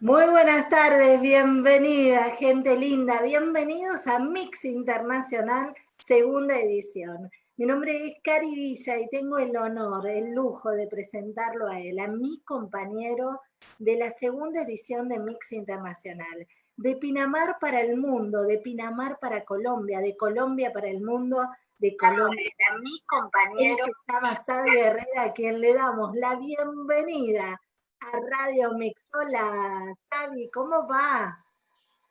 Muy buenas tardes, bienvenida, gente linda. Bienvenidos a Mix Internacional, segunda edición. Mi nombre es Cari Villa y tengo el honor, el lujo de presentarlo a él, a mi compañero de la segunda edición de Mix Internacional. De Pinamar para el mundo, de Pinamar para Colombia, de Colombia para el mundo, de Colombia. A mi compañero. se llama Sabi Herrera, a quien le damos la bienvenida a Radio Mix. Hola, Xavi, ¿cómo va?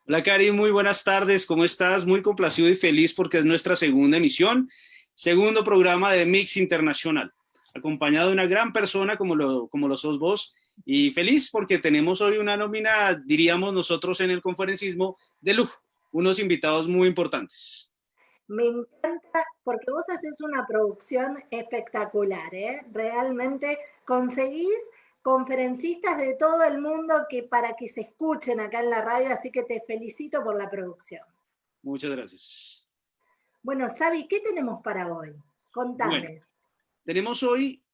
Hola, Cari, muy buenas tardes, ¿cómo estás? Muy complacido y feliz porque es nuestra segunda emisión, segundo programa de Mix Internacional, acompañado de una gran persona como lo, como lo sos vos, y feliz porque tenemos hoy una nómina, diríamos nosotros en el conferencismo, de lujo, unos invitados muy importantes. Me encanta porque vos haces una producción espectacular, ¿eh? Realmente conseguís conferencistas de todo el mundo que para que se escuchen acá en la radio, así que te felicito por la producción. Muchas gracias. Bueno, Sabi, ¿qué tenemos para hoy? Contame. tenemos hoy,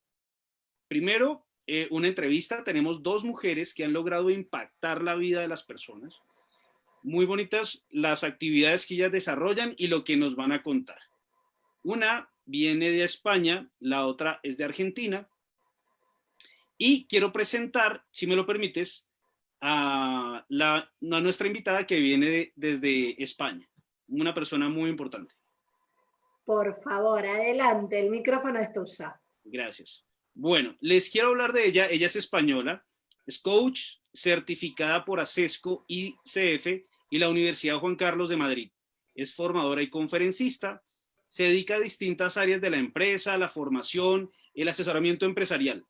primero, eh, una entrevista. Tenemos dos mujeres que han logrado impactar la vida de las personas. Muy bonitas las actividades que ellas desarrollan y lo que nos van a contar. Una viene de España, la otra es de Argentina y quiero presentar, si me lo permites, a, la, nuestra invitada que viene desde España, una persona muy importante. Por favor, adelante, el micrófono es tuyo. Gracias. Bueno, les quiero hablar de ella. Ella es española, es coach certificada por ACESCO y CF y la Universidad Juan Carlos de Madrid. Es formadora y conferencista. Se dedica a distintas áreas de la empresa, la formación, el asesoramiento empresarial.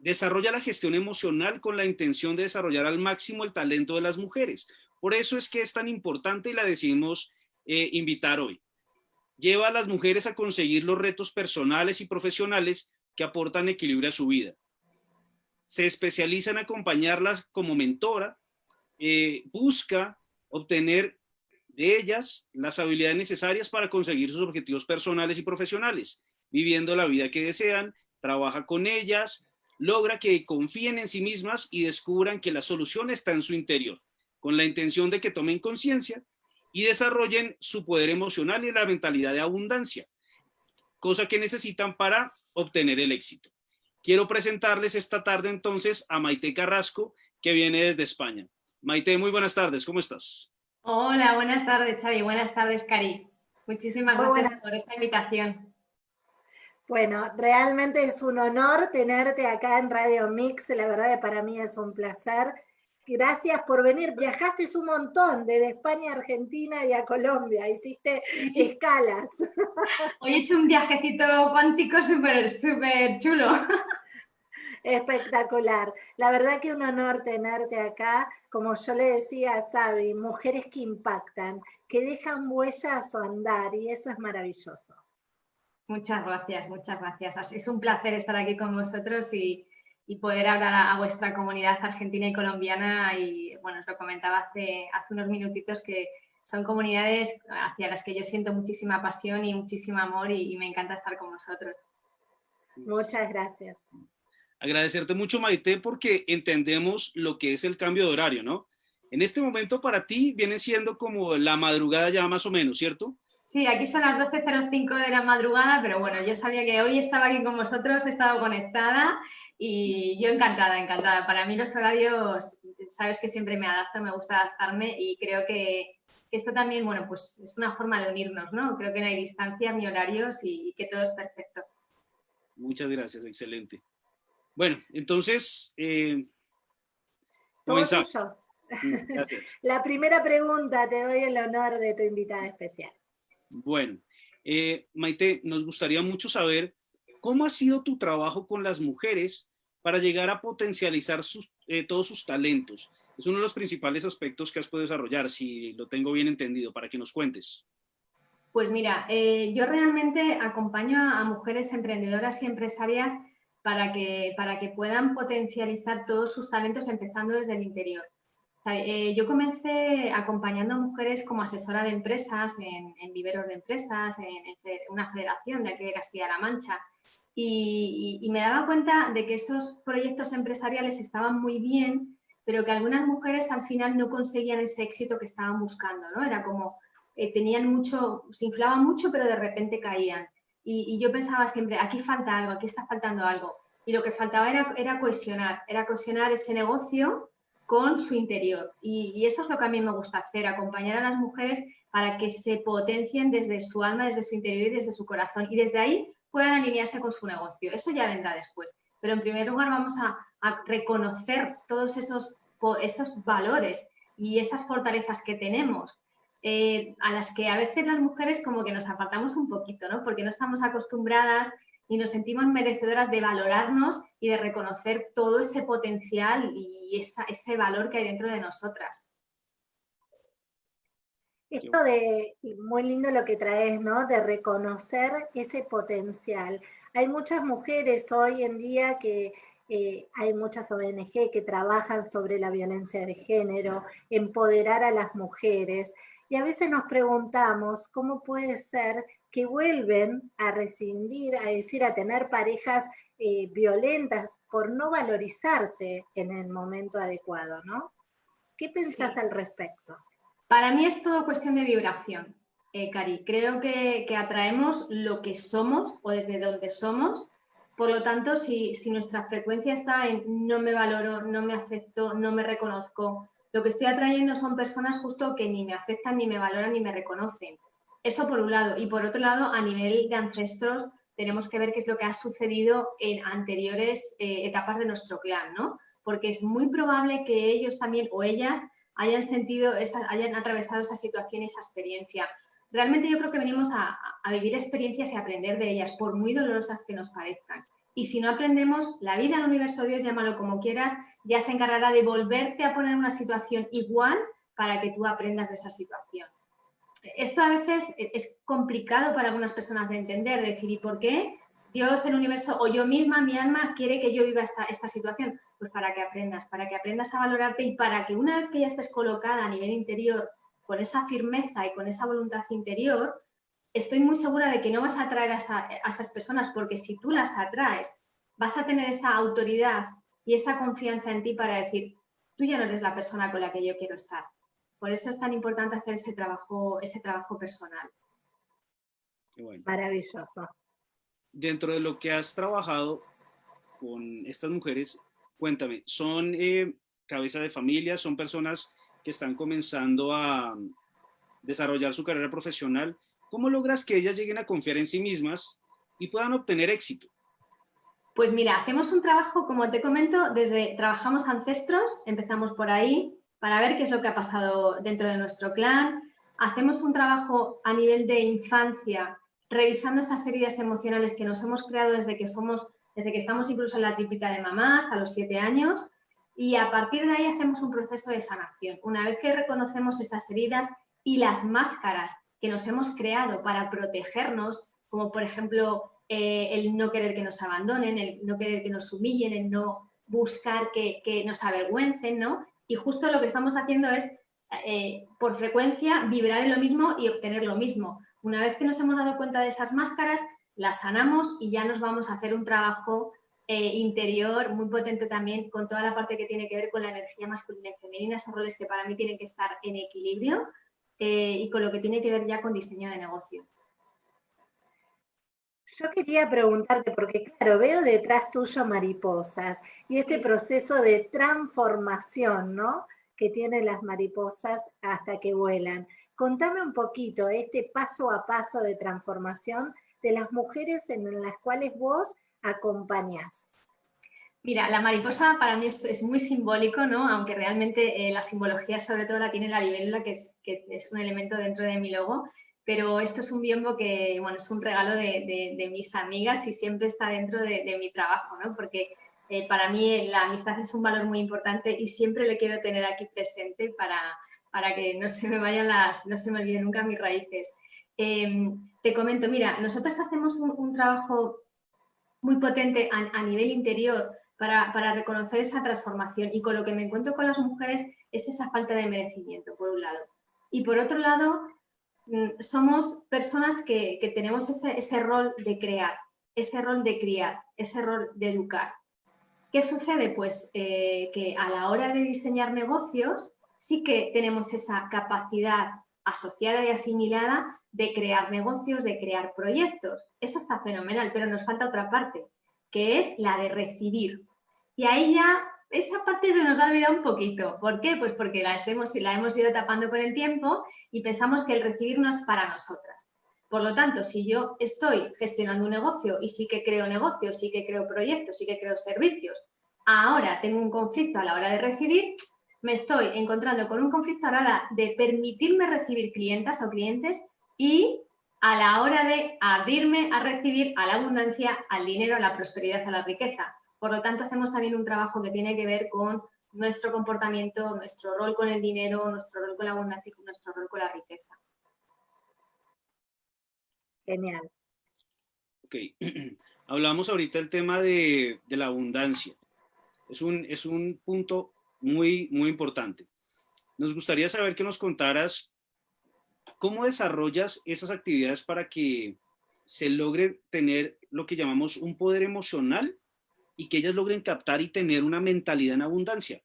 Desarrolla la gestión emocional con la intención de desarrollar al máximo el talento de las mujeres. Por eso es que es tan importante y la decidimos eh, invitar hoy. Lleva a las mujeres a conseguir los retos personales y profesionales que aportan equilibrio a su vida. Se especializa en acompañarlas como mentora, eh, busca obtener de ellas las habilidades necesarias para conseguir sus objetivos personales y profesionales, viviendo la vida que desean, trabaja con ellas, logra que confíen en sí mismas y descubran que la solución está en su interior, con la intención de que tomen conciencia y desarrollen su poder emocional y la mentalidad de abundancia, cosa que necesitan para obtener el éxito. Quiero presentarles esta tarde entonces a Maite Carrasco, que viene desde España. Maite, muy buenas tardes, ¿cómo estás? Hola, buenas tardes, Xavi, buenas tardes, Cari. Muchísimas gracias por esta invitación. Bueno, realmente es un honor tenerte acá en Radio Mix, la verdad que para mí es un placer. Gracias por venir, viajaste un montón desde España a Argentina y a Colombia, hiciste escalas. Hoy he hecho un viajecito cuántico súper, súper chulo. Espectacular. La verdad que un honor tenerte acá, como yo le decía a Sabi, mujeres que impactan, que dejan huella a su andar y eso es maravilloso. Muchas gracias, muchas gracias. Es un placer estar aquí con vosotros y, poder hablar a, vuestra comunidad argentina y colombiana. Y bueno, os lo comentaba hace, hace unos minutitos que son comunidades hacia las que yo siento muchísima pasión y muchísimo amor y, me encanta estar con vosotros. Muchas gracias. Agradecerte mucho, Maite, porque entendemos lo que es el cambio de horario, ¿no? En este momento para ti viene siendo como la madrugada ya más o menos, ¿cierto? Sí, aquí son las 12.05 de la madrugada, pero bueno, yo sabía que hoy estaba aquí con vosotros, he estado conectada y yo encantada, encantada. Para mí los horarios, sabes que siempre me adapto, me gusta adaptarme y creo que, esto también, bueno, pues es una forma de unirnos, ¿no? Creo que no hay distancia ni horarios y, que todo es perfecto. Muchas gracias, excelente. Bueno, entonces, eh, comenzamos. La primera pregunta, te doy el honor de tu invitada especial. Bueno, eh, Maite, nos gustaría mucho saber cómo ha sido tu trabajo con las mujeres para llegar a potencializar eh, todos sus talentos. Es uno de los principales aspectos que has podido desarrollar, si lo tengo bien entendido, para que nos cuentes. Pues mira, eh, yo realmente acompaño a, mujeres emprendedoras y empresarias para que, para que puedan potencializar todos sus talentos empezando desde el interior. Eh, yo comencé acompañando a mujeres como asesora de empresas en, viveros de empresas, en, una federación de aquí de Castilla-La Mancha. y, me daba cuenta de que esos proyectos empresariales estaban muy bien, pero que algunas mujeres al final no conseguían ese éxito que estaban buscando, ¿no? Era como, eh, tenían mucho, se inflaban mucho, pero de repente caían. Y, yo pensaba siempre, aquí falta algo, aquí está faltando algo. Y lo que faltaba era, era cohesionar, era cohesionar ese negocio con su interior. Y, eso es lo que a mí me gusta hacer, acompañar a las mujeres para que se potencien desde su alma, desde su interior y desde su corazón. Y desde ahí puedan alinearse con su negocio. Eso ya vendrá después. Pero en primer lugar vamos a, reconocer todos esos, esos valores y esas fortalezas que tenemos, eh, a las que a veces las mujeres como que nos apartamos un poquito, ¿no? Porque no estamos acostumbradas y nos sentimos merecedoras de valorarnos y de reconocer todo ese potencial y ese valor que hay dentro de nosotras. Esto de, muy lindo lo que traes, ¿no? De reconocer ese potencial. Hay muchas mujeres hoy en día que eh, hay muchas ONG que trabajan sobre la violencia de género, empoderar a las mujeres, y a veces nos preguntamos cómo puede ser que vuelven a rescindir, a decir, a tener parejas eh, violentas por no valorizarse en el momento adecuado, ¿no? ¿Qué pensás al respecto? Para mí es todo cuestión de vibración, eh, Cari. Creo que, atraemos lo que somos o desde donde somos. Por lo tanto, si, nuestra frecuencia está en no me valoro, no me acepto, no me reconozco, lo que estoy atrayendo son personas justo que ni me aceptan, ni me valoran, ni me reconocen. Eso por un lado. Y por otro lado, a nivel de ancestros, tenemos que ver qué es lo que ha sucedido en anteriores eh, etapas de nuestro clan, ¿no? Porque es muy probable que ellos también o ellas hayan sentido, hayan atravesado esa situación y esa experiencia. Realmente yo creo que venimos a, vivir experiencias y aprender de ellas, por muy dolorosas que nos parezcan. Y si no aprendemos, la vida, el universo, Dios, llámalo como quieras, ya se encargará de volverte a poner una situación igual para que tú aprendas de esa situación. Esto a veces es complicado para algunas personas de entender, decir, ¿y por qué Dios, el universo o yo misma, mi alma, quiere que yo viva esta, situación? Pues para que aprendas, para que aprendas a valorarte y para que una vez que ya estés colocada a nivel interior con esa firmeza y con esa voluntad interior, estoy muy segura de que no vas a atraer a esas personas porque si tú las atraes, vas a tener esa autoridad y esa confianza en ti para decir, tú ya no eres la persona con la que yo quiero estar. Por eso es tan importante hacer ese trabajo, ese trabajo personal. Maravilloso dentro de lo que has trabajado con estas mujeres, cuéntame, ¿son eh, cabeza de familia, son personas que están comenzando a desarrollar su carrera profesional? ¿Cómo logras que ellas lleguen a confiar en sí mismas y puedan obtener éxito? Pues mira, hacemos un trabajo, como te comento, desde trabajamos ancestros, empezamos por ahí, para ver qué es lo que ha pasado dentro de nuestro clan. Hacemos un trabajo a nivel de infancia revisando esas heridas emocionales que nos hemos creado desde que somos, desde que estamos incluso en la tripita de mamá hasta los siete años y a partir de ahí hacemos un proceso de sanación. Una vez que reconocemos esas heridas y las máscaras que nos hemos creado para protegernos, como por ejemplo eh, el no querer que nos abandonen, el no querer que nos humillen, el no buscar que, nos avergüencen, ¿no? Y justo lo que estamos haciendo es, eh, por frecuencia, vibrar en lo mismo y obtener lo mismo. Una vez que nos hemos dado cuenta de esas máscaras, las sanamos y ya nos vamos a hacer un trabajo eh, interior muy potente también con toda la parte que tiene que ver con la energía masculina y femenina, esos roles que para mí tienen que estar en equilibrio y con lo que tiene que ver ya con diseño de negocio. Yo quería preguntarte, porque claro, veo detrás tuyo mariposas y este proceso de transformación, ¿no? Que tienen las mariposas hasta que vuelan. Contame un poquito este paso a paso de transformación de las mujeres en las cuales vos acompañás. Mira, la mariposa para mí es, muy simbólico, ¿no? Aunque realmente eh, la simbología sobre todo la tiene la libélula, que es, que es un elemento dentro de mi logo, pero esto es un biombo que, bueno, es un regalo de, mis amigas y siempre está dentro de, mi trabajo, ¿no? Porque eh, para mí la amistad es un valor muy importante y siempre le quiero tener aquí presente para, para que no se me vayan las, no se me olviden nunca mis raíces. Em, te comento, mira, nosotros hacemos un, trabajo muy potente a, nivel interior para, reconocer esa transformación y con lo que me encuentro con las mujeres es esa falta de merecimiento, por un lado. Y por otro lado, somos personas que, tenemos ese, ese, rol de crear. ese rol de criar, ese rol de educar. ¿Qué sucede? Pues eh, que a la hora de diseñar negocios sí que tenemos esa capacidad asociada y asimilada de crear negocios, de crear proyectos. Eso está fenomenal, pero nos falta otra parte, que es la de recibir. Y ahí ya esa parte se nos ha olvidado un poquito. ¿Por qué? Pues porque la hemos, la hemos ido tapando con el tiempo y pensamos que el recibir no es para nosotras. Por lo tanto, si yo estoy gestionando un negocio y sí que creo negocios, sí que creo proyectos, sí que creo servicios, ahora tengo un conflicto a la hora de recibir, me estoy encontrando con un conflicto a la hora de permitirme recibir clientas o clientes y a la hora de abrirme a recibir a la abundancia, al dinero, a la prosperidad, a la riqueza. Por lo tanto, hacemos también un trabajo que tiene que ver con nuestro comportamiento, nuestro rol con el dinero, nuestro rol con la abundancia y nuestro rol con la riqueza. Genial. Ok, hablamos ahorita del tema de, la abundancia. Es un, es un punto muy, muy importante. Nos gustaría saber que nos contaras cómo desarrollas esas actividades para que se logre tener lo que llamamos un poder emocional y que ellas logren captar y tener una mentalidad en abundancia.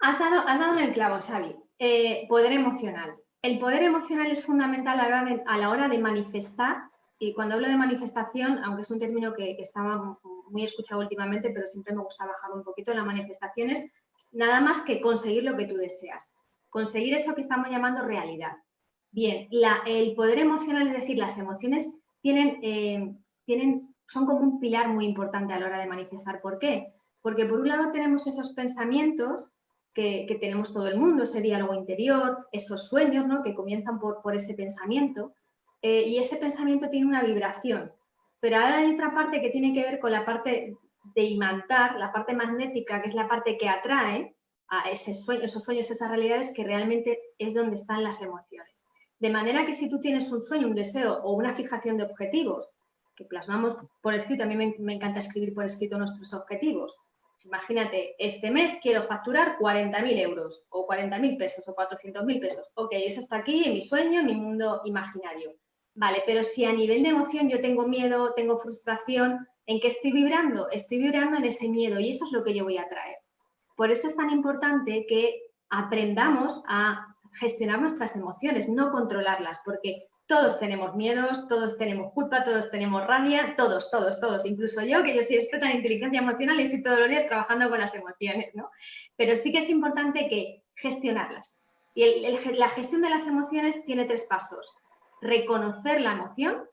Has dado, has dado el clavo, Xavi. Eh, poder emocional. El poder emocional es fundamental a la, hora de, manifestar, y cuando hablo de manifestación, aunque es un término que, estaba muy escuchado últimamente, pero siempre me gusta bajar un poquito, la manifestación es nada más que conseguir lo que tú deseas, conseguir eso que estamos llamando realidad. Bien, el poder emocional, es decir, las emociones tienen, eh, tienen, son como un pilar muy importante a la hora de manifestar. ¿Por qué? Porque por un lado tenemos esos pensamientos que, tenemos todo el mundo, ese diálogo interior, esos sueños ¿no? que comienzan por, por ese pensamiento, eh, y ese pensamiento tiene una vibración. Pero ahora hay otra parte que tiene que ver con la parte de imantar, la parte magnética, que es la parte que atrae a ese sueño, esos sueños, esas realidades, que realmente es donde están las emociones. De manera que si tú tienes un sueño, un deseo o una fijación de objetivos, que plasmamos por escrito, a mí me, encanta escribir por escrito nuestros objetivos. Imagínate, este mes quiero facturar 40.000 euros o 40.000 pesos o 400.000 pesos. Ok, eso está aquí en mi sueño, en mi mundo imaginario. Vale, pero si a nivel de emoción yo tengo miedo, tengo frustración, ¿en qué estoy vibrando? Estoy vibrando en ese miedo y eso es lo que yo voy a traer. Por eso es tan importante que aprendamos a gestionar nuestras emociones, no controlarlas, porque todos tenemos miedos, todos tenemos culpa, todos tenemos rabia, todos, todos, todos, incluso yo, que yo soy experta en inteligencia emocional y estoy todos los días trabajando con las emociones, ¿no? Pero sí que es importante que gestionarlas. Y la gestión de las emociones tiene tres pasos reconocer la emoción,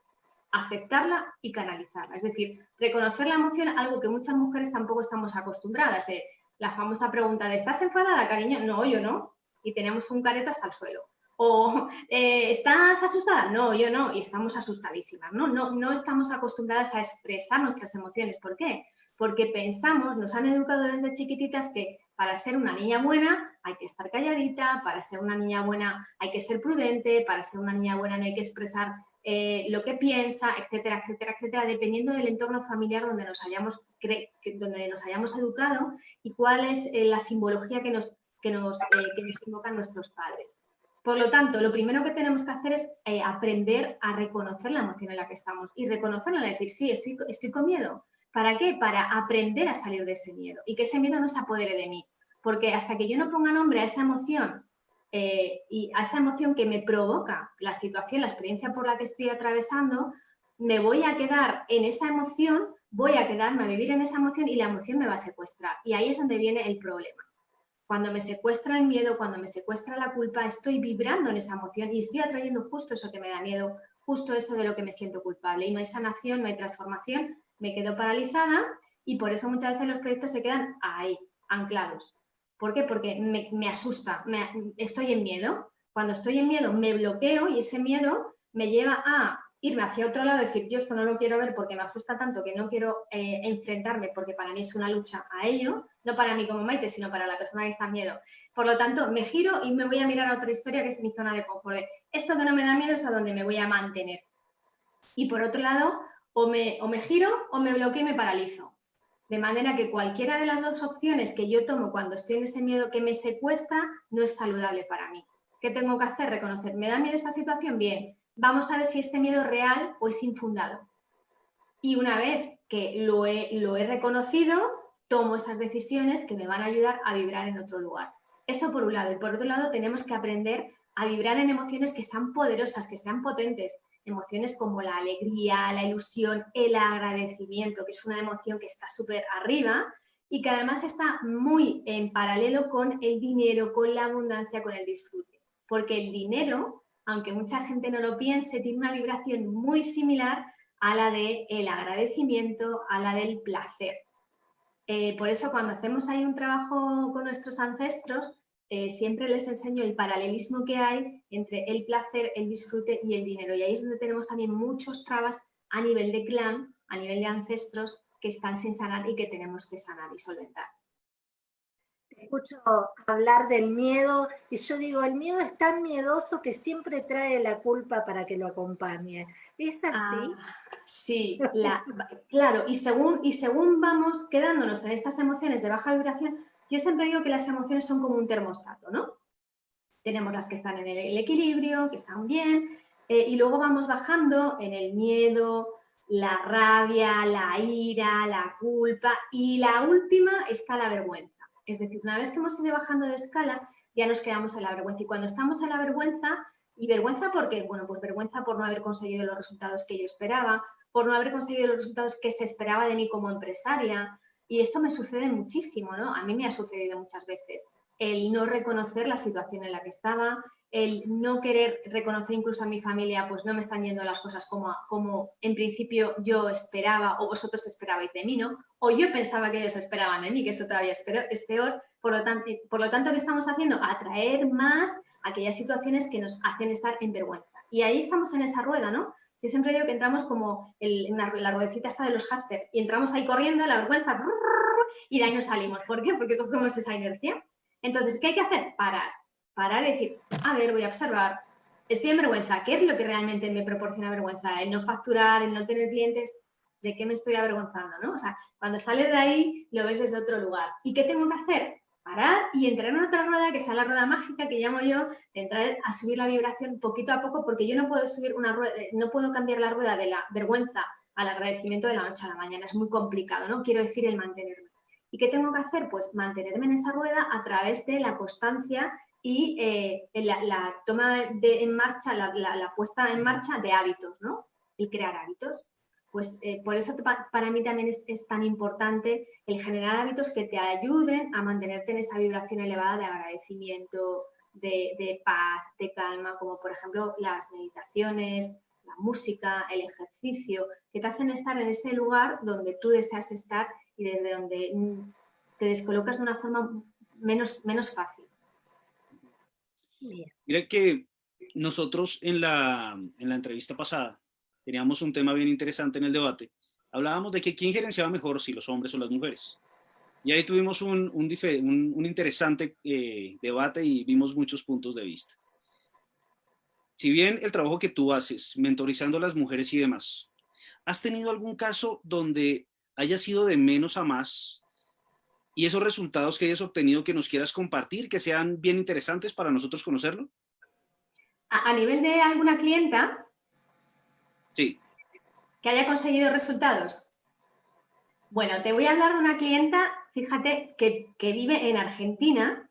aceptarla y canalizarla. Es decir, reconocer la emoción, algo que muchas mujeres tampoco estamos acostumbradas. Eh, la famosa pregunta de ¿estás enfadada, cariño? No, yo no. Y tenemos un careto hasta el suelo. O eh, ¿estás asustada? No, yo no. Y estamos asustadísimas. ¿no? No, no estamos acostumbradas a expresar nuestras emociones. ¿Por qué? Porque pensamos, nos han educado desde chiquititas que para ser una niña buena hay que estar calladita, para ser una niña buena hay que ser prudente, para ser una niña buena no hay que expresar eh, lo que piensa, etcétera, etcétera, etcétera, dependiendo del entorno familiar donde nos hayamos, donde nos hayamos educado y cuál es eh, la simbología que nos, que, nos, que nos invocan nuestros padres. Por lo tanto, lo primero que tenemos que hacer es aprender a reconocer la emoción en la que estamos y reconocerla, decir, sí, estoy, estoy con miedo, ¿Para qué? Para aprender a salir de ese miedo y que ese miedo no se apodere de mí. Porque hasta que yo no ponga nombre a esa emoción eh, y a esa emoción que me provoca la situación, la experiencia por la que estoy atravesando, me voy a quedar en esa emoción, voy a quedarme a vivir en esa emoción y la emoción me va a secuestrar. Y ahí es donde viene el problema. Cuando me secuestra el miedo, cuando me secuestra la culpa, estoy vibrando en esa emoción y estoy atrayendo justo eso que me da miedo, justo eso de lo que me siento culpable. Y no hay sanación, no hay transformación, me quedo paralizada y por eso muchas veces los proyectos se quedan ahí, anclados. ¿Por qué? Porque me, asusta, me, estoy en miedo. Cuando estoy en miedo me bloqueo y ese miedo me lleva a irme hacia otro lado, decir, yo esto no lo quiero ver porque me asusta tanto que no quiero eh, enfrentarme porque para mí es una lucha a ello, no para mí como Maite, sino para la persona que está en miedo. Por lo tanto, me giro y me voy a mirar a otra historia que es mi zona de confort. Esto que no me da miedo es a donde me voy a mantener. Y por otro lado, o me, o me giro o me bloqueo y me paralizo. De manera que cualquiera de las dos opciones que yo tomo cuando estoy en ese miedo que me secuestra no es saludable para mí. ¿Qué tengo que hacer? Reconocer, ¿me da miedo esta situación? Bien, vamos a ver si este miedo es real o es infundado. y una vez que lo he, lo he reconocido, tomo esas decisiones que me van a ayudar a vibrar en otro lugar. Eso por un lado. Y por otro lado, tenemos que aprender a vibrar en emociones que sean poderosas, que sean potentes. Emociones como la alegría, la ilusión, el agradecimiento, que es una emoción que está súper arriba y que además está muy en paralelo con el dinero, con la abundancia, con el disfrute. Porque el dinero, aunque mucha gente no lo piense, tiene una vibración muy similar a la del el agradecimiento, a la del placer. Eh, por eso cuando hacemos ahí un trabajo con nuestros ancestros, eh, siempre les enseño el paralelismo que hay entre el placer, el disfrute y el dinero. Y ahí es donde tenemos también muchos trabas a nivel de clan, a nivel de ancestros, que están sin sanar y que tenemos que sanar y solventar escucho hablar del miedo y yo digo, el miedo es tan miedoso que siempre trae la culpa para que lo acompañe. ¿Es así? Ah, sí, claro, y según, y según vamos quedándonos en estas emociones de baja vibración, yo siempre digo que las emociones son como un termostato, ¿no? Tenemos las que están en el, equilibrio, que están bien, eh, y luego vamos bajando en el miedo, la rabia, la ira, la culpa, y la última está la vergüenza. Es decir, una vez que hemos ido bajando de escala, ya nos quedamos en la vergüenza. Y cuando estamos en la vergüenza, ¿y vergüenza por qué? Bueno, pues vergüenza por no haber conseguido los resultados que yo esperaba, por no haber conseguido los resultados que se esperaba de mí como empresaria. Y esto me sucede muchísimo, ¿no? A mí me ha sucedido muchas veces. El no reconocer la situación en la que estaba, el no querer reconocer incluso a mi familia, pues no me están yendo las cosas como, como en principio yo esperaba o vosotros esperabais de mí, ¿no? O yo pensaba que ellos esperaban de mí, que eso todavía es peor. Por lo, tanto, por lo tanto, ¿qué estamos haciendo? Atraer más aquellas situaciones que nos hacen estar en vergüenza. Y ahí estamos en esa rueda, ¿no? Yo siempre digo que entramos como en la ruedecita esta de los hámster y entramos ahí corriendo, la vergüenza, y de ahí nos salimos. ¿Por qué? Porque cogemos esa inercia. Entonces, ¿qué hay que hacer? Parar parar y decir, a ver, voy a observar, estoy en vergüenza, ¿qué es lo que realmente me proporciona vergüenza? El no facturar, el no tener clientes, ¿de qué me estoy avergonzando? ¿no? O sea, cuando sales de ahí, lo ves desde otro lugar. ¿Y qué tengo que hacer? Parar y entrar en otra rueda, que sea la rueda mágica que llamo yo, entrar a subir la vibración poquito a poco, porque yo no puedo subir una rueda, eh, no puedo cambiar la rueda de la vergüenza al agradecimiento de la noche a la mañana, es muy complicado, ¿no? Quiero decir el mantenerme. ¿Y qué tengo que hacer? Pues mantenerme en esa rueda a través de la constancia y eh, la, toma de, en marcha, la, puesta en marcha de hábitos, ¿no? El crear hábitos. Pues eh, por eso para mí también es, tan importante el generar hábitos que te ayuden a mantenerte en esa vibración elevada de agradecimiento, de, paz, de calma, como por ejemplo las meditaciones, la música, el ejercicio, que te hacen estar en ese lugar donde tú deseas estar y desde donde mm, te descolocas de una forma menos, menos fácil. Mira que nosotros en la, en la entrevista pasada teníamos un tema bien interesante en el debate. Hablábamos de que quién gerenciaba mejor, si los hombres o las mujeres. Y ahí tuvimos un, un, un, interesante eh, debate y vimos muchos puntos de vista. Si bien el trabajo que tú haces, mentorizando a las mujeres y demás, ¿has tenido algún caso donde haya sido de menos a más y esos resultados que hayas obtenido que nos quieras compartir, que sean bien interesantes para nosotros conocerlo? A, nivel de alguna clienta. Sí. Que haya conseguido resultados. Bueno, te voy a hablar de una clienta, fíjate, que, vive en Argentina,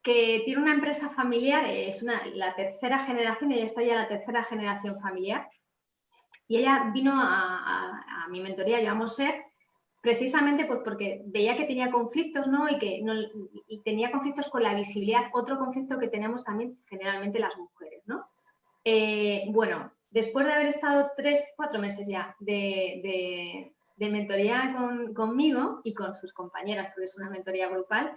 que tiene una empresa familiar, es una, la tercera generación, ella está ya la tercera generación familiar, y ella vino a, a mi mentoría, yo amo ser, precisamente pues porque veía que tenía conflictos, ¿no? Y que no, tenía conflictos con la visibilidad, otro conflicto que tenemos también generalmente las mujeres, ¿no? Eh, bueno, después de haber estado tres, cuatro meses ya de, mentoría conmigo y con sus compañeras, porque es una mentoría grupal,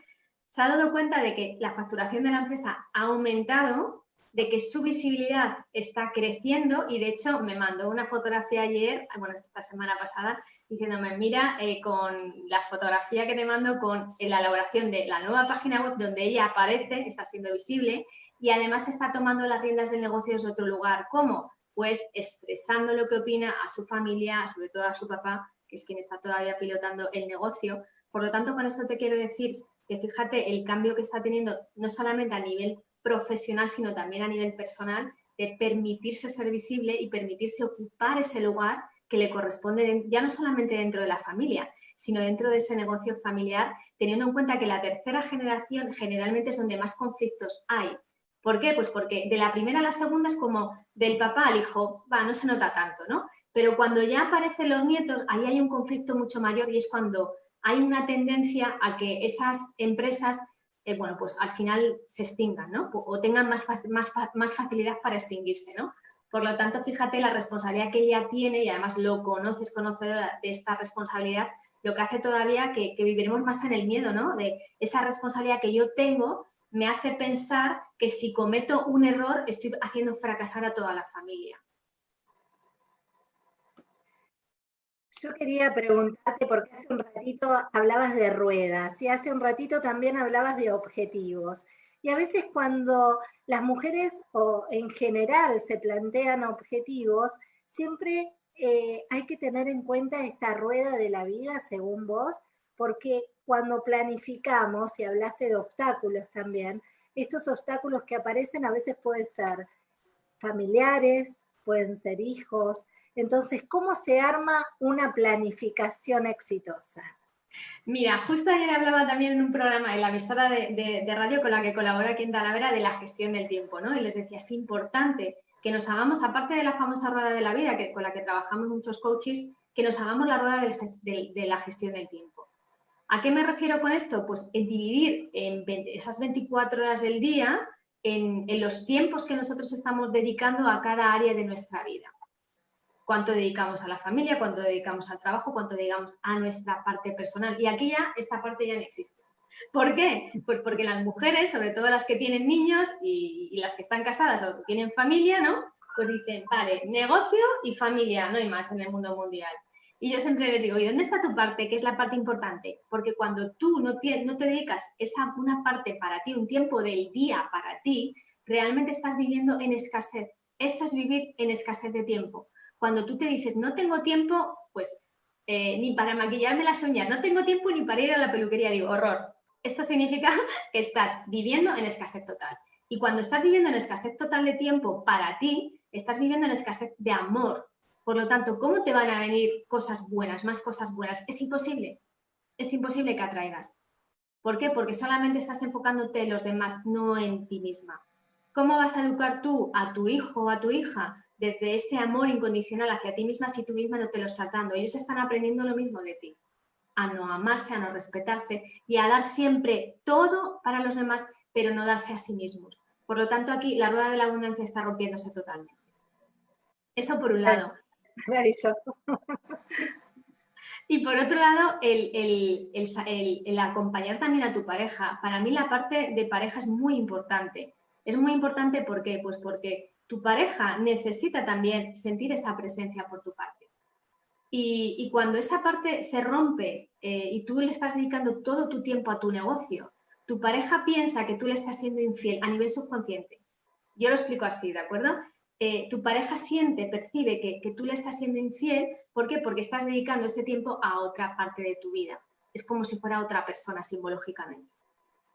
se ha dado cuenta de que la facturación de la empresa ha aumentado, de que su visibilidad está creciendo y de hecho me mandó una fotografía ayer, bueno, esta semana pasada, diciéndome, mira, eh, con la fotografía que te mando, con la elaboración de la nueva página web donde ella aparece, está siendo visible y además está tomando las riendas del negocio desde otro lugar. ¿Cómo? Pues expresando lo que opina a su familia, sobre todo a su papá, que es quien está todavía pilotando el negocio. Por lo tanto, con esto te quiero decir que fíjate el cambio que está teniendo, no solamente a nivel profesional, sino también a nivel personal, de permitirse ser visible y permitirse ocupar ese lugar que le corresponde ya no solamente dentro de la familia, sino dentro de ese negocio familiar, teniendo en cuenta que la tercera generación generalmente es donde más conflictos hay. ¿Por qué? Pues porque de la primera a la segunda es como del papá al hijo, va, no se nota tanto, ¿no? Pero cuando ya aparecen los nietos, ahí hay un conflicto mucho mayor y es cuando hay una tendencia a que esas empresas, eh, bueno, pues al final se extingan, ¿no? O, tengan más, más, más facilidad para extinguirse, ¿no? Por lo tanto, fíjate la responsabilidad que ella tiene y además lo conoces, conocedora de esta responsabilidad, lo que hace todavía que, viviremos más en el miedo, ¿no? De esa responsabilidad que yo tengo me hace pensar que si cometo un error estoy haciendo fracasar a toda la familia. Yo quería preguntarte, porque hace un ratito hablabas de ruedas y hace un ratito también hablabas de objetivos. Y a veces cuando las mujeres o en general se plantean objetivos, siempre eh, hay que tener en cuenta esta rueda de la vida, según vos, porque cuando planificamos, y hablaste de obstáculos también, estos obstáculos que aparecen a veces pueden ser familiares, pueden ser hijos. Entonces, ¿cómo se arma una planificación exitosa? Mira, justo ayer hablaba también en un programa en la emisora de, radio con la que colabora aquí en Talavera de la gestión del tiempo, ¿no? Y les decía, es importante que nos hagamos, aparte de la famosa rueda de la vida que, con la que trabajamos muchos coaches, que nos hagamos la rueda de, la gestión del tiempo. ¿A qué me refiero con esto? Pues en dividir esas 24 horas del día en, los tiempos que nosotros estamos dedicando a cada área de nuestra vida. Cuánto dedicamos a la familia, cuánto dedicamos al trabajo, cuánto dedicamos a nuestra parte personal. Y aquí ya, esta parte ya no existe. ¿Por qué? Pues porque las mujeres, sobre todo las que tienen niños y, las que están casadas o que tienen familia, ¿no? Pues dicen, vale, negocio y familia, no hay más en el mundo mundial. Y yo siempre les digo, ¿y dónde está tu parte? ¿Qué es la parte importante? Porque cuando tú no te, no te dedicas esa una parte para ti, un tiempo del día para ti, realmente estás viviendo en escasez. Eso es vivir en escasez de tiempo. Cuando tú te dices, no tengo tiempo, pues eh, ni para maquillarme las uñas, no tengo tiempo ni para ir a la peluquería, digo, horror, esto significa que estás viviendo en escasez total. Y cuando estás viviendo en escasez total de tiempo para ti, estás viviendo en escasez de amor. Por lo tanto, ¿cómo te van a venir cosas buenas, más cosas buenas? Es imposible. Es imposible que atraigas. ¿Por qué? Porque solamente estás enfocándote en los demás, no en ti misma. ¿Cómo vas a educar tú a tu hijo o a tu hija desde ese amor incondicional hacia ti misma si tú misma no te lo estás dando? Ellos están aprendiendo lo mismo de ti a no amarse, a no respetarse y a dar siempre todo para los demás, pero no darse a sí mismos. Por lo tanto, aquí la rueda de la abundancia está rompiéndose totalmente. Eso por un lado. Y por otro lado, el, el, acompañar también a tu pareja. Para mí la parte de pareja es muy importante. Es muy importante ¿por qué? Pues porque tu pareja necesita también sentir esa presencia por tu parte. Y, cuando esa parte se rompe eh, y tú le estás dedicando todo tu tiempo a tu negocio, tu pareja piensa que tú le estás siendo infiel a nivel subconsciente. Yo lo explico así, ¿de acuerdo? Eh, tu pareja siente, percibe que, que, tú le estás siendo infiel. ¿Por qué? Porque estás dedicando ese tiempo a otra parte de tu vida. Es como si fuera otra persona simbológicamente.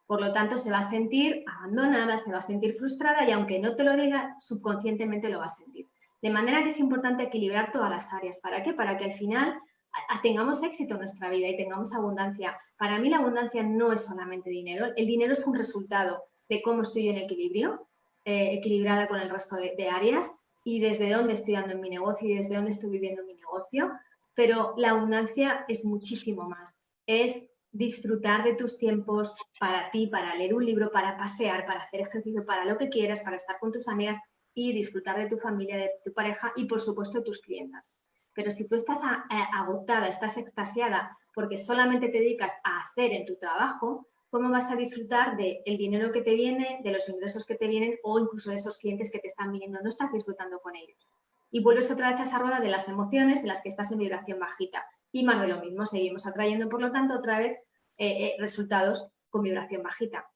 Por lo tanto, se va a sentir abandonada, se va a sentir frustrada y aunque no te lo diga, subconscientemente lo va a sentir. De manera que es importante equilibrar todas las áreas. ¿Para qué? Para que al final tengamos éxito en nuestra vida y tengamos abundancia. Para mí la abundancia no es solamente dinero. El dinero es un resultado de cómo estoy en equilibrio, eh, equilibrada con el resto de, de, áreas y desde dónde estoy dando en mi negocio y desde dónde estoy viviendo mi negocio. Pero la abundancia es muchísimo más. Es disfrutar de tus tiempos para ti, para leer un libro, para pasear, para hacer ejercicio, para lo que quieras, para estar con tus amigas y disfrutar de tu familia, de tu pareja y por supuesto de tus clientas. Pero si tú estás agotada, estás extasiada porque solamente te dedicas a hacer en tu trabajo, ¿cómo vas a disfrutar del dinero que te viene, de los ingresos que te vienen o incluso de esos clientes que te están viniendo? No estás disfrutando con ellos. Y vuelves otra vez a esa rueda de las emociones en las que estás en vibración bajita. Y más de lo mismo, seguimos atrayendo, por lo tanto, otra vez eh, eh, resultados con vibración bajita.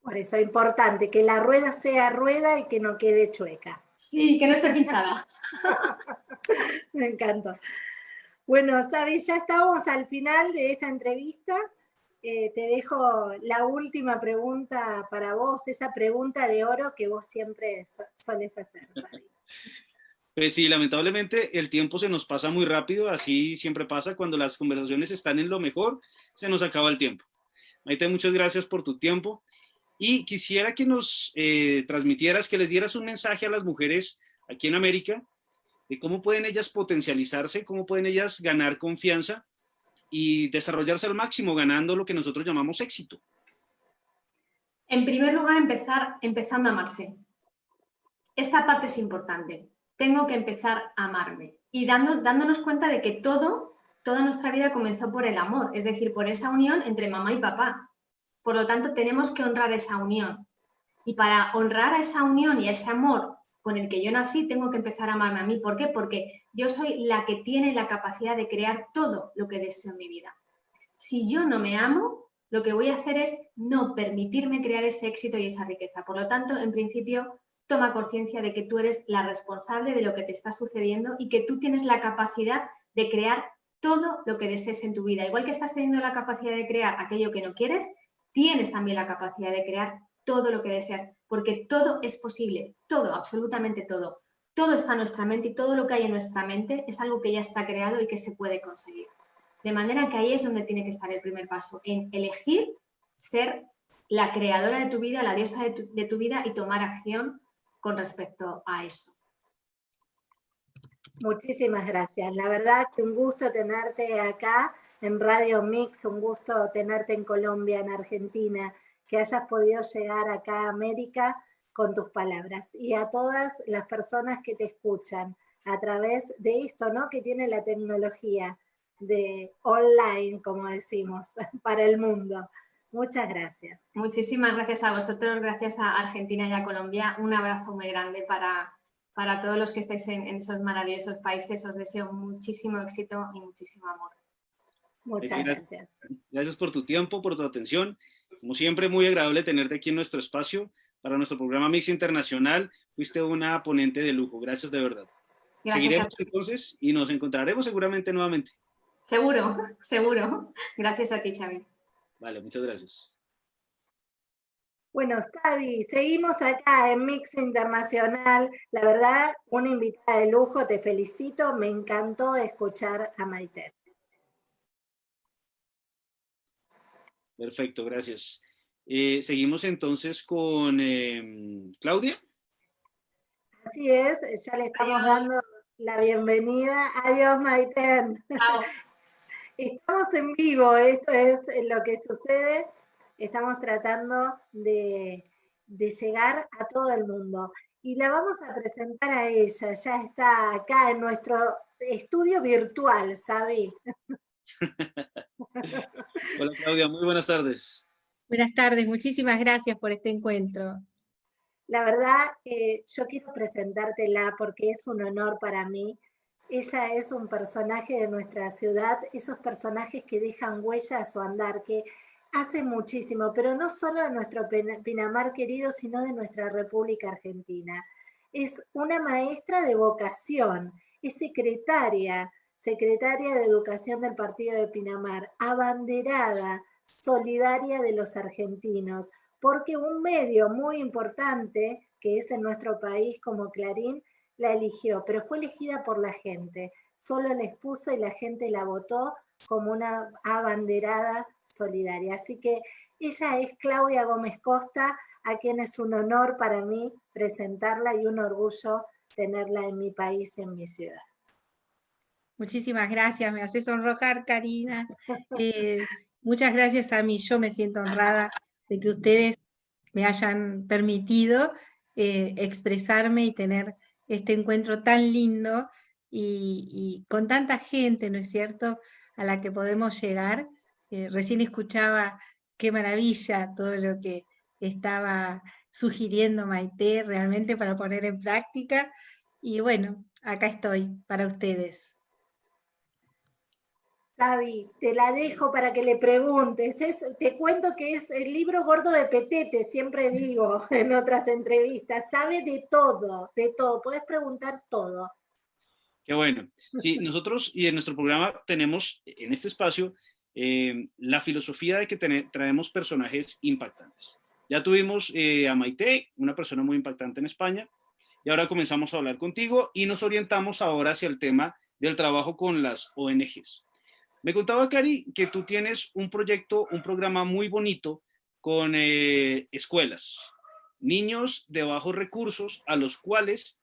Por eso es importante que la rueda sea rueda y que no quede chueca. Sí, que no esté pinchada. Me encanta. Bueno, Sabi, ya estamos al final de esta entrevista. Eh, te dejo la última pregunta para vos, esa pregunta de oro que vos siempre soles hacer. Pues sí, lamentablemente el tiempo se nos pasa muy rápido, así siempre pasa cuando las conversaciones están en lo mejor, se nos acaba el tiempo. Maite, muchas gracias por tu tiempo y quisiera que nos eh, transmitieras, que les dieras un mensaje a las mujeres aquí en América de cómo pueden ellas potencializarse, cómo pueden ellas ganar confianza y desarrollarse al máximo, ganando lo que nosotros llamamos éxito. En primer lugar, empezar empezando a amarse. Esta parte es importante tengo que empezar a amarme. Y dando, dándonos cuenta de que todo, toda nuestra vida comenzó por el amor, es decir, por esa unión entre mamá y papá. Por lo tanto, tenemos que honrar esa unión. Y para honrar a esa unión y ese amor con el que yo nací, tengo que empezar a amarme a mí. ¿Por qué? Porque yo soy la que tiene la capacidad de crear todo lo que deseo en mi vida. Si yo no me amo, lo que voy a hacer es no permitirme crear ese éxito y esa riqueza. Por lo tanto, en principio, toma conciencia de que tú eres la responsable de lo que te está sucediendo y que tú tienes la capacidad de crear todo lo que desees en tu vida. Igual que estás teniendo la capacidad de crear aquello que no quieres, tienes también la capacidad de crear todo lo que deseas, porque todo es posible, todo, absolutamente todo. Todo está en nuestra mente y todo lo que hay en nuestra mente es algo que ya está creado y que se puede conseguir. De manera que ahí es donde tiene que estar el primer paso, en elegir ser la creadora de tu vida, la diosa de tu, de tu vida y tomar acción con respecto a eso. Muchísimas gracias. La verdad que un gusto tenerte acá en Radio Mix, un gusto tenerte en Colombia, en Argentina, que hayas podido llegar acá a América con tus palabras. Y a todas las personas que te escuchan a través de esto, ¿no? Que tiene la tecnología de online, como decimos, para el mundo. Muchas gracias. Muchísimas gracias a vosotros, gracias a Argentina y a Colombia. Un abrazo muy grande para, para todos los que estáis en, esos maravillosos países. Os deseo muchísimo éxito y muchísimo amor. Muchas gracias. Gracias por tu tiempo, por tu atención. Como siempre, muy agradable tenerte aquí en nuestro espacio para nuestro programa Mix Internacional. Fuiste una ponente de lujo. Gracias de verdad. Seguiremos entonces y nos encontraremos seguramente nuevamente. Seguro, seguro. Gracias a ti, Xavi. Vale, muchas gracias. Bueno, Xavi, seguimos acá en Mix Internacional. La verdad, una invitada de lujo, te felicito, me encantó escuchar a Maite. Perfecto, gracias. Eh, seguimos entonces con em, Claudia. Así es, ya le estamos dando la bienvenida. Adiós, Maite. Estamos en vivo, esto es lo que sucede. Estamos tratando de, llegar a todo el mundo. Y la vamos a presentar a ella, ya está acá en nuestro estudio virtual, ¿sabí? Hola Claudia, muy buenas tardes. Buenas tardes, muchísimas gracias por este encuentro. La verdad, eh, yo quiero presentártela porque es un honor para mí ella es un personaje de nuestra ciudad, esos personajes que dejan huella a su andar, que hace muchísimo, pero no solo de nuestro Pinamar querido, sino de nuestra República Argentina. Es una maestra de vocación, es secretaria, secretaria de Educación del Partido de Pinamar, abanderada, solidaria de los argentinos, porque un medio muy importante, que es en nuestro país como Clarín, la eligió, pero fue elegida por la gente. Solo les puso y la gente la votó como una abanderada solidaria. Así que ella es Claudia Gómez Costa, a quien es un honor para mí presentarla y un orgullo tenerla en mi país, en mi ciudad. Muchísimas gracias, me hace sonrojar, Karina. Eh, muchas gracias a mí, yo me siento honrada de que ustedes me hayan permitido eh, expresarme y tener este encuentro tan lindo y, con tanta gente, ¿no es cierto?, a la que podemos llegar. Eh, recién escuchaba qué maravilla todo lo que estaba sugiriendo Maite realmente para poner en práctica. Y bueno, acá estoy para ustedes. Sabi, te la dejo para que le preguntes. te cuento que es el libro gordo de Petete, siempre digo en otras entrevistas. Sabe de todo, de todo. Puedes preguntar todo. Qué bueno. Sí, nosotros y en nuestro programa tenemos en este espacio eh, la filosofía de que traemos personajes impactantes. Ya tuvimos eh, a Maite, una persona muy impactante en España, y ahora comenzamos a hablar contigo y nos orientamos ahora hacia el tema del trabajo con las ONGs. Me contaba, Cari, que tú tienes un proyecto, un programa muy bonito con eh, escuelas, niños de bajos recursos a los cuales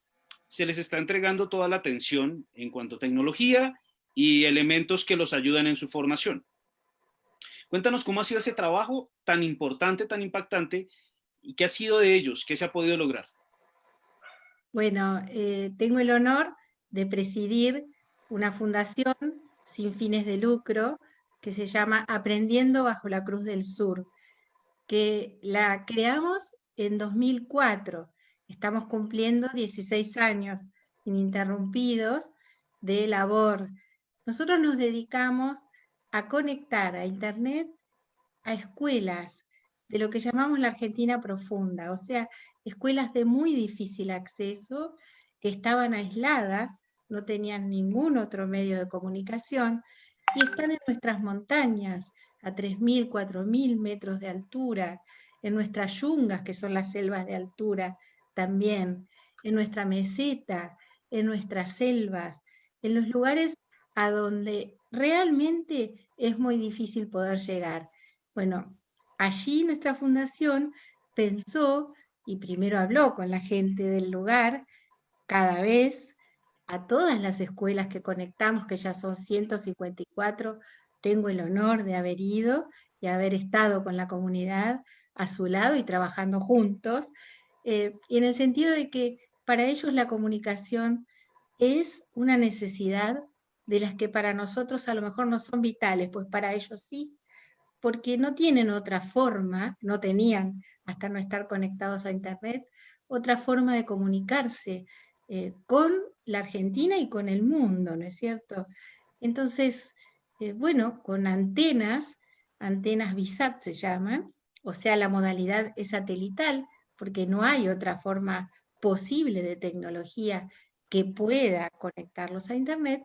se les está entregando toda la atención en cuanto a tecnología y elementos que los ayudan en su formación. Cuéntanos cómo ha sido ese trabajo tan importante, tan impactante, y qué ha sido de ellos, qué se ha podido lograr. Bueno, eh, tengo el honor de presidir una fundación sin fines de lucro que se llama Aprendiendo bajo la Cruz del Sur, que la creamos en 2004. Estamos cumpliendo 16 años ininterrumpidos de labor. Nosotros nos dedicamos a conectar a Internet a escuelas de lo que llamamos la Argentina profunda, o sea, escuelas de muy difícil acceso que estaban aisladas, no tenían ningún otro medio de comunicación y están en nuestras montañas a 3.000, 4.000 metros de altura, en nuestras yungas, que son las selvas de altura también, en nuestra meseta, en nuestras selvas, en los lugares a donde realmente es muy difícil poder llegar. Bueno, allí nuestra fundación pensó y primero habló con la gente del lugar, cada vez a todas las escuelas que conectamos, que ya son 154, tengo el honor de haber ido y haber estado con la comunidad a su lado y trabajando juntos, eh, y en el sentido de que para ellos la comunicación es una necesidad de las que para nosotros a lo mejor no son vitales, pues para ellos sí, porque no tienen otra forma, no tenían hasta no estar conectados a Internet, otra forma de comunicarse eh, con la Argentina y con el mundo, ¿no es cierto? Entonces, eh, bueno, con antenas, antenas BISAT se llaman, o sea, la modalidad es satelital, porque no hay otra forma posible de tecnología que pueda conectarlos a Internet,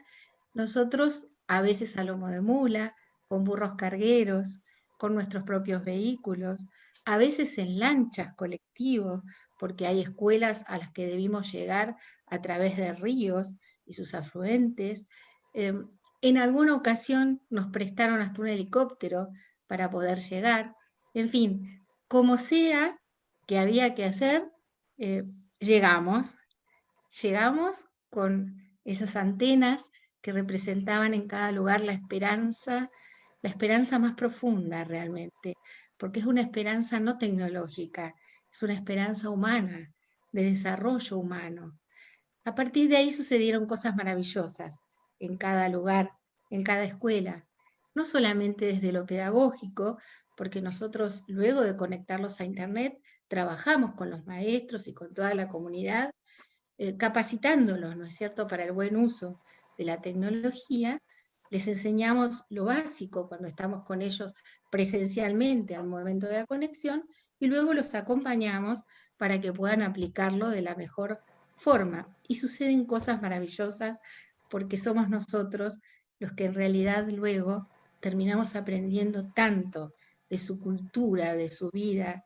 nosotros, a veces a lomo de mula, con burros cargueros, con nuestros propios vehículos, a veces en lanchas colectivos, porque hay escuelas a las que debimos llegar a través de ríos y sus afluentes. Em, en alguna ocasión nos prestaron hasta un helicóptero para poder llegar. En fin, como sea que había que hacer, eh, llegamos. Llegamos con esas antenas que representaban en cada lugar la esperanza, la esperanza más profunda realmente, porque es una esperanza no tecnológica, es una esperanza humana, de desarrollo humano. A partir de ahí sucedieron cosas maravillosas en cada lugar, en cada escuela, no solamente desde lo pedagógico, porque nosotros luego de conectarlos a Internet trabajamos con los maestros y con toda la comunidad, eh, capacitándolos, ¿no es cierto?, para el buen uso de la tecnología, les enseñamos lo básico cuando estamos con ellos presencialmente al momento de la conexión y luego los acompañamos para que puedan aplicarlo de la mejor forma. Y suceden cosas maravillosas porque somos nosotros los que en realidad luego terminamos aprendiendo tanto de su cultura, de su vida,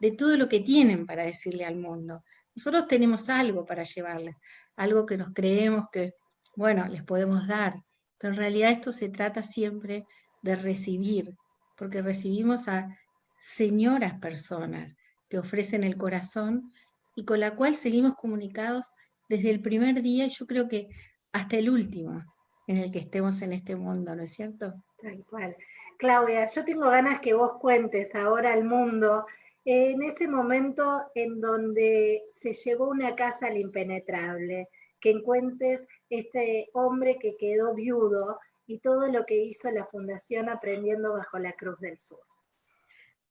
de todo lo que tienen para decirle al mundo. Nosotros tenemos algo para llevarles, algo que nos creemos que bueno, les podemos dar, pero en realidad esto se trata siempre de recibir, porque recibimos a señoras personas que ofrecen el corazón y con la cual seguimos comunicados desde el primer día yo creo que hasta el último en el que estemos en este mundo, ¿no es cierto? Tal cual. Claudia, yo tengo ganas que vos cuentes ahora al mundo en ese momento en donde se llevó una casa al impenetrable, que encuentres este hombre que quedó viudo y todo lo que hizo la Fundación Aprendiendo Bajo la Cruz del Sur.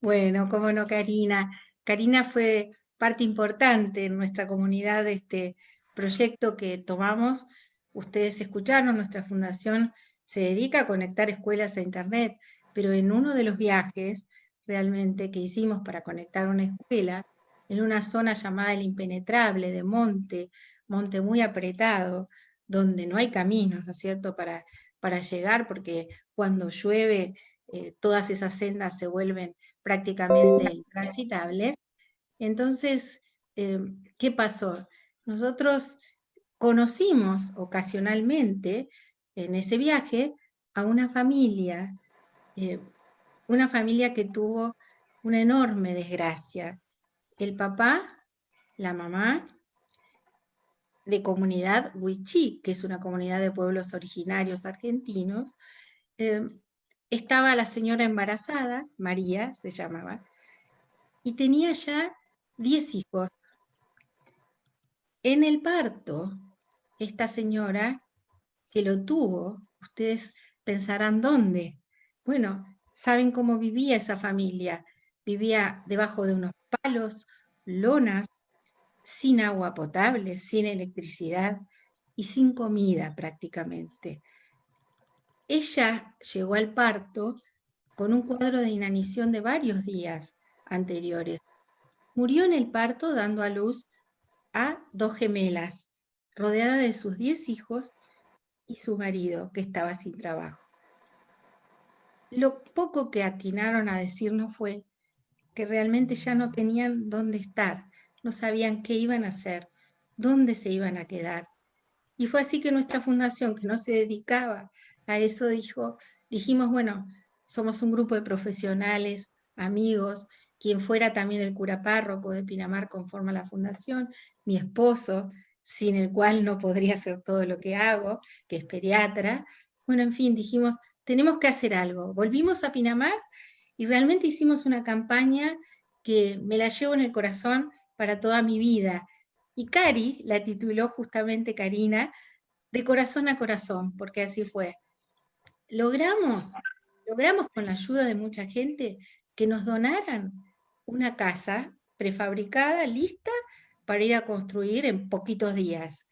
Bueno, cómo no, Karina. Karina fue parte importante en nuestra comunidad de este proyecto que tomamos. Ustedes escucharon, nuestra fundación se dedica a conectar escuelas a Internet, pero en uno de los viajes realmente que hicimos para conectar una escuela, en una zona llamada el impenetrable de monte, monte muy apretado, donde no hay caminos, ¿no es cierto?, para, para llegar, porque cuando llueve eh, todas esas sendas se vuelven prácticamente intransitables. Entonces, eh, ¿qué pasó? nosotros conocimos ocasionalmente en ese viaje a una familia, eh, una familia que tuvo una enorme desgracia. El papá, la mamá, de comunidad Huichí, que es una comunidad de pueblos originarios argentinos, eh, estaba la señora embarazada, María se llamaba, y tenía ya 10 hijos. En el parto, esta señora que lo tuvo, ustedes pensarán dónde. Bueno, saben cómo vivía esa familia. Vivía debajo de unos palos, lonas, sin agua potable, sin electricidad y sin comida prácticamente. Ella llegó al parto con un cuadro de inanición de varios días anteriores. Murió en el parto dando a luz a dos gemelas, rodeada de sus diez hijos y su marido, que estaba sin trabajo. Lo poco que atinaron a decirnos fue que realmente ya no tenían dónde estar, no sabían qué iban a hacer, dónde se iban a quedar. Y fue así que nuestra fundación, que no se dedicaba a eso, dijo, dijimos, bueno, somos un grupo de profesionales, amigos, quien fuera también el cura párroco de Pinamar conforma la fundación, mi esposo, sin el cual no podría hacer todo lo que hago, que es pediatra. Bueno, en fin, dijimos, tenemos que hacer algo. Volvimos a Pinamar y realmente hicimos una campaña que me la llevo en el corazón para toda mi vida. Y Cari la tituló justamente Karina, de corazón a corazón, porque así fue. Logramos, logramos con la ayuda de mucha gente que nos donaran una casa prefabricada, lista para ir a construir en poquitos días,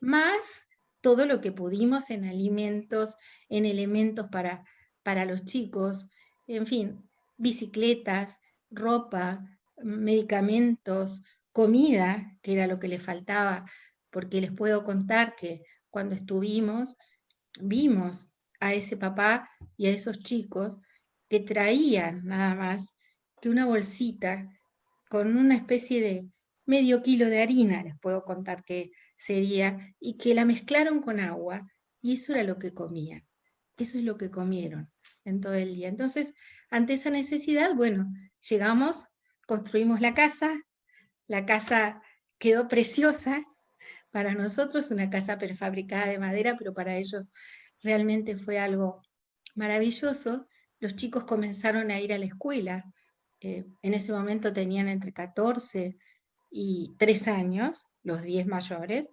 más todo lo que pudimos en alimentos, en elementos para, para los chicos, en fin, bicicletas, ropa, medicamentos, comida, que era lo que les faltaba, porque les puedo contar que cuando estuvimos, vimos a ese papá y a esos chicos que traían nada más que una bolsita con una especie de medio kilo de harina, les puedo contar que sería, y que la mezclaron con agua, y eso era lo que comían. Eso es lo que comieron en todo el día. Entonces, ante esa necesidad, bueno, llegamos construimos la casa, la casa quedó preciosa. Para nosotros, una casa prefabricada de madera, pero para ellos realmente fue algo maravilloso. Los chicos comenzaron a ir a la escuela, eh, en ese momento tenían entre 14 y 3 años, los 10 mayores,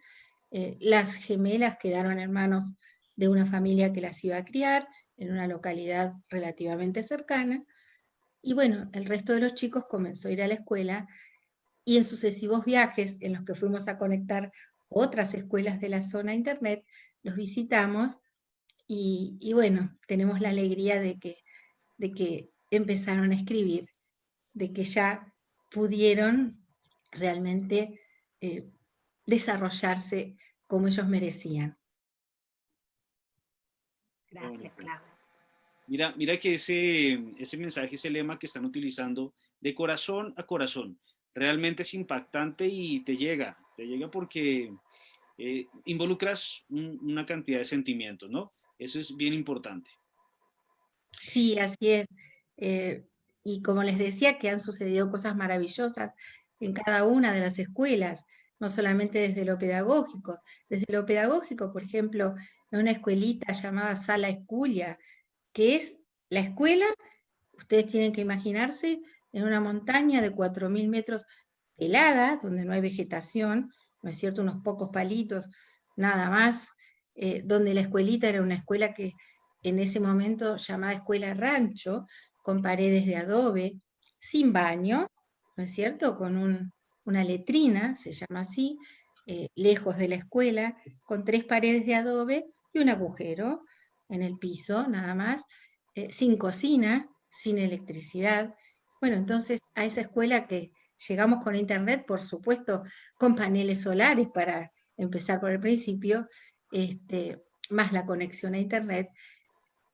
eh, las gemelas quedaron en manos de una familia que las iba a criar en una localidad relativamente cercana, y bueno, el resto de los chicos comenzó a ir a la escuela y en sucesivos viajes en los que fuimos a conectar otras escuelas de la zona internet, los visitamos y, bueno, tenemos la alegría de que, de que empezaron a escribir, de que ya pudieron realmente eh, desarrollarse como ellos merecían. Gracias, Claudia. Mira, mira que ese, ese mensaje, ese lema que están utilizando de corazón a corazón, realmente es impactante y te llega, te llega porque eh, involucras una cantidad de sentimientos, ¿no? Eso es bien importante. Sí, así es. Eh, y como les decía, que han sucedido cosas maravillosas en cada una de las escuelas, no solamente desde lo pedagógico. Desde lo pedagógico, por ejemplo, en una escuelita llamada Sala Esculia, que es la escuela, ustedes tienen que imaginarse, en una montaña de 4.000 metros helada, donde no hay vegetación, ¿no es cierto?, unos pocos palitos, nada más, eh, donde la escuelita era una escuela que en ese momento llamada escuela rancho, con paredes de adobe, sin baño, ¿no es cierto?, con una letrina, se llama así, eh, lejos de la escuela, con tres paredes de adobe y un agujero, en el piso, nada más, eh, sin cocina, sin electricidad. Bueno, entonces a esa escuela que llegamos con internet, por supuesto, con paneles solares para empezar por el principio, este, más la conexión a internet,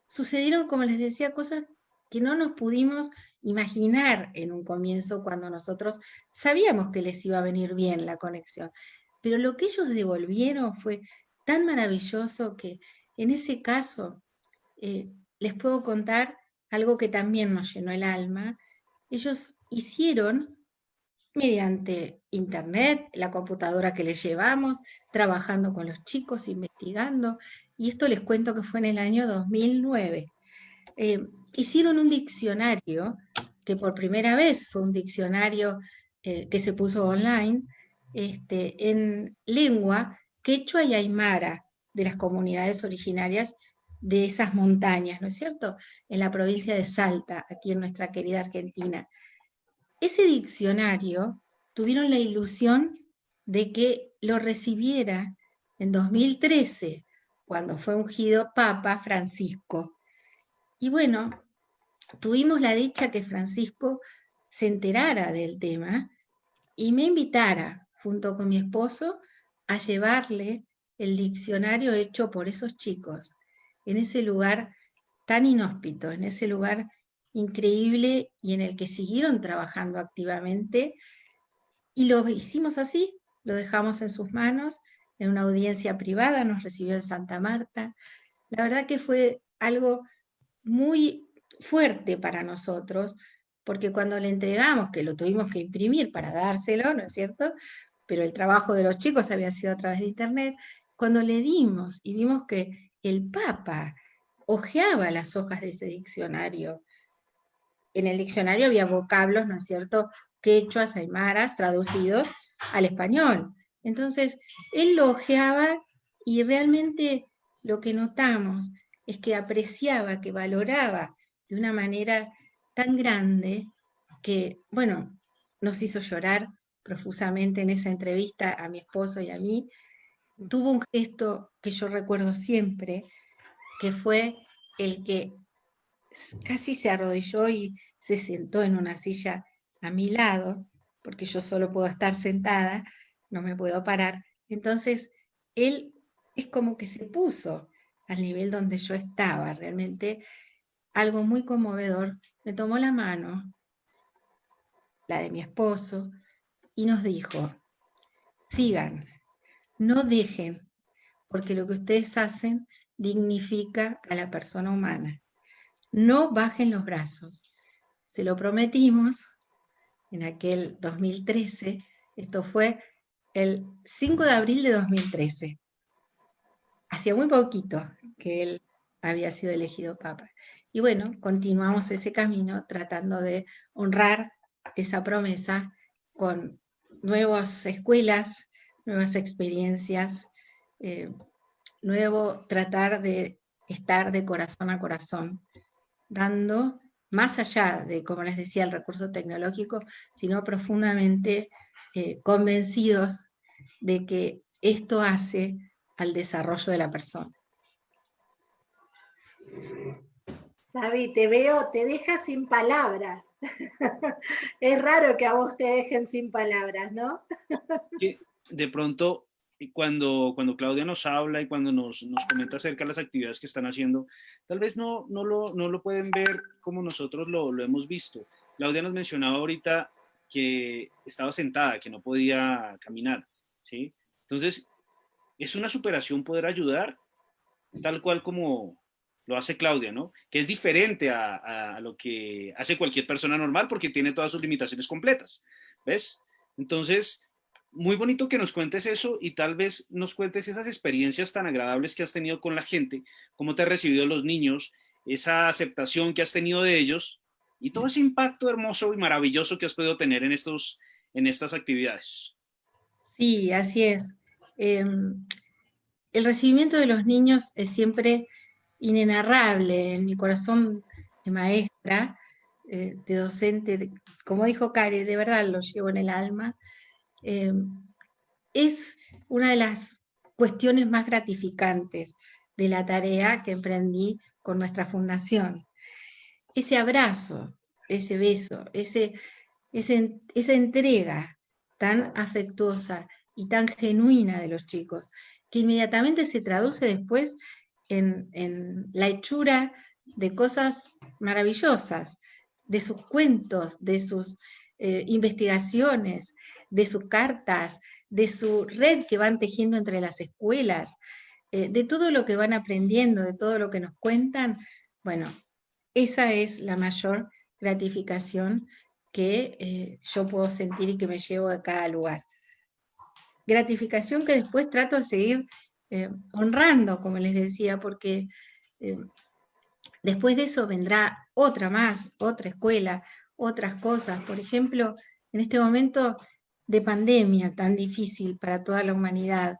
sucedieron, como les decía, cosas que no nos pudimos imaginar en un comienzo cuando nosotros sabíamos que les iba a venir bien la conexión. pero lo que ellos devolvieron fue tan maravilloso que en ese caso eh, les puedo contar algo que también nos llenó el alma. Ellos hicieron mediante internet, la computadora que les llevamos, trabajando con los chicos, investigando, y esto les cuento que fue en el año 2009. Eh, hicieron un diccionario, que por primera vez fue un diccionario eh, que se puso online, este, en lengua quechua y aymara de las comunidades originarias de esas montañas, ¿no es cierto? En la provincia de Salta, aquí en nuestra querida Argentina. Ese diccionario tuvieron la ilusión de que lo recibiera en 2013, cuando fue ungido Papa Francisco. Y bueno, tuvimos la dicha que Francisco se enterara del tema y me invitara, junto con mi esposo, a llevarle el diccionario hecho por esos chicos en ese lugar tan inhóspito, en ese lugar increíble y en el que siguieron trabajando activamente. Y lo hicimos así, lo dejamos en sus manos, en una audiencia privada, nos recibió en Santa Marta. La verdad que fue algo muy fuerte para nosotros, porque cuando le entregamos, que lo tuvimos que imprimir para dárselo, ¿no es cierto? Pero el trabajo de los chicos había sido a través de internet, cuando le dimos y vimos que el Papa hojeaba las hojas de ese diccionario. En el diccionario había vocablos, ¿no es cierto?, quechuas, aymaras, traducidos al español. Entonces, él lo hojeaba y realmente lo que notamos es que apreciaba, que valoraba de una manera tan grande que, bueno, nos hizo llorar profusamente en esa entrevista a mi esposo y a mí, tuvo un gesto que yo recuerdo siempre, que fue el que casi se arrodilló y se sentó en una silla a mi lado, porque yo solo puedo estar sentada, no me puedo parar. Entonces, él es como que se puso al nivel donde yo estaba, realmente algo muy conmovedor. Me tomó la mano, la de mi esposo, y nos dijo, sigan, no dejen, porque lo que ustedes hacen dignifica a la persona humana. No bajen los brazos. Se lo prometimos en aquel 2013, esto fue el 5 de abril de 2013. Hacía muy poquito que él había sido elegido papa. Y bueno, continuamos ese camino tratando de honrar esa promesa con nuevas escuelas, nuevas experiencias, eh, nuevo tratar de estar de corazón a corazón, dando más allá de, como les decía, el recurso tecnológico, sino profundamente eh, convencidos de que esto hace al desarrollo de la persona. Sabi, te veo, te deja sin palabras. es raro que a vos te dejen sin palabras, ¿no? De pronto, cuando, cuando Claudia nos habla y cuando nos, nos, comenta acerca de las actividades que están haciendo, tal vez no, no, lo, no lo pueden ver como nosotros lo, lo hemos visto. Claudia nos mencionaba ahorita que estaba sentada, que no podía caminar, ¿sí? Entonces, es una superación poder ayudar, tal cual como lo hace Claudia, ¿no? Que es diferente a, a, lo que hace cualquier persona normal porque tiene todas sus limitaciones completas, ¿ves? Entonces, muy bonito que nos cuentes eso y tal vez nos cuentes esas experiencias tan agradables que has tenido con la gente, cómo te han recibido los niños, esa aceptación que has tenido de ellos y todo ese impacto hermoso y maravilloso que has podido tener en, estos, en estas actividades. Sí, así es. Em, el recibimiento de los niños es siempre inenarrable en mi corazón de maestra, eh, de docente, como dijo Cari, de verdad lo llevo en el alma, eh, es una de las cuestiones más gratificantes de la tarea que emprendí con nuestra fundación. Ese abrazo, ese beso, ese, esa entrega tan afectuosa y tan genuina de los chicos, que inmediatamente se traduce después en, la hechura de cosas maravillosas, de sus cuentos, de sus eh, investigaciones, de sus cartas, de su red que van tejiendo entre las escuelas, eh, de todo lo que van aprendiendo, de todo lo que nos cuentan, bueno, esa es la mayor gratificación que eh, yo puedo sentir y que me llevo a cada lugar. Gratificación que después trato de seguir eh, honrando, como les decía, porque después de eso vendrá otra más, otra escuela, otras cosas. Por ejemplo, en este momento de pandemia tan difícil para toda la humanidad,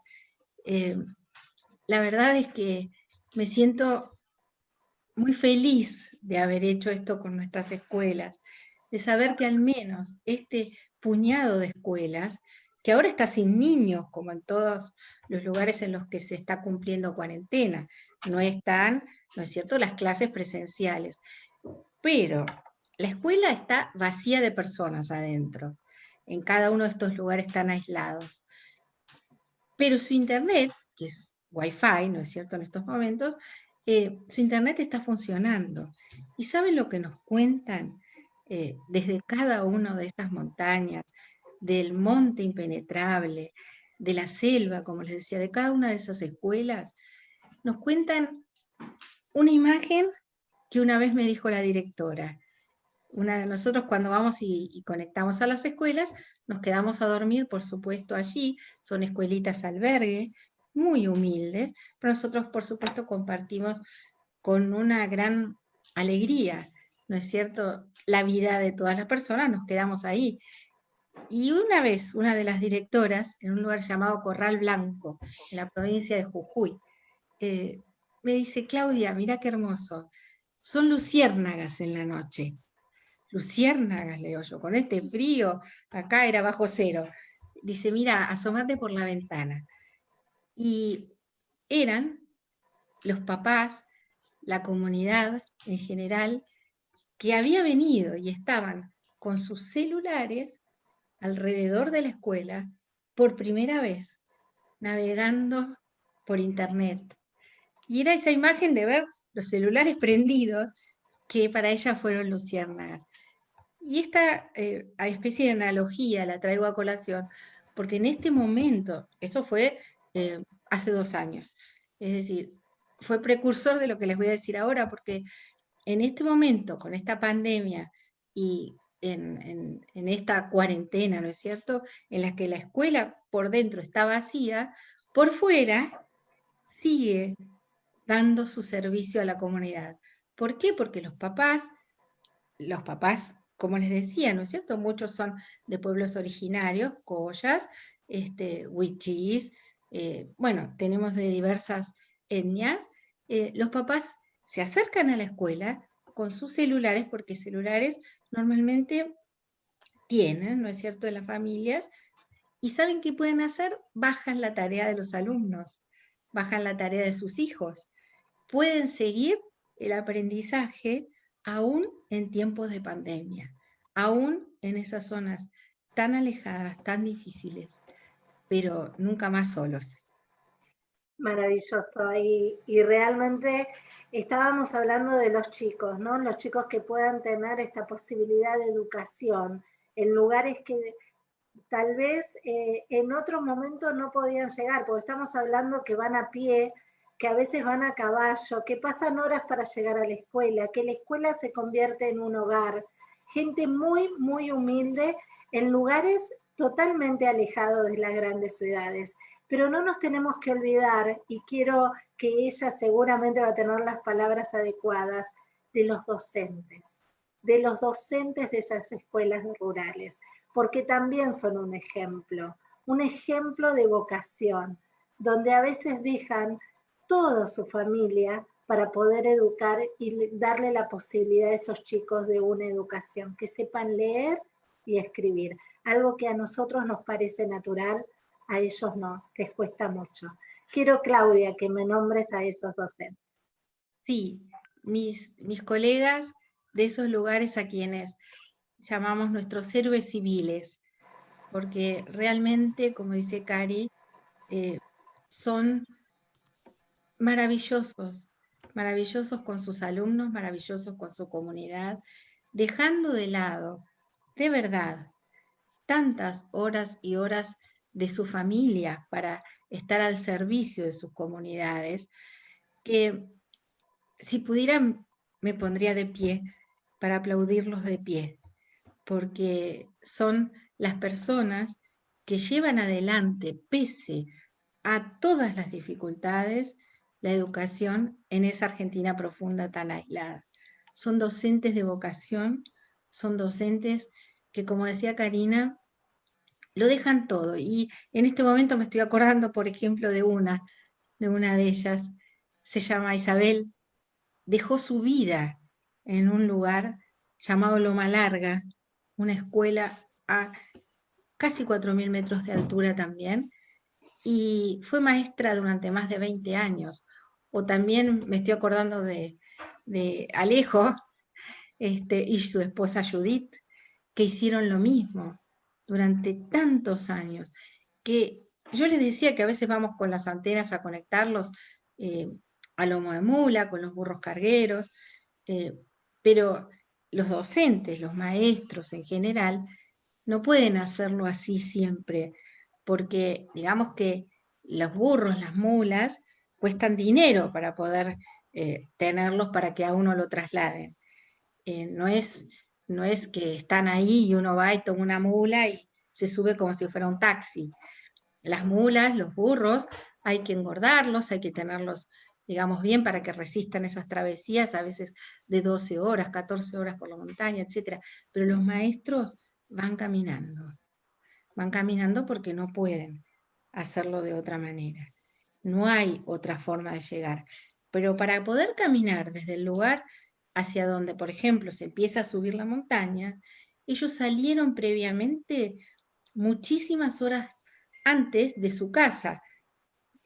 la verdad es que me siento muy feliz de haber hecho esto con nuestras escuelas, de saber que al menos este puñado de escuelas, que ahora está sin niños, como en todos los lugares en los que se está cumpliendo cuarentena, no están, ¿no es cierto?, las clases presenciales, pero la escuela está vacía de personas adentro, en cada uno de estos lugares tan aislados. Pero su internet, que es Wi-Fi, ¿no es cierto?, en estos momentos, eh, su internet está funcionando. ¿Y saben lo que nos cuentan eh, desde cada una de estas montañas, del monte impenetrable, de la selva, como les decía, de cada una de esas escuelas? Nos cuentan una imagen que una vez me dijo la directora. Una, nosotros cuando vamos y, y, conectamos a las escuelas, nos quedamos a dormir, por supuesto, allí, son escuelitas albergue, muy humildes, pero nosotros por supuesto compartimos con una gran alegría, ¿no es cierto?, la vida de todas las personas, nos quedamos ahí. Y una vez, una de las directoras, en un lugar llamado Corral Blanco, en la provincia de Jujuy, eh, me dice, Claudia, mira qué hermoso, son luciérnagas en la noche. Luciérnagas, le digo yo, con este frío, acá era bajo cero. Dice, mira, asomate por la ventana. Y eran los papás, la comunidad en general, que había venido y estaban con sus celulares alrededor de la escuela por primera vez, navegando por internet. Y era esa imagen de ver los celulares prendidos que para ella fueron luciérnagas. Y esta eh, especie de analogía la traigo a colación, porque en este momento, eso fue eh, hace dos años. Es decir, fue precursor de lo que les voy a decir ahora, porque en este momento, con esta pandemia y en, esta cuarentena, ¿no es cierto?, en la que la escuela por dentro está vacía, por fuera sigue dando su servicio a la comunidad. ¿Por qué? Porque los papás, los papás, como les decía, ¿no es cierto? Muchos son de pueblos originarios, collas, este, eh, bueno, tenemos de diversas etnias, eh, los papás se acercan a la escuela con sus celulares, porque celulares normalmente tienen, ¿no es cierto?, de las familias, y saben qué pueden hacer, bajan la tarea de los alumnos, bajan la tarea de sus hijos, pueden seguir el aprendizaje aún en tiempos de pandemia, aún en esas zonas tan alejadas, tan difíciles pero nunca más solos. Maravilloso. Y, realmente estábamos hablando de los chicos, ¿no? Los chicos que puedan tener esta posibilidad de educación en lugares que tal vez eh, en otro momento no podían llegar, porque estamos hablando que van a pie, que a veces van a caballo, que pasan horas para llegar a la escuela, que la escuela se convierte en un hogar. Gente muy, muy humilde en lugares totalmente alejado de las grandes ciudades. Pero no nos tenemos que olvidar, y quiero que ella seguramente va a tener las palabras adecuadas, de los docentes, de los docentes de esas escuelas rurales, porque también son un ejemplo, un ejemplo de vocación, donde a veces dejan toda su familia para poder educar y darle la posibilidad a esos chicos de una educación, que sepan leer y escribir algo que a nosotros nos parece natural, a ellos no, les cuesta mucho. Quiero, Claudia, que me nombres a esos docentes. Sí, mis, mis colegas de esos lugares a quienes llamamos nuestros héroes civiles, porque realmente, como dice Cari, eh, son maravillosos, maravillosos con sus alumnos, maravillosos con su comunidad, dejando de lado, de verdad, tantas horas y horas de su familia para estar al servicio de sus comunidades, que si pudieran me pondría de pie para aplaudirlos de pie, porque son las personas que llevan adelante, pese a todas las dificultades, la educación en esa Argentina profunda tan aislada. Son docentes de vocación, son docentes que, como decía Karina, lo dejan todo. Y en este momento me estoy acordando, por ejemplo, de una, de una de ellas, se llama Isabel, dejó su vida en un lugar llamado Loma Larga, una escuela a casi 4.000 metros de altura también, y fue maestra durante más de 20 años. O también me estoy acordando de, Alejo este, y su esposa Judith, que hicieron lo mismo durante tantos años, que yo les decía que a veces vamos con las antenas a conectarlos eh, a lomo de mula, con los burros cargueros, eh, pero los docentes, los maestros en general, no pueden hacerlo así siempre, porque digamos que los burros, las mulas, cuestan dinero para poder eh, tenerlos para que a uno lo trasladen. Eh, no, es, no es que están ahí y uno va y toma una mula y se sube como si fuera un taxi. Las mulas, los burros, hay que engordarlos, hay que tenerlos, digamos, bien para que resistan esas travesías, a veces de 12 horas, 14 horas por la montaña, etc. Pero los maestros van caminando van caminando porque no pueden hacerlo de otra manera. No hay otra forma de llegar. Pero para poder caminar desde el lugar hacia donde, por ejemplo, se empieza a subir la montaña, ellos salieron previamente muchísimas horas antes de su casa.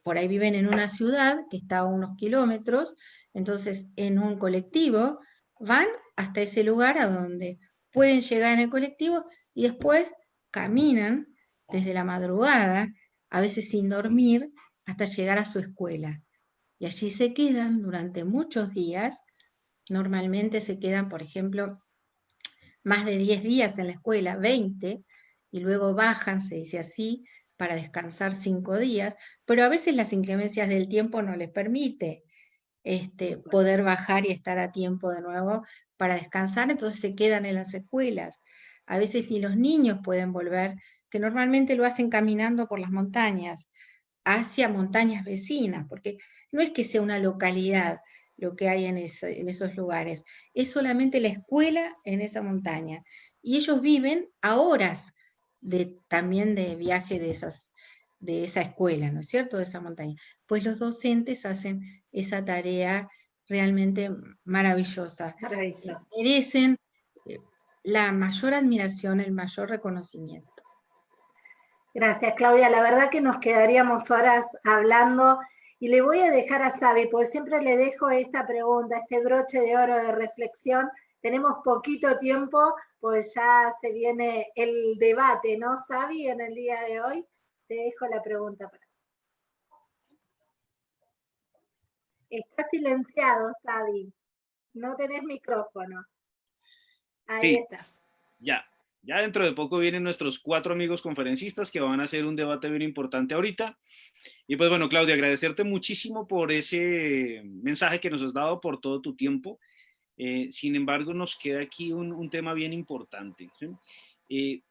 Por ahí viven en una ciudad que está a unos kilómetros, entonces en un colectivo van hasta ese lugar a donde pueden llegar en el colectivo y después caminan desde la madrugada, a veces sin dormir, hasta llegar a su escuela. Y allí se quedan durante muchos días. Normalmente se quedan, por ejemplo, más de 10 días en la escuela, 20, y luego bajan, se dice así, para descansar 5 días, pero a veces las inclemencias del tiempo no les permite este, poder bajar y estar a tiempo de nuevo para descansar, entonces se quedan en las escuelas. A veces ni los niños pueden volver, que normalmente lo hacen caminando por las montañas, hacia montañas vecinas, porque no es que sea una localidad lo que hay en, esos lugares, es solamente la escuela en esa montaña. Y ellos viven a horas de, también de viaje de, esas, de esa escuela, ¿no es cierto?, de esa montaña. Pues los docentes hacen esa tarea realmente maravillosa. Maravillosa. Merecen la mayor admiración, el mayor reconocimiento. Gracias, Claudia. La verdad que nos quedaríamos horas hablando y le voy a dejar a Sabi, porque siempre le dejo esta pregunta, este broche de oro de reflexión. Tenemos poquito tiempo, pues ya se viene el debate, ¿no, Sabi, en el día de hoy? Te dejo la pregunta. Para... Está silenciado, Sabi. No tenés micrófono. Ahí está. Ya, ya dentro de poco vienen nuestros cuatro amigos conferencistas que van a hacer un debate bien importante ahorita. Y pues bueno, Claudia, agradecerte muchísimo por ese mensaje que nos has dado, por todo tu tiempo. Eh, sin embargo, nos queda aquí un, tema bien importante. Eh,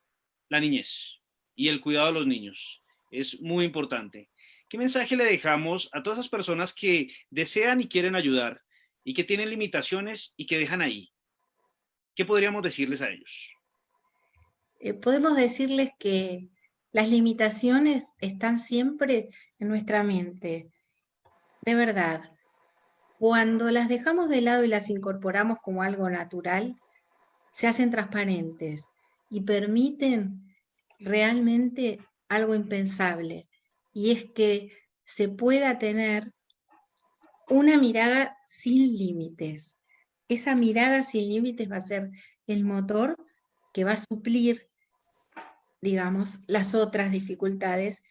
la niñez y el cuidado de los niños es muy importante. ¿Qué mensaje le dejamos a todas esas personas que desean y quieren ayudar y que tienen limitaciones y que dejan ahí? ¿Qué podríamos decirles a ellos? Eh, podemos decirles que las limitaciones están siempre en nuestra mente. De verdad, cuando las dejamos de lado y las incorporamos como algo natural, se hacen transparentes y permiten realmente algo impensable, y es que se pueda tener una mirada sin límites, esa mirada sin límites va a ser el motor que va a suplir, digamos, las otras dificultades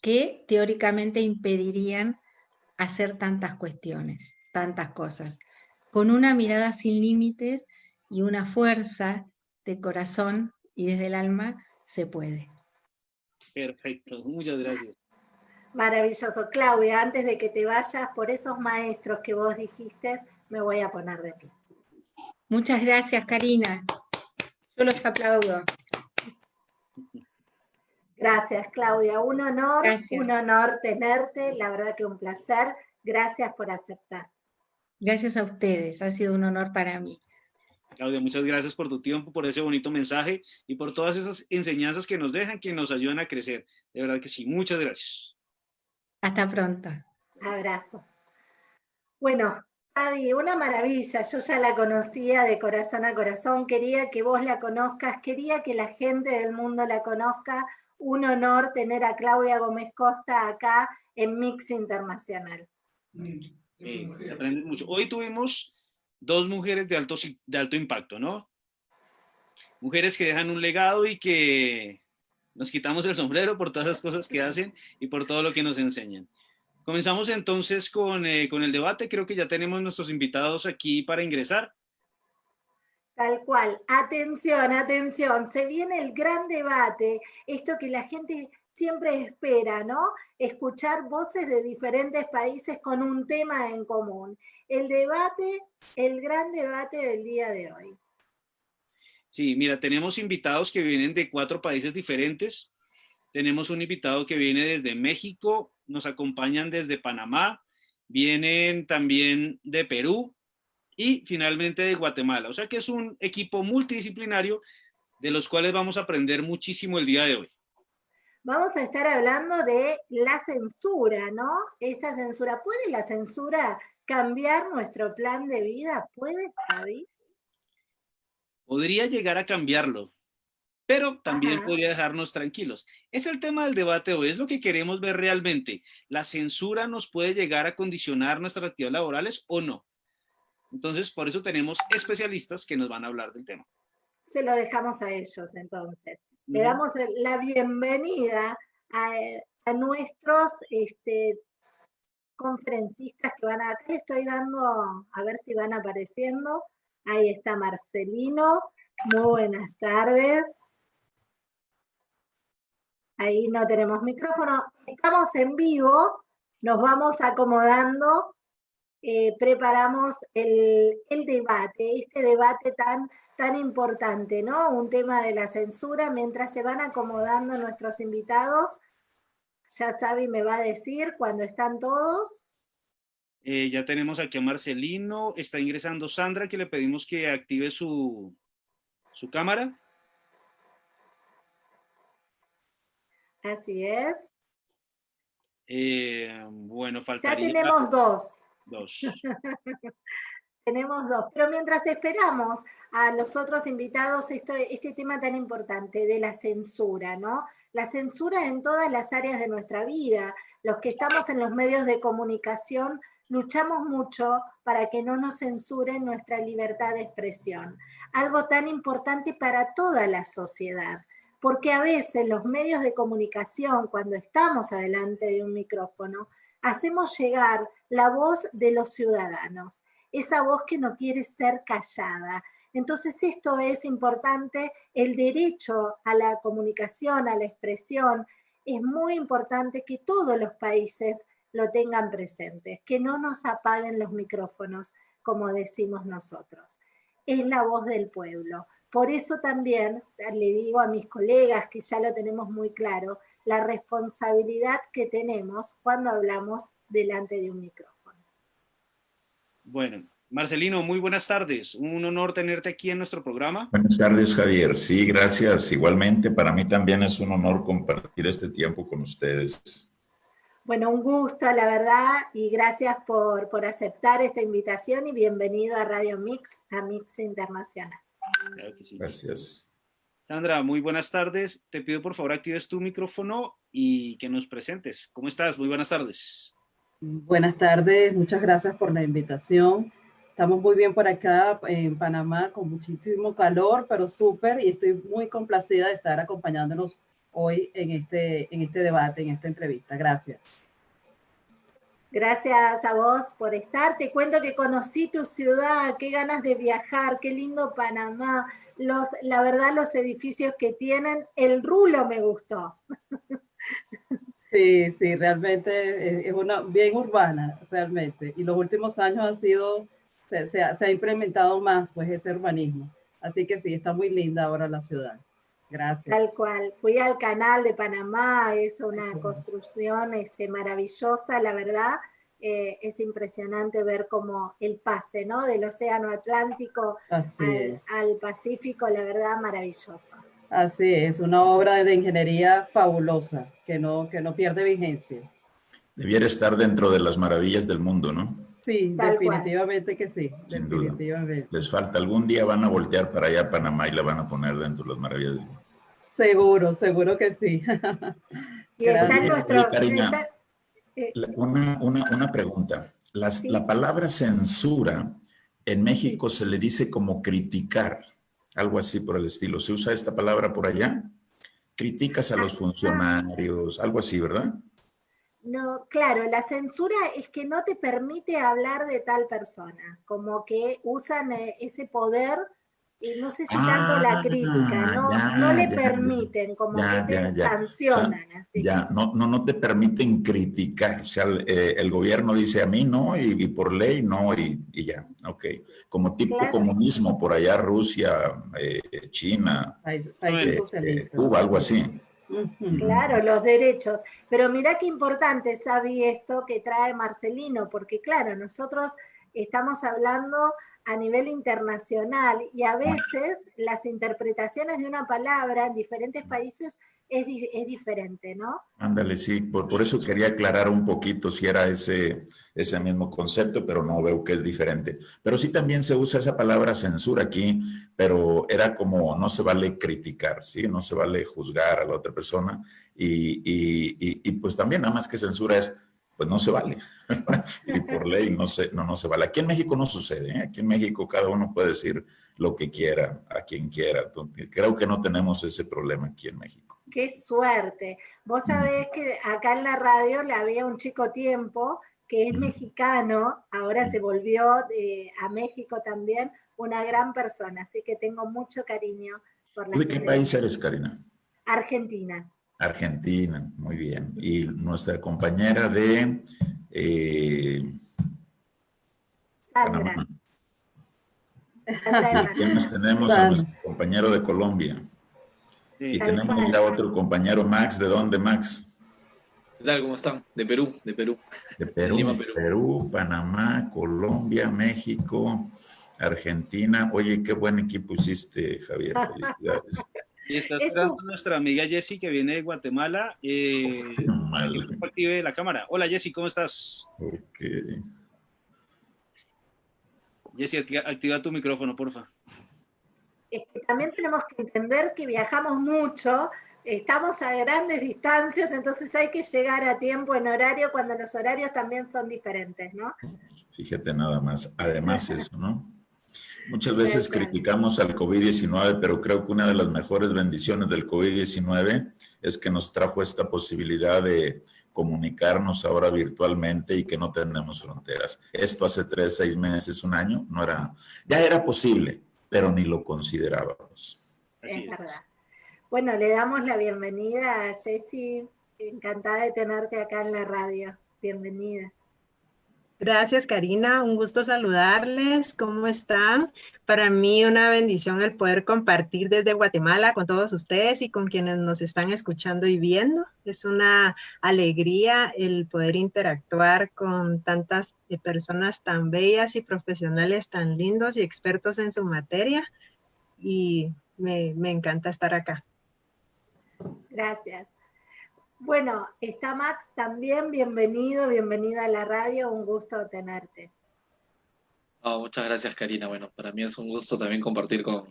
que teóricamente impedirían hacer tantas cuestiones, tantas cosas. Con una mirada sin límites y una fuerza de corazón y desde el alma se puede. Perfecto, muchas gracias. Maravilloso. Claudia, antes de que te vayas, por esos maestros que vos dijiste, me voy a poner de pie. Muchas gracias, Karina. Yo los aplaudo. Gracias, Claudia. Un honor, un honor tenerte. La verdad que un placer. Gracias por aceptar. Gracias a ustedes. Ha sido un honor para mí. Claudia, muchas gracias por tu tiempo, por ese bonito mensaje y por todas esas enseñanzas que nos dejan, que nos ayudan a crecer. De verdad que sí. Muchas gracias. Hasta pronto. Abrazo. Bueno, Avi, una maravilla. Yo ya la conocía de corazón a corazón. Quería que vos la conozcas, quería que la gente del mundo la conozca un honor tener a Claudia Gómez Costa acá en Mix Internacional. Sí, mucho. Hoy tuvimos dos mujeres de alto, de alto impacto, ¿no? Mujeres que dejan un legado y que nos quitamos el sombrero por todas las cosas que hacen y por todo lo que nos enseñan. Comenzamos entonces con, eh, con el debate. Creo que ya tenemos nuestros invitados aquí para ingresar. Tal cual. Atención, atención. Se viene el gran debate, esto que la gente siempre espera, ¿no? Escuchar voces de diferentes países con un tema en común. El debate, el gran debate del día de hoy. Sí, mira, tenemos invitados que vienen de cuatro países diferentes. Tenemos un invitado que viene desde México, nos acompañan desde Panamá, vienen también de Perú, y finalmente de Guatemala. O sea que es un equipo multidisciplinario de los cuales vamos a aprender muchísimo el día de hoy. Vamos a estar hablando de la censura, ¿no? Esta censura, ¿puede la censura cambiar nuestro plan de vida? ¿Puede, Javi? Podría llegar a cambiarlo, pero también podría dejarnos tranquilos. Es el tema del debate hoy, es lo que queremos ver realmente. ¿La censura nos puede llegar a condicionar nuestras actividades laborales o no? Entonces, por eso tenemos especialistas que nos van a hablar del tema. Se lo dejamos a ellos, entonces. Le damos la bienvenida a, nuestros este, conferencistas que van a... Aquí estoy dando, a ver si van apareciendo. Ahí está Marcelino. Muy buenas tardes. Ahí no tenemos micrófono. Estamos en vivo. Nos vamos acomodando eh, preparamos el, debate, este debate tan, tan importante, ¿no? Un tema de la censura, mientras se van acomodando nuestros invitados, ya Sabi me va a decir cuando están todos. Eh, ya tenemos aquí a Marcelino, está ingresando Sandra, que le pedimos que active su, su cámara. Así es. Eh, bueno, faltaría... Ya tenemos dos. Dos. Tenemos dos, pero mientras esperamos a los otros invitados, esto, este tema tan importante de la censura, ¿no? La censura en todas las áreas de nuestra vida. Los que estamos en los medios de comunicación luchamos mucho para que no nos censuren nuestra libertad de expresión. Algo tan importante para toda la sociedad. Porque a veces los medios de comunicación, cuando estamos adelante de un micrófono, hacemos llegar la voz de los ciudadanos, esa voz que no quiere ser callada. Entonces esto es importante, el derecho a la comunicación, a la expresión, es muy importante que todos los países lo tengan presente, que no nos apaguen los micrófonos, como decimos nosotros. Es la voz del pueblo. Por eso también le digo a mis colegas, que ya lo tenemos muy claro, la responsabilidad que tenemos cuando hablamos delante de un micrófono. Bueno, Marcelino, muy buenas tardes. Un honor tenerte aquí en nuestro programa. Buenas tardes, Javier. Sí, gracias. Igualmente, para mí también es un honor compartir este tiempo con ustedes. Bueno, un gusto, la verdad, y gracias por, por aceptar esta invitación y bienvenido a Radio Mix, a Mix Internacional. Gracias. Sandra, muy buenas tardes. Te pido por favor actives tu micrófono y que nos presentes. ¿Cómo estás? Muy buenas tardes. Buenas tardes, muchas gracias por la invitación. Estamos muy bien por acá en Panamá con muchísimo calor, pero súper y estoy muy complacida de estar acompañándonos hoy en este, en este debate, en esta entrevista. Gracias. Gracias a vos por estar. Te cuento que conocí tu ciudad, qué ganas de viajar, qué lindo Panamá. Los, la verdad, los edificios que tienen, el rulo me gustó. Sí, sí, realmente es una bien urbana, realmente. Y los últimos años ha sido, se, ha, implementado más pues ese urbanismo. Así que sí, está muy linda ahora la ciudad. Gracias. Tal cual. Fui al canal de Panamá, es una construcción este, maravillosa, la verdad. Eh, es impresionante ver cómo el pase, ¿no? Del océano Atlántico al, al, Pacífico, la verdad, maravilloso. Así es, una obra de ingeniería fabulosa, que no, que no pierde vigencia. Debiera estar dentro de las maravillas del mundo, ¿no? Sí, definitivamente que sí. Sin Duda. Les falta, algún día van a voltear para allá a Panamá y la van a poner dentro de las maravillas del mundo. Seguro, seguro que sí. y está nuestro... Eh, una, una, una, pregunta. La palabra censura en México se le dice como criticar algo así por el estilo. ¿Se usa esta palabra por allá? Criticas a los funcionarios, algo así, ¿verdad? No, claro, la censura es que no te permite hablar de tal persona, como que usan eh, ese poder y no sé si tanto la ah, crítica, no, no le permiten, como que te sancionan. Así. Ya, no, no, no te permiten criticar, o sea, el, eh, gobierno dice a mí no, y, por ley no, y, ya, ok. Como tipo comunismo por allá, Rusia, eh, China, eh, Cuba, algo así. Claro, los derechos. Pero mira qué importante, Sabi, esto que trae Marcelino, porque claro, nosotros estamos hablando a nivel internacional y a veces las interpretaciones de una palabra en diferentes países es, es diferente, ¿no? Ándale, sí, por, por, eso quería aclarar un poquito si era ese, ese mismo concepto, pero no veo que es diferente. Pero sí también se usa esa palabra censura aquí, pero era como no se vale criticar, ¿sí? No se vale juzgar a la otra persona y, y, y, y pues también nada más que censura es pues no se vale. y por ley no se, no, no se vale. Aquí en México no sucede. ¿eh? Aquí en México cada uno puede decir lo que quiera, a quien quiera. Creo que no tenemos ese problema aquí en México. Qué suerte. Vos sabés que acá en la radio le había un chico tiempo que es mexicano, ahora se volvió a México también, una gran persona. Así que tengo mucho cariño por la ¿De qué país eres, Karina? Argentina. Argentina, muy bien. Y nuestra compañera de eh, Sandra. ¿Quiénes tenemos a nuestro compañero de Colombia? Y tenemos ya otro compañero, Max. ¿De dónde, Max? ¿Qué tal? ¿Cómo están? De Perú, de Perú. De Perú, Perú. Perú, Panamá, Colombia, México, Argentina. Oye, qué buen equipo hiciste, Javier. Felicidades. Y está esperando nuestra amiga Jessie que viene de Guatemala. Eh, active la cámara. Hola Jessie, ¿cómo estás? Ok. Jessie, activa, tu micrófono, porfa. Es que también tenemos que entender que viajamos mucho, estamos a grandes distancias, entonces hay que llegar a tiempo en horario cuando los horarios también son diferentes, ¿no? Fíjate nada más, además eso, ¿no? Muchas veces criticamos al COVID-19, pero creo que una de las mejores bendiciones del COVID-19 es que nos trajo esta posibilidad de comunicarnos ahora virtualmente y que no tenemos fronteras. Esto hace tres, seis meses, un año, no era, ya era posible, pero ni lo considerábamos. Es verdad. Bueno, le damos la bienvenida a Ceci, encantada de tenerte acá en la radio. Bienvenida. Gracias, Karina. Un gusto saludarles. ¿Cómo están? Para mí una bendición el poder compartir desde Guatemala con todos ustedes y con quienes nos están escuchando y viendo. Es una alegría el poder interactuar con tantas eh, personas tan bellas y profesionales tan lindos y expertos en su materia. Y me, me encanta estar acá. Gracias. Bueno, está Max también, bienvenido, bienvenida a la radio, un gusto tenerte. muchas gracias Karina, bueno, para mí es un gusto también compartir con,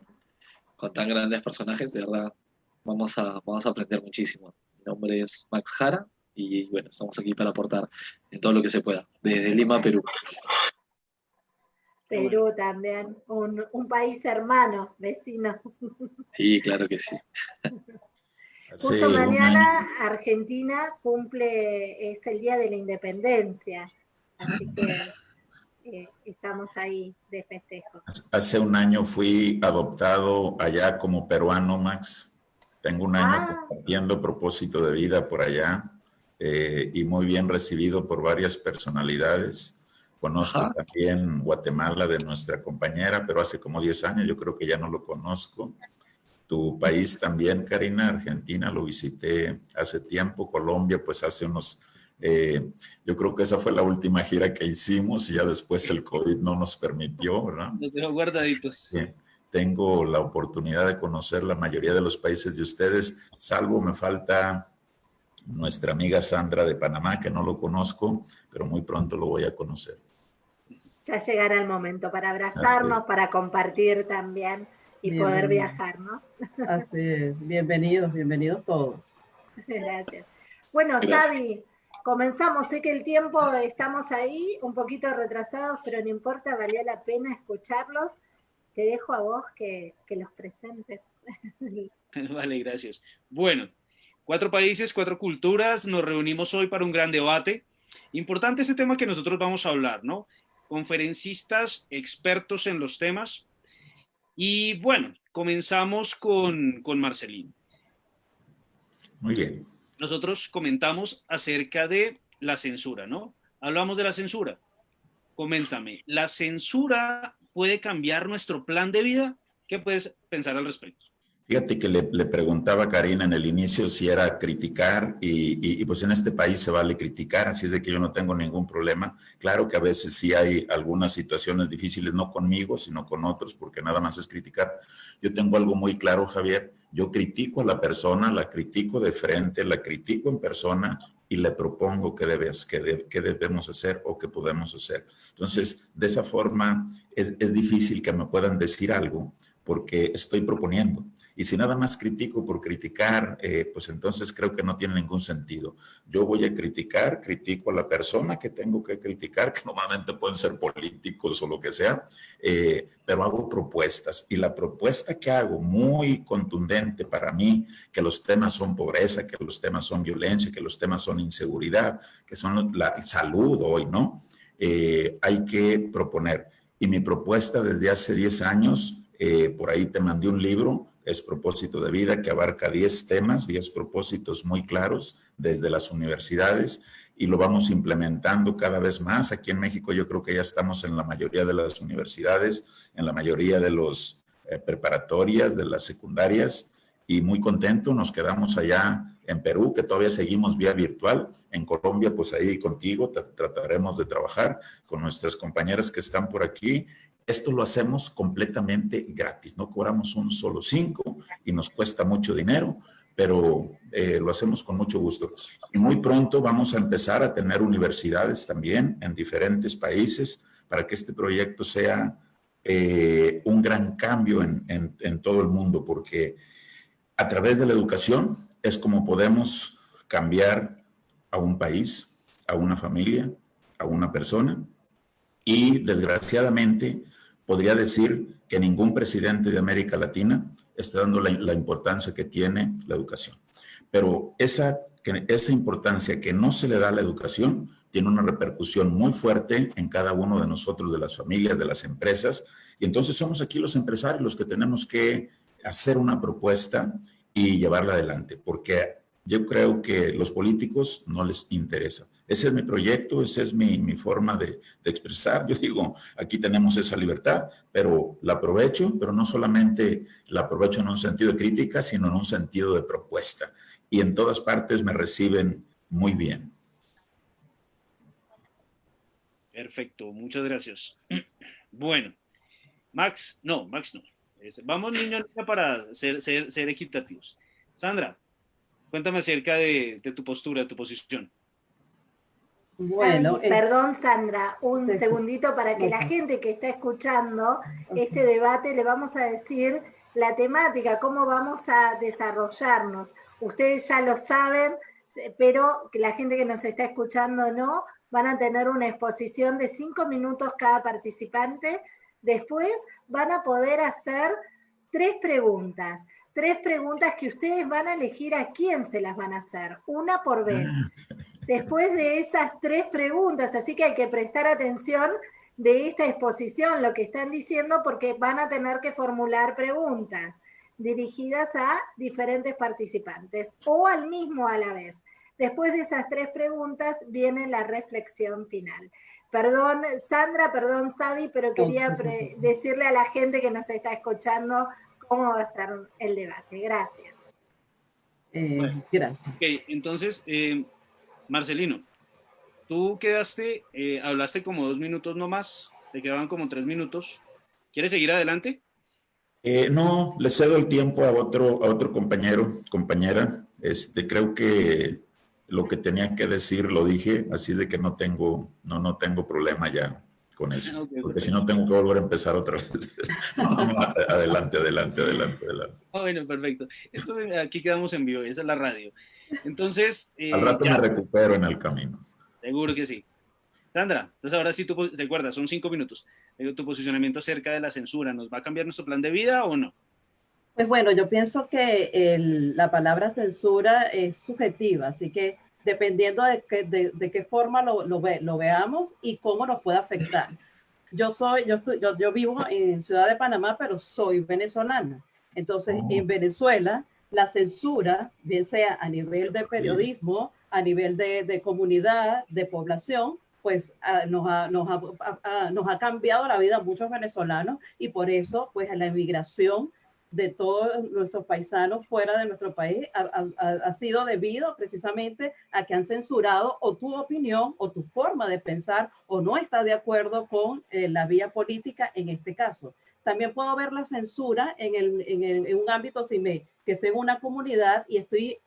tan grandes personajes, de verdad, vamos a, vamos a aprender muchísimo. Mi nombre es Max Jara y bueno, estamos aquí para aportar en todo lo que se pueda, desde Lima, Perú. Perú también, un, un país hermano, vecino. Sí, claro que sí. Justo mañana Argentina cumple, es el Día de la Independencia. Así que eh, estamos ahí de festejo. Hace un año fui adoptado allá como peruano, Max. Tengo un año Ah. compartiendo propósito de vida por allá eh, y muy bien recibido por varias personalidades. Conozco Ajá. también Guatemala de nuestra compañera, pero hace como 10 años yo creo que ya no lo conozco. Tu país también, Karina, Argentina, lo visité hace tiempo, Colombia, pues hace unos, eh, yo creo que esa fue la última gira que hicimos y ya después el COVID no nos permitió, ¿verdad? Los dejo guardaditos. Sí, Tengo la oportunidad de conocer la mayoría de los países de ustedes, salvo me falta nuestra amiga Sandra de Panamá, que no lo conozco, pero muy pronto lo voy a conocer. Ya llegará el momento para abrazarnos, para compartir también y Bien, poder viajar, ¿no? Así es. Bienvenidos, bienvenidos todos. Gracias. Bueno, Sabi, comenzamos. Sé que el tiempo estamos ahí, un poquito retrasados, pero no importa, valió la pena escucharlos. Te dejo a vos que, que los presentes. Vale, gracias. Bueno, cuatro países, cuatro culturas, nos reunimos hoy para un gran debate. Importante este tema que nosotros vamos a hablar, ¿no? Conferencistas, expertos en los temas. Y bueno, comenzamos con, con Marcelino. Muy bien. Nosotros comentamos acerca de la censura, ¿no? Hablamos de la censura. Coméntame, ¿la censura puede cambiar nuestro plan de vida? ¿Qué puedes pensar al respecto? Fíjate que le, le preguntaba a Karina en el inicio si era criticar y, y- y, pues en este país se vale criticar, así es de que yo no tengo ningún problema. Claro que a veces sí hay algunas situaciones difíciles, no conmigo, sino con otros, porque nada más es criticar. Yo tengo algo muy claro, Javier. Yo critico a la persona, la critico de frente, la critico en persona y le propongo qué, debes, qué, de- qué debemos hacer o qué podemos hacer. Entonces, de esa forma es, es difícil que me puedan decir algo porque estoy proponiendo. Y si nada más critico por criticar, eh, pues entonces creo que no tiene ningún sentido. Yo voy a criticar, critico a la persona que tengo que criticar, que normalmente pueden ser políticos o lo que sea, eh, pero hago propuestas. Y la propuesta que hago, muy contundente para mí, que los temas son pobreza, que los temas son violencia, que los temas son inseguridad, que son la salud hoy, ¿no? Eh, hay que proponer. Y mi propuesta desde hace 10 años, eh, por ahí te mandé un libro, es propósito de vida, que abarca 10 temas, 10 propósitos muy claros desde las universidades y lo vamos implementando cada vez más. Aquí en México yo creo que ya estamos en la mayoría de las universidades, en la mayoría de los eh, preparatorias, de las secundarias y muy contento. Nos quedamos allá en Perú, que todavía seguimos vía virtual. En Colombia, pues ahí contigo tra- trataremos de trabajar con nuestras compañeras que están por aquí esto lo hacemos completamente gratis, no cobramos un solo cinco y nos cuesta mucho dinero, pero eh, lo hacemos con mucho gusto. Y muy pronto vamos a empezar a tener universidades también en diferentes países para que este proyecto sea eh, un gran cambio en, en, en todo el mundo, porque a través de la educación es como podemos cambiar a un país, a una familia, a una persona y desgraciadamente podría decir que ningún presidente de América Latina está dando la, importancia que tiene la educación. Pero esa, esa importancia que no se le da a la educación tiene una repercusión muy fuerte en cada uno de nosotros, de las familias, de las empresas. Y entonces somos aquí los empresarios los que tenemos que hacer una propuesta y llevarla adelante, porque yo creo que los políticos no les interesa. Ese es mi proyecto, esa es mi, mi forma de, de, expresar. Yo digo, aquí tenemos esa libertad, pero la aprovecho, pero no solamente la aprovecho en un sentido de crítica, sino en un sentido de propuesta. Y en todas partes me reciben muy bien. Perfecto, muchas gracias. Bueno, Max, no, Max no. Vamos niño para ser, ser, ser equitativos. Sandra, cuéntame acerca de, de tu postura, tu posición. Bueno, Ay, perdón, Sandra, un segundito para que la gente que está escuchando okay. este debate le vamos a decir la temática, cómo vamos a desarrollarnos. Ustedes ya lo saben, pero que la gente que nos está escuchando no, van a tener una exposición de cinco minutos cada participante. Después van a poder hacer tres preguntas. Tres preguntas que ustedes van a elegir a quién se las van a hacer, una por vez. después de esas tres preguntas, así que hay que prestar atención de esta exposición, lo que están diciendo, porque van a tener que formular preguntas dirigidas a diferentes participantes o al mismo a la vez. Después de esas tres preguntas viene la reflexión final. Perdón, Sandra, perdón, Sabi, pero quería decirle a la gente que nos está escuchando cómo va a ser el debate. Gracias. Eh, gracias. Ok, entonces, eh, Marcelino, tú quedaste, eh, hablaste como dos minutos nomás, te quedaban como tres minutos. ¿Quieres seguir adelante? no, le cedo el tiempo a otro, a otro compañero, compañera. Este, creo que lo que tenía que decir lo dije, así de que no tengo, no, no tengo problema ya con eso, porque si no tengo que volver a empezar otra vez. adelante, adelante, adelante, adelante. Ah, bueno, perfecto. Esto, aquí quedamos en vivo, esa es la radio. Entonces... Eh, Al rato me recupero en el camino. Seguro que sí. Sandra, entonces ahora sí tú te acuerdas, son cinco minutos. Tu posicionamiento acerca de la censura, ¿nos va a cambiar nuestro plan de vida o no? Pues bueno, yo pienso que la palabra censura es subjetiva, así que dependiendo de, de, qué forma lo, lo, lo, veamos y cómo nos puede afectar. Yo soy, yo, estoy, yo, yo, vivo en Ciudad de Panamá, pero soy venezolana. Entonces, oh. en Venezuela, la censura, bien sea a nivel de periodismo, a nivel de, de comunidad, de población, pues ah, nos, ha, nos, ha, nos, ha, cambiado la vida a muchos venezolanos y por eso, pues, la emigración de todos nuestros paisanos fuera de nuestro país ha, sido debido precisamente a que han censurado o tu opinión o tu forma de pensar o no está de acuerdo con eh, la vía política en este caso. También puedo ver la censura en, el, en, el, en un ámbito si me, que estoy en una comunidad y estoy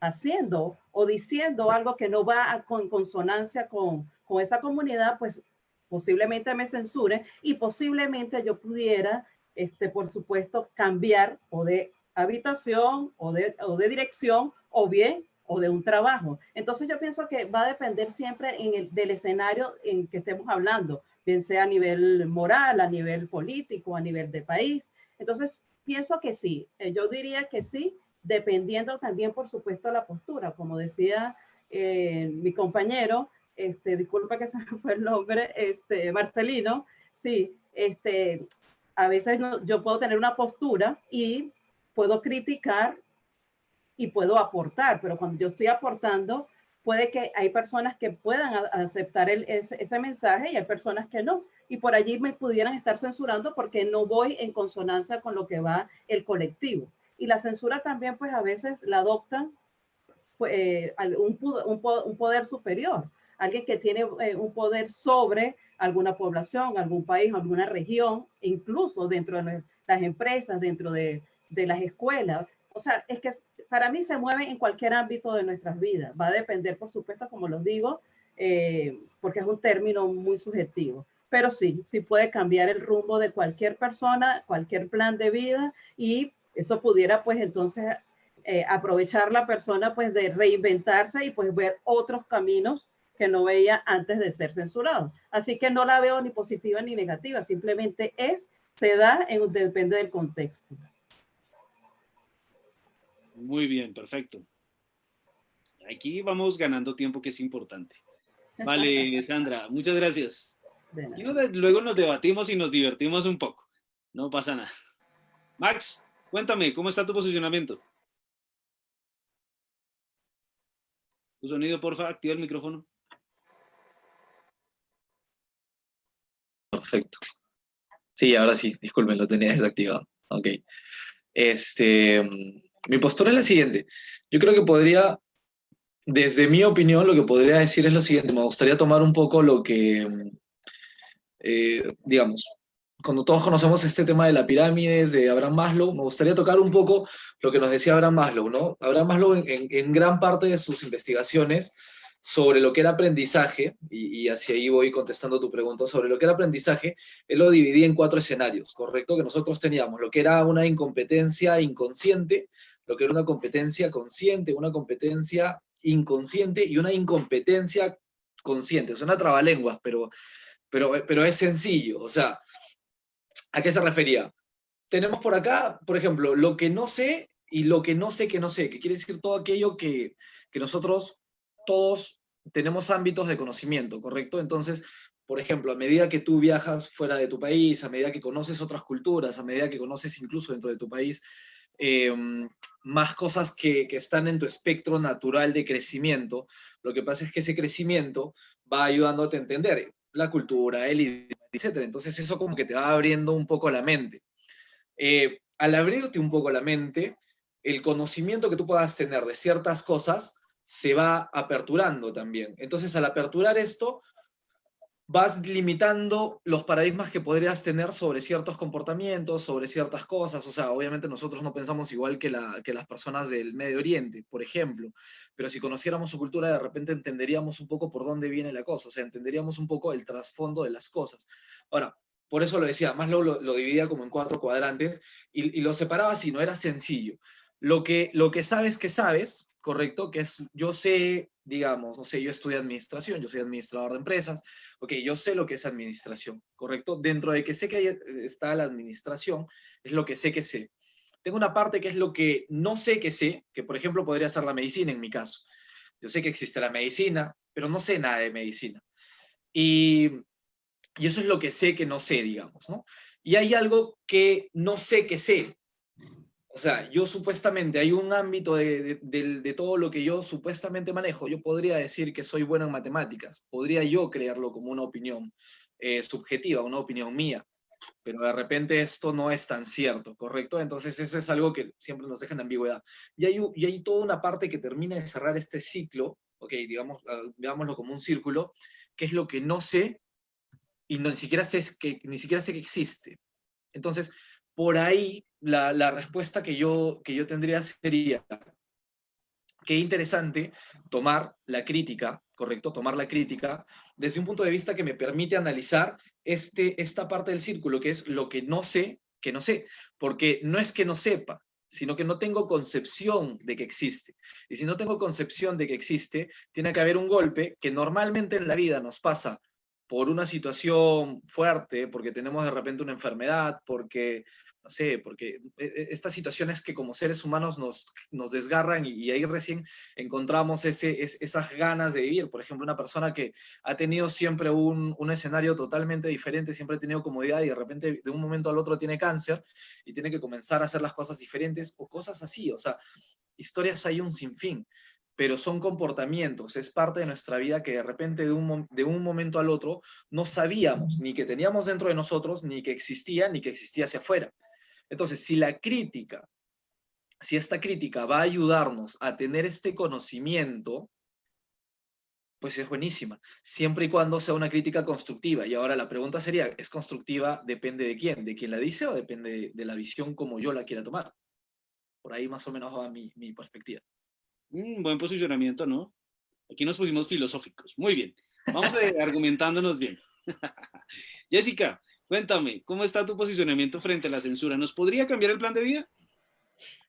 haciendo o diciendo algo que no va en consonancia con, con esa comunidad, pues posiblemente me censure y posiblemente yo pudiera este, por supuesto, cambiar o de habitación o de, o de dirección o bien o de un trabajo. Entonces yo pienso que va a depender siempre en el, del escenario en que estemos hablando, bien sea a nivel moral, a nivel político, a nivel de país. Entonces pienso que sí, eh, yo diría que sí, dependiendo también, por supuesto, la postura. Como decía eh, mi compañero, este, disculpa que se me fue el nombre, este, Marcelino, sí, este, a veces yo puedo tener una postura y puedo criticar y puedo aportar, pero cuando yo estoy aportando, puede que hay personas que puedan aceptar ese, mensaje y hay personas que no. Y por allí me pudieran estar censurando porque no voy en consonancia con lo que va el colectivo. Y la censura también, pues a veces la adoptan eh, un, un, poder superior, alguien que tiene eh, un poder sobre alguna población, algún país, alguna región, incluso dentro de las empresas, dentro de, de las escuelas. O sea, es que para mí se mueve en cualquier ámbito de nuestras vidas. Va a depender, por supuesto, como los digo, eh, porque es un término muy subjetivo. Pero sí, sí puede cambiar el rumbo de cualquier persona, cualquier plan de vida y eso pudiera pues entonces eh, aprovechar la persona pues de reinventarse y pues ver otros caminos que no veía antes de ser censurado. Así que no la veo ni positiva ni negativa, simplemente es, se da, en, depende del contexto. Muy bien, perfecto. Aquí vamos ganando tiempo que es importante. Vale, Sandra, muchas gracias. Y luego nos debatimos y nos divertimos un poco. No pasa nada. Max, cuéntame, ¿cómo está tu posicionamiento? Tu sonido, porfa, activa el micrófono. Perfecto. Sí, ahora sí, disculpen, lo tenía desactivado. Ok. Este, mi postura es la siguiente. Yo creo que podría, desde mi opinión, lo que podría decir es lo siguiente. Me gustaría tomar un poco lo que, eh, digamos, cuando todos conocemos este tema de la pirámide de Abraham Maslow, me gustaría tocar un poco lo que nos decía Abraham Maslow, ¿no? Abraham Maslow en gran parte de sus investigaciones sobre lo que era aprendizaje, y, hacia ahí voy contestando tu pregunta, sobre lo que era aprendizaje, él lo dividía en cuatro escenarios, ¿correcto? Que nosotros teníamos lo que era una incompetencia inconsciente, lo que era una competencia consciente, una competencia inconsciente y una incompetencia consciente. Suena trabalenguas, pero, pero, pero es sencillo. O sea, ¿a qué se refería? Tenemos por acá, por ejemplo, lo que no sé y lo que no sé que no sé, que quiere decir todo aquello que, que nosotros todos tenemos ámbitos de conocimiento, ¿correcto? Entonces, por ejemplo, a medida que tú viajas fuera de tu país, a medida que conoces otras culturas, a medida que conoces incluso dentro de tu país, em, más cosas que, que, están en tu espectro natural de crecimiento, lo que pasa es que ese crecimiento va ayudándote a entender la cultura, el idioma, etc. Entonces eso como que te va abriendo un poco la mente. Eh, al abrirte un poco la mente, el conocimiento que tú puedas tener de ciertas cosas se va aperturando también. Entonces, al aperturar esto, vas limitando los paradigmas que podrías tener sobre ciertos comportamientos, sobre ciertas cosas. O sea, obviamente nosotros no pensamos igual que, las personas del Medio Oriente, por ejemplo, pero si conociéramos su cultura, de repente entenderíamos un poco por dónde viene la cosa, o sea, entenderíamos un poco el trasfondo de las cosas. Ahora, por eso lo decía, más lo, lo, dividía como en cuatro cuadrantes y, y, lo separaba así, no era sencillo. Lo que, lo que sabes que sabes, correcto, que es, yo sé, digamos, no sé, yo estudio administración, yo soy administrador de empresas, ok, yo sé lo que es administración, correcto, dentro de que sé que está la administración, es lo que sé que sé. Tengo una parte que es lo que no sé que sé, que por ejemplo podría ser la medicina en mi caso. Yo sé que existe la medicina, pero no sé nada de medicina. Y y eso es lo que sé que no sé, digamos, ¿no? Y hay algo que no sé que sé. O sea, yo supuestamente, hay un ámbito de, de, todo lo que yo supuestamente manejo. Yo podría decir que soy bueno en matemáticas. Podría yo creerlo como una opinión eh, subjetiva, una opinión mía. Pero de repente esto no es tan cierto, ¿correcto? Entonces eso es algo que siempre nos deja en ambigüedad. Y hay, y hay toda una parte que termina de cerrar este ciclo, ok, digamos, ah, veámoslo como un círculo, que es lo que no sé y ni, siquiera sé que, ni siquiera sé que existe. Entonces, por ahí la, respuesta que yo, que yo tendría sería, qué interesante tomar la crítica, correcto, tomar la crítica desde un punto de vista que me permite analizar este, esta parte del círculo, que es lo que no sé, que no sé, porque no es que no sepa, sino que no tengo concepción de que existe. Y si no tengo concepción de que existe, tiene que haber un golpe que normalmente en la vida nos pasa por una situación fuerte, porque tenemos de repente una enfermedad, porque, no sé, porque e, e, estas situaciones que como seres humanos nos, nos desgarran y, ahí recién encontramos ese, esas ganas de vivir. Por ejemplo, una persona que ha tenido siempre un, un, escenario totalmente diferente, siempre ha tenido comodidad y de repente de un momento al otro tiene cáncer y tiene que comenzar a hacer las cosas diferentes o cosas así. O sea, historias hay un sinfín pero son comportamientos, es parte de nuestra vida que de repente de un, de un momento al otro no sabíamos ni que teníamos dentro de nosotros, ni que existía, ni que existía hacia afuera. Entonces, si la crítica, si esta crítica va a ayudarnos a tener este conocimiento, pues es buenísima, siempre y cuando sea una crítica constructiva. Y ahora la pregunta sería, ¿es constructiva? ¿Depende de quién? ¿De quién la dice o depende de la visión como yo la quiera tomar? Por ahí más o menos va mi, mi perspectiva. Un buen posicionamiento, ¿no? Aquí nos pusimos filosóficos. Muy bien. Vamos a argumentándonos bien. Jessica, cuéntame, ¿cómo está tu posicionamiento frente a la censura? ¿Nos podría cambiar el plan de vida?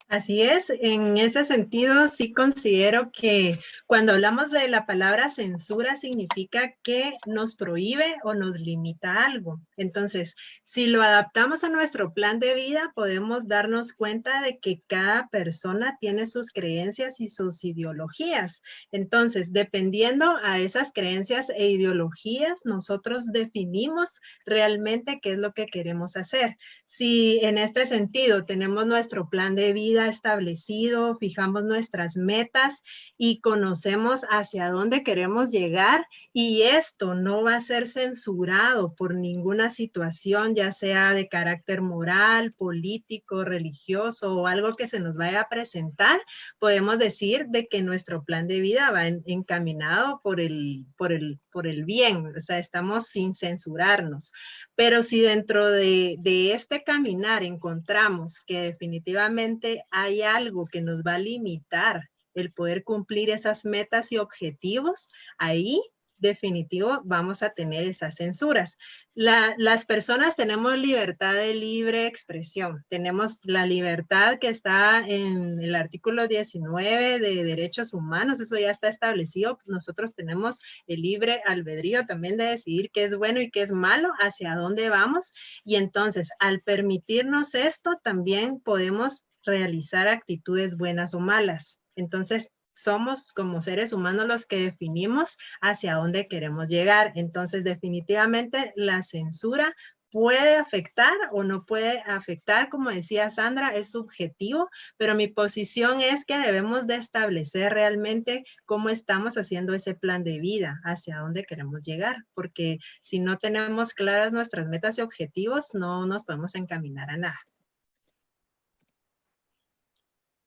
Así es, en ese sentido sí considero que cuando hablamos de la palabra censura significa que nos prohíbe o nos limita algo. Entonces, si lo adaptamos a nuestro plan de vida, podemos darnos cuenta de que cada persona tiene sus creencias y sus ideologías. Entonces, dependiendo a esas creencias e ideologías, nosotros definimos realmente qué es lo que queremos hacer. Si en este sentido tenemos nuestro plan de vida, establecido, fijamos nuestras metas y conocemos hacia dónde queremos llegar y esto no va a ser censurado por ninguna situación, ya sea de carácter moral, político, religioso o algo que se nos vaya a presentar, podemos decir de que nuestro plan de vida va encaminado por el, por, el, por el bien, o sea, estamos sin censurarnos. Pero si dentro de, de este caminar encontramos que definitivamente hay algo que nos va a limitar el poder cumplir esas metas y objetivos, ahí definitivo vamos a tener esas censuras. las personas tenemos libertad de libre expresión, tenemos la libertad que está en el artículo 19 de derechos humanos, eso ya está establecido, nosotros tenemos el libre albedrío también de decidir qué es bueno y qué es malo, hacia dónde vamos, y entonces al permitirnos esto también podemos realizar actitudes buenas o malas. Entonces, somos como seres humanos los que definimos hacia dónde queremos llegar. Entonces, definitivamente la censura puede afectar o no puede afectar, como decía Sandra, es subjetivo, pero mi posición es que debemos de establecer realmente cómo estamos haciendo ese plan de vida, hacia dónde queremos llegar, porque si no tenemos claras nuestras metas y objetivos, no nos podemos encaminar a nada.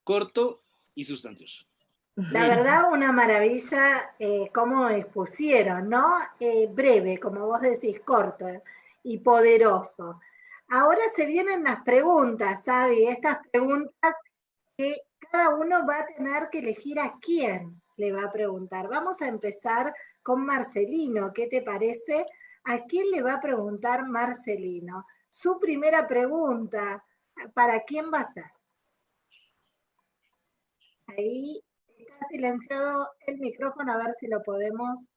Corto y sustancioso. La verdad, una maravilla eh, cómo expusieron, ¿no? Eh, breve, como vos decís, corto y poderoso. Ahora se vienen las preguntas, ¿sabe? Estas preguntas que cada uno va a tener que elegir a quién le va a preguntar. Vamos a empezar con Marcelino, ¿qué te parece? ¿A quién le va a preguntar Marcelino? Su primera pregunta, ¿para quién va a ser? Ahí está silenciado el micrófono, a ver si lo podemos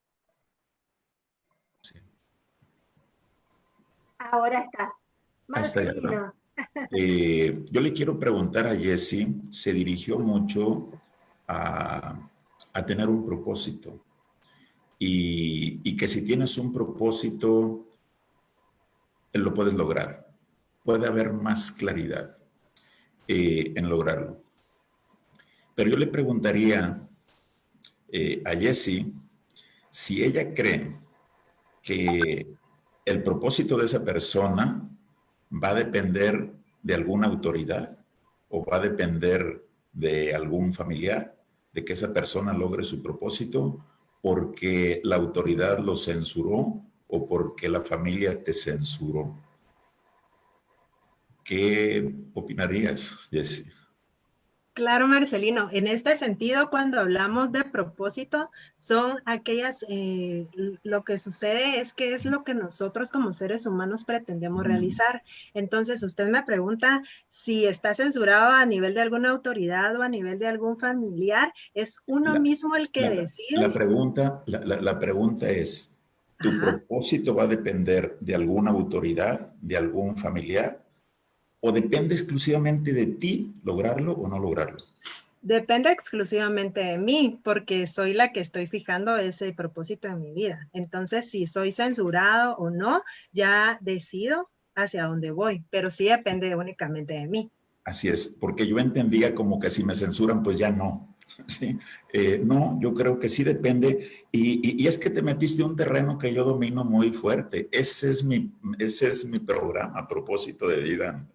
Ahora estás. Marcelino. Eh, yo le quiero preguntar a Jesse, se dirigió mucho a, tener un propósito y, que si tienes un propósito, lo puedes lograr. Puede haber más claridad eh, en lograrlo. Pero yo le preguntaría eh, a Jessie si ella cree que el propósito de esa persona va a depender de alguna autoridad o va a depender de algún familiar, de que esa persona logre su propósito porque la autoridad lo censuró o porque la familia te censuró. ¿Qué opinarías, Jessie? Claro, Marcelino. En este sentido, cuando hablamos de propósito, son aquellas, eh, lo que sucede es que es lo que nosotros como seres humanos pretendemos realizar. Entonces, usted me pregunta si está censurado a nivel de alguna autoridad o a nivel de algún familiar, ¿es uno mismo el que decide? La pregunta, la, pregunta es, ¿tu propósito va a depender de alguna autoridad, de algún familiar? O depende exclusivamente de ti lograrlo o no lograrlo? Depende exclusivamente de mí, porque soy la que estoy fijando ese propósito en mi vida. Entonces, si soy censurado o no, ya decido hacia dónde voy, pero sí depende únicamente de mí. Así es, porque yo entendía como que si me censuran, pues ya no. ¿sí? Eh, no, yo creo que sí depende. Y, es que te metiste un terreno que yo domino muy fuerte. Ese es mi, ese es mi programa, a propósito de vida.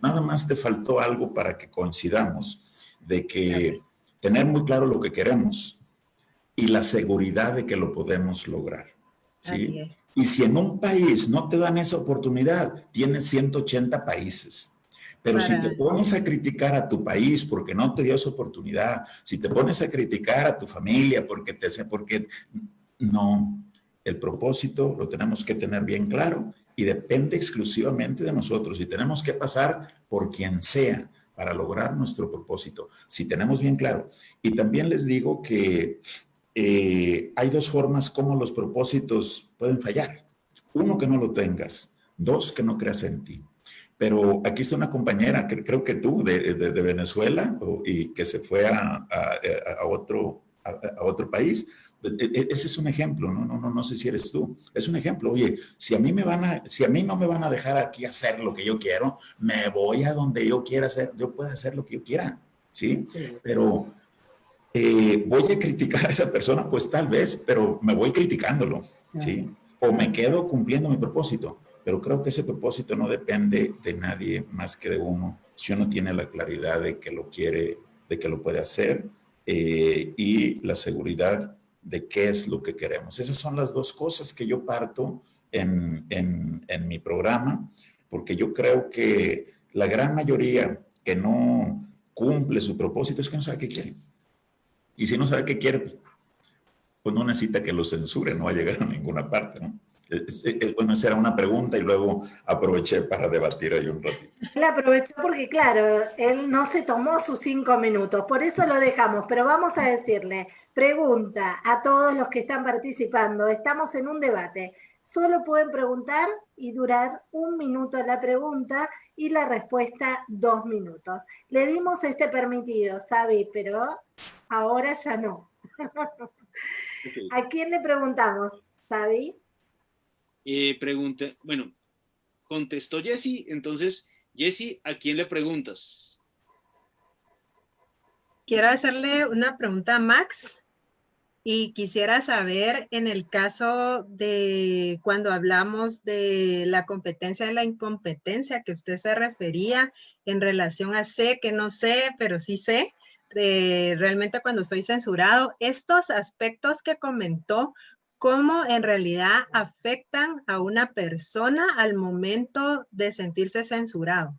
nada más te faltó algo para que coincidamos de que tener muy claro lo que queremos y la seguridad de que lo podemos lograr. ¿sí? Y si en un país no te dan esa oportunidad, tienes 180 países. Pero si te pones a criticar a tu país porque no te dio esa oportunidad, si te pones a criticar a tu familia porque te porque no, el propósito lo tenemos que tener bien claro y depende exclusivamente de nosotros y tenemos que pasar por quien sea para lograr nuestro propósito, si tenemos bien claro. Y también les digo que eh, hay dos formas como los propósitos pueden fallar. Uno, que no lo tengas. Dos, que no creas en ti. Pero aquí está una compañera, que, creo que tú, de, Venezuela, y que se fue a, otro, a, otro país. E, e, ese es un ejemplo, ¿no? No, no, no sé si eres tú. Es un ejemplo. Oye, si a mí me van a, si a mí no me van a dejar aquí hacer lo que yo quiero, me voy a donde yo quiera hacer. Yo puedo hacer lo que yo quiera, ¿sí? Pero eh, voy a criticar a esa persona, pues tal vez, pero me voy criticándolo, ¿sí? O me quedo cumpliendo mi propósito pero creo que ese propósito no depende de nadie más que de uno. Si uno tiene la claridad de que lo quiere, de que lo puede hacer eh, y la seguridad de qué es lo que queremos. Esas son las dos cosas que yo parto en, en, en mi programa, porque yo creo que la gran mayoría que no cumple su propósito es que no sabe qué quiere. Y si no sabe qué quiere, pues no necesita que lo censure, no va a llegar a ninguna parte, ¿no? Bueno, esa era una pregunta y luego aproveché para debatir ahí un ratito. Él aprovechó porque, claro, él no se tomó sus cinco minutos, por eso lo dejamos, pero vamos a decirle, pregunta a todos los que están participando, estamos en un debate, solo pueden preguntar y durar un minuto la pregunta y la respuesta dos minutos. Le dimos este permitido, Sabi, pero ahora ya no. ¿A quién le preguntamos, Sabi? Eh, pregunta, bueno, contestó Jesse, entonces, Jesse, ¿a quién le preguntas? Quiero hacerle una pregunta a Max y quisiera saber en el caso de cuando hablamos de la competencia y la incompetencia que usted se refería en relación a sé, que no sé, pero sí sé, realmente cuando soy censurado, estos aspectos que comentó, ¿cómo en realidad afectan a una persona al momento de sentirse censurado?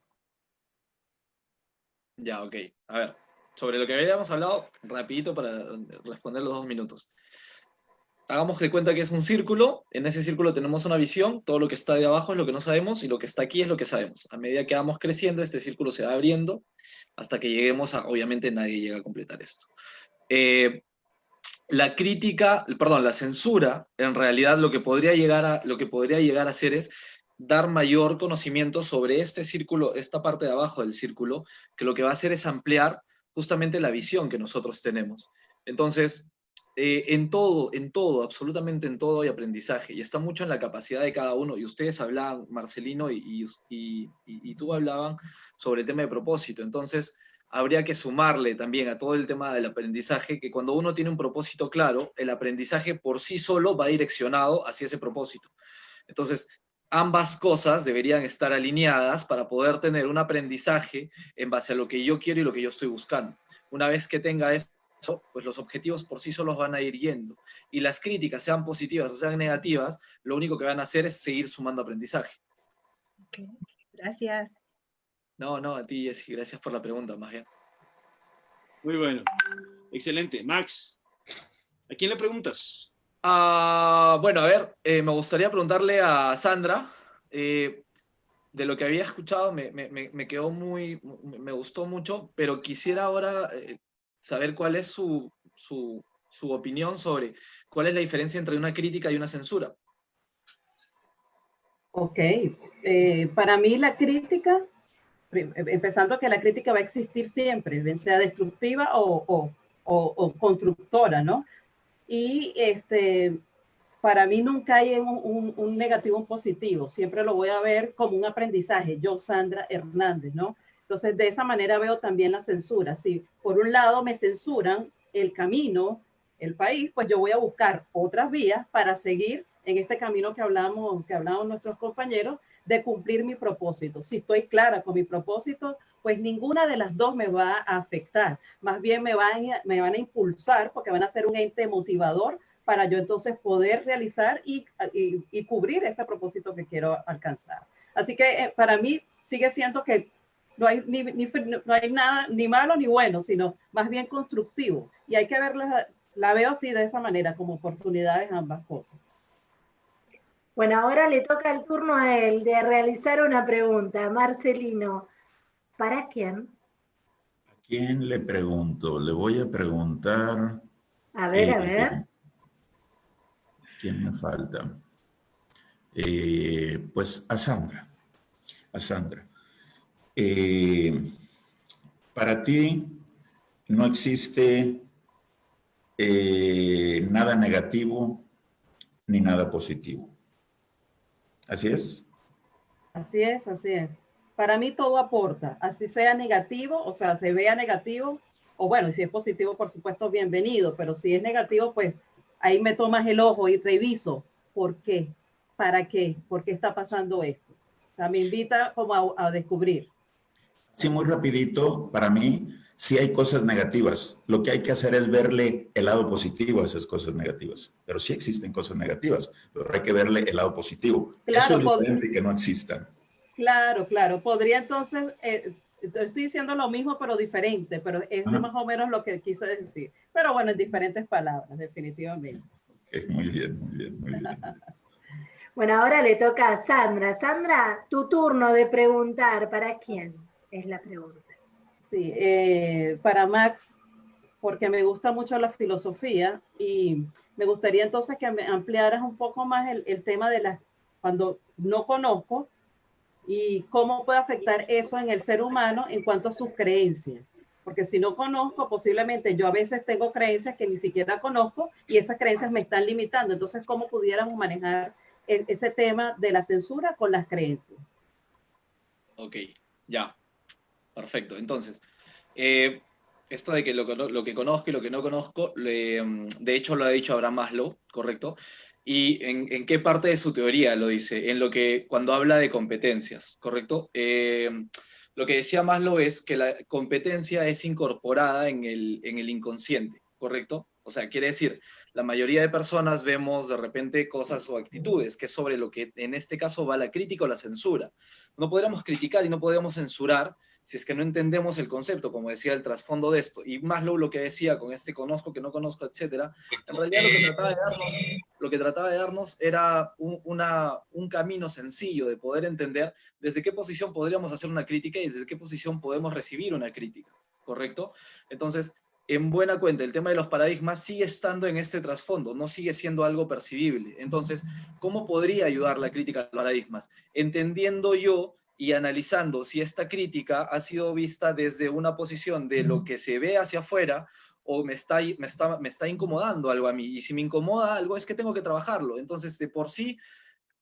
Ya, ok. A ver, sobre lo que habíamos hablado, rapidito para responder los dos minutos. Hagamos de cuenta que es un círculo, en ese círculo tenemos una visión, todo lo que está de abajo es lo que no sabemos y lo que está aquí es lo que sabemos. A medida que vamos creciendo, este círculo se va abriendo hasta que lleguemos a, obviamente nadie llega a completar esto. Eh, la crítica, perdón, la censura, en realidad lo que podría llegar a, lo que podría llegar a hacer es dar mayor conocimiento sobre este círculo, esta parte de abajo del círculo, que lo que va a hacer es ampliar justamente la visión que nosotros tenemos. Entonces, eh, en todo, en todo, absolutamente en todo hay aprendizaje y está mucho en la capacidad de cada uno. Y ustedes hablaban, Marcelino y, y, y, tú hablaban sobre el tema de propósito. Entonces, habría que sumarle también a todo el tema del aprendizaje que cuando uno tiene un propósito claro, el aprendizaje por sí solo va direccionado hacia ese propósito. Entonces, ambas cosas deberían estar alineadas para poder tener un aprendizaje en base a lo que yo quiero y lo que yo estoy buscando. Una vez que tenga eso, pues los objetivos por sí solos van a ir yendo. Y las críticas, sean positivas o sean negativas, lo único que van a hacer es seguir sumando aprendizaje. Gracias. No, no, a ti, Jessy, gracias por la pregunta, más bien. Muy bueno. Excelente. Max, ¿a quién le preguntas? Ah, bueno, a ver, eh, me gustaría preguntarle a Sandra. Eh, de lo que había escuchado me, me, quedó muy, me gustó mucho, pero quisiera ahora eh, saber cuál es su, opinión sobre cuál es la diferencia entre una crítica y una censura. Ok, eh, para mí la crítica, empezando que la crítica va a existir siempre, bien sea destructiva o, constructora, ¿no? Y este, para mí nunca hay un, un, negativo, un positivo, siempre lo voy a ver como un aprendizaje, yo, Sandra Hernández, ¿no? Entonces, de esa manera veo también la censura. Si por un lado me censuran el camino, el país, pues yo voy a buscar otras vías para seguir en este camino que hablamos, que hablamos nuestros compañeros, de cumplir mi propósito. Si estoy clara con mi propósito, pues ninguna de las dos me va a afectar. Más bien me van, a impulsar porque van a ser un ente motivador para yo entonces poder realizar y, cubrir ese propósito que quiero alcanzar. Así que eh, para mí sigue siendo que no hay, ni, no hay nada ni malo ni bueno, sino más bien constructivo. Y hay que verla, la veo así de esa manera, como oportunidades ambas cosas. Bueno, ahora le toca el turno a él de realizar una pregunta. Marcelino, ¿para quién? ¿A quién le pregunto? Le voy a preguntar... A ver, a eh, ver. ¿Quién me falta? Eh, pues a Sandra. A Sandra. Eh, para ti no existe nada negativo ni nada positivo. ¿Así es? Así es, así es. Para mí todo aporta, así sea negativo, o sea, se vea negativo, o bueno, si es positivo, por supuesto, bienvenido, pero si es negativo, pues ahí me tomas el ojo y reviso por qué, para qué, por qué está pasando esto. O sea, me invita como a descubrir. Sí, muy rapidito, para mí, sí hay cosas negativas. Lo que hay que hacer es verle el lado positivo a esas cosas negativas. Pero sí existen cosas negativas, pero hay que verle el lado positivo. Eso es diferente que no existan. Claro, claro. Podría entonces, eh, estoy diciendo lo mismo, pero diferente, pero es más o menos lo que quise decir. Pero bueno, en diferentes palabras, definitivamente. muy bien, muy bien, muy bien. bueno, ahora le toca a Sandra. Sandra, tu turno de preguntar, ¿para quién? es la pregunta. Sí, eh, para Max, porque me gusta mucho la filosofía y me gustaría entonces que me ampliaras un poco más el, tema de las, cuando no conozco y cómo puede afectar eso en el ser humano en cuanto a sus creencias. Porque si no conozco, posiblemente yo a veces tengo creencias que ni siquiera conozco y esas creencias me están limitando. Entonces, ¿cómo pudiéramos manejar e, ese tema de la censura con las creencias? Ok, ya. Perfecto. Entonces, eh, esto de que lo, lo, que conozco y lo que no conozco, mm, de hecho lo ha dicho Abraham Maslow, ¿correcto? ¿Y en, qué parte de su teoría lo dice? En lo que, cuando habla de competencias, ¿correcto? Eh, lo que decía Maslow es que la competencia es incorporada en el, en el inconsciente, ¿correcto? O sea, quiere decir, la mayoría de personas vemos de repente cosas o actitudes, que es sobre lo que en este caso va la crítica o la censura. No podríamos criticar y no podríamos censurar si es que no entendemos el concepto, como decía el trasfondo de esto. Y Maslow lo que decía con este conozco, que no conozco, etcétera, en realidad lo que trataba de darnos, lo que trataba de darnos era un, una, un camino sencillo de poder entender desde qué posición podríamos hacer una crítica y desde qué posición podemos recibir una crítica, ¿correcto? Entonces, en buena cuenta, el tema de los paradigmas sigue estando en este trasfondo, no sigue siendo algo percibible. Entonces, ¿cómo podría ayudar la crítica a los paradigmas? Entendiendo yo y analizando si esta crítica ha sido vista desde una posición de lo que se ve hacia afuera o me está, me está, me está incomodando algo a mí. Y si me incomoda algo es que tengo que trabajarlo. Entonces, de por sí,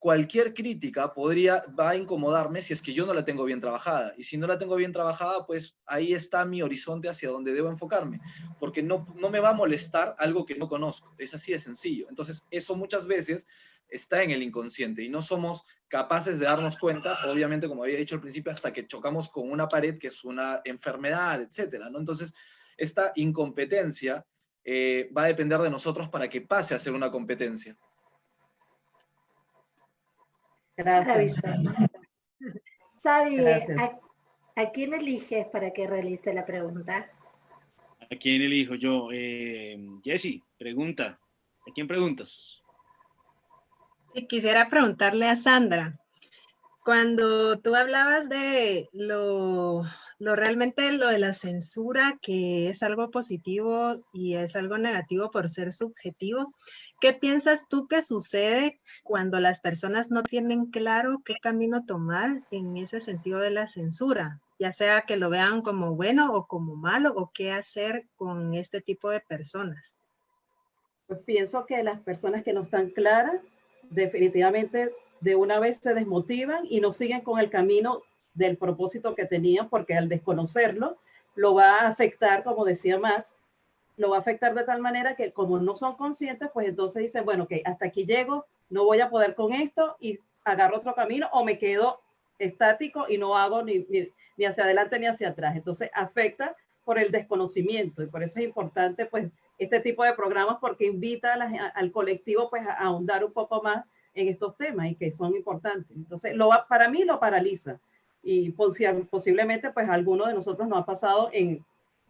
cualquier crítica podría, va a incomodarme si es que yo no la tengo bien trabajada. Y si no la tengo bien trabajada, pues ahí está mi horizonte hacia donde debo enfocarme. Porque no, no me va a molestar algo que no conozco. Es así de sencillo. Entonces, eso muchas veces está en el inconsciente y no somos capaces de darnos cuenta, obviamente, como había dicho al principio, hasta que chocamos con una pared que es una enfermedad, etcétera, ¿no? Entonces, esta incompetencia eh, va a depender de nosotros para que pase a ser una competencia. Gracias. Sabi, ¿a, quién eliges para que realice la pregunta? ¿A quién elijo yo? Eh, Jessy, pregunta. ¿A quién preguntas? Quisiera preguntarle a Sandra, cuando tú hablabas de lo, lo, realmente lo de la censura, que es algo positivo y es algo negativo por ser subjetivo, ¿qué piensas tú que sucede cuando las personas no tienen claro qué camino tomar en ese sentido de la censura? Ya sea que lo vean como bueno o como malo, o qué hacer con este tipo de personas. Pues pienso que las personas que no están claras, definitivamente de una vez se desmotivan y no siguen con el camino del propósito que tenían, porque al desconocerlo, lo va a afectar, como decía Max, lo va a afectar de tal manera que como no son conscientes, pues entonces dicen, bueno, que hasta aquí llego, no voy a poder con esto y agarro otro camino o me quedo estático y no hago ni, ni, hacia adelante ni hacia atrás. Entonces afecta por el desconocimiento y por eso es importante pues este tipo de programas porque invita al colectivo pues a ahondar un poco más en estos temas y que son importantes. Entonces, lo para mí lo paraliza y posiblemente pues alguno de nosotros no ha pasado en,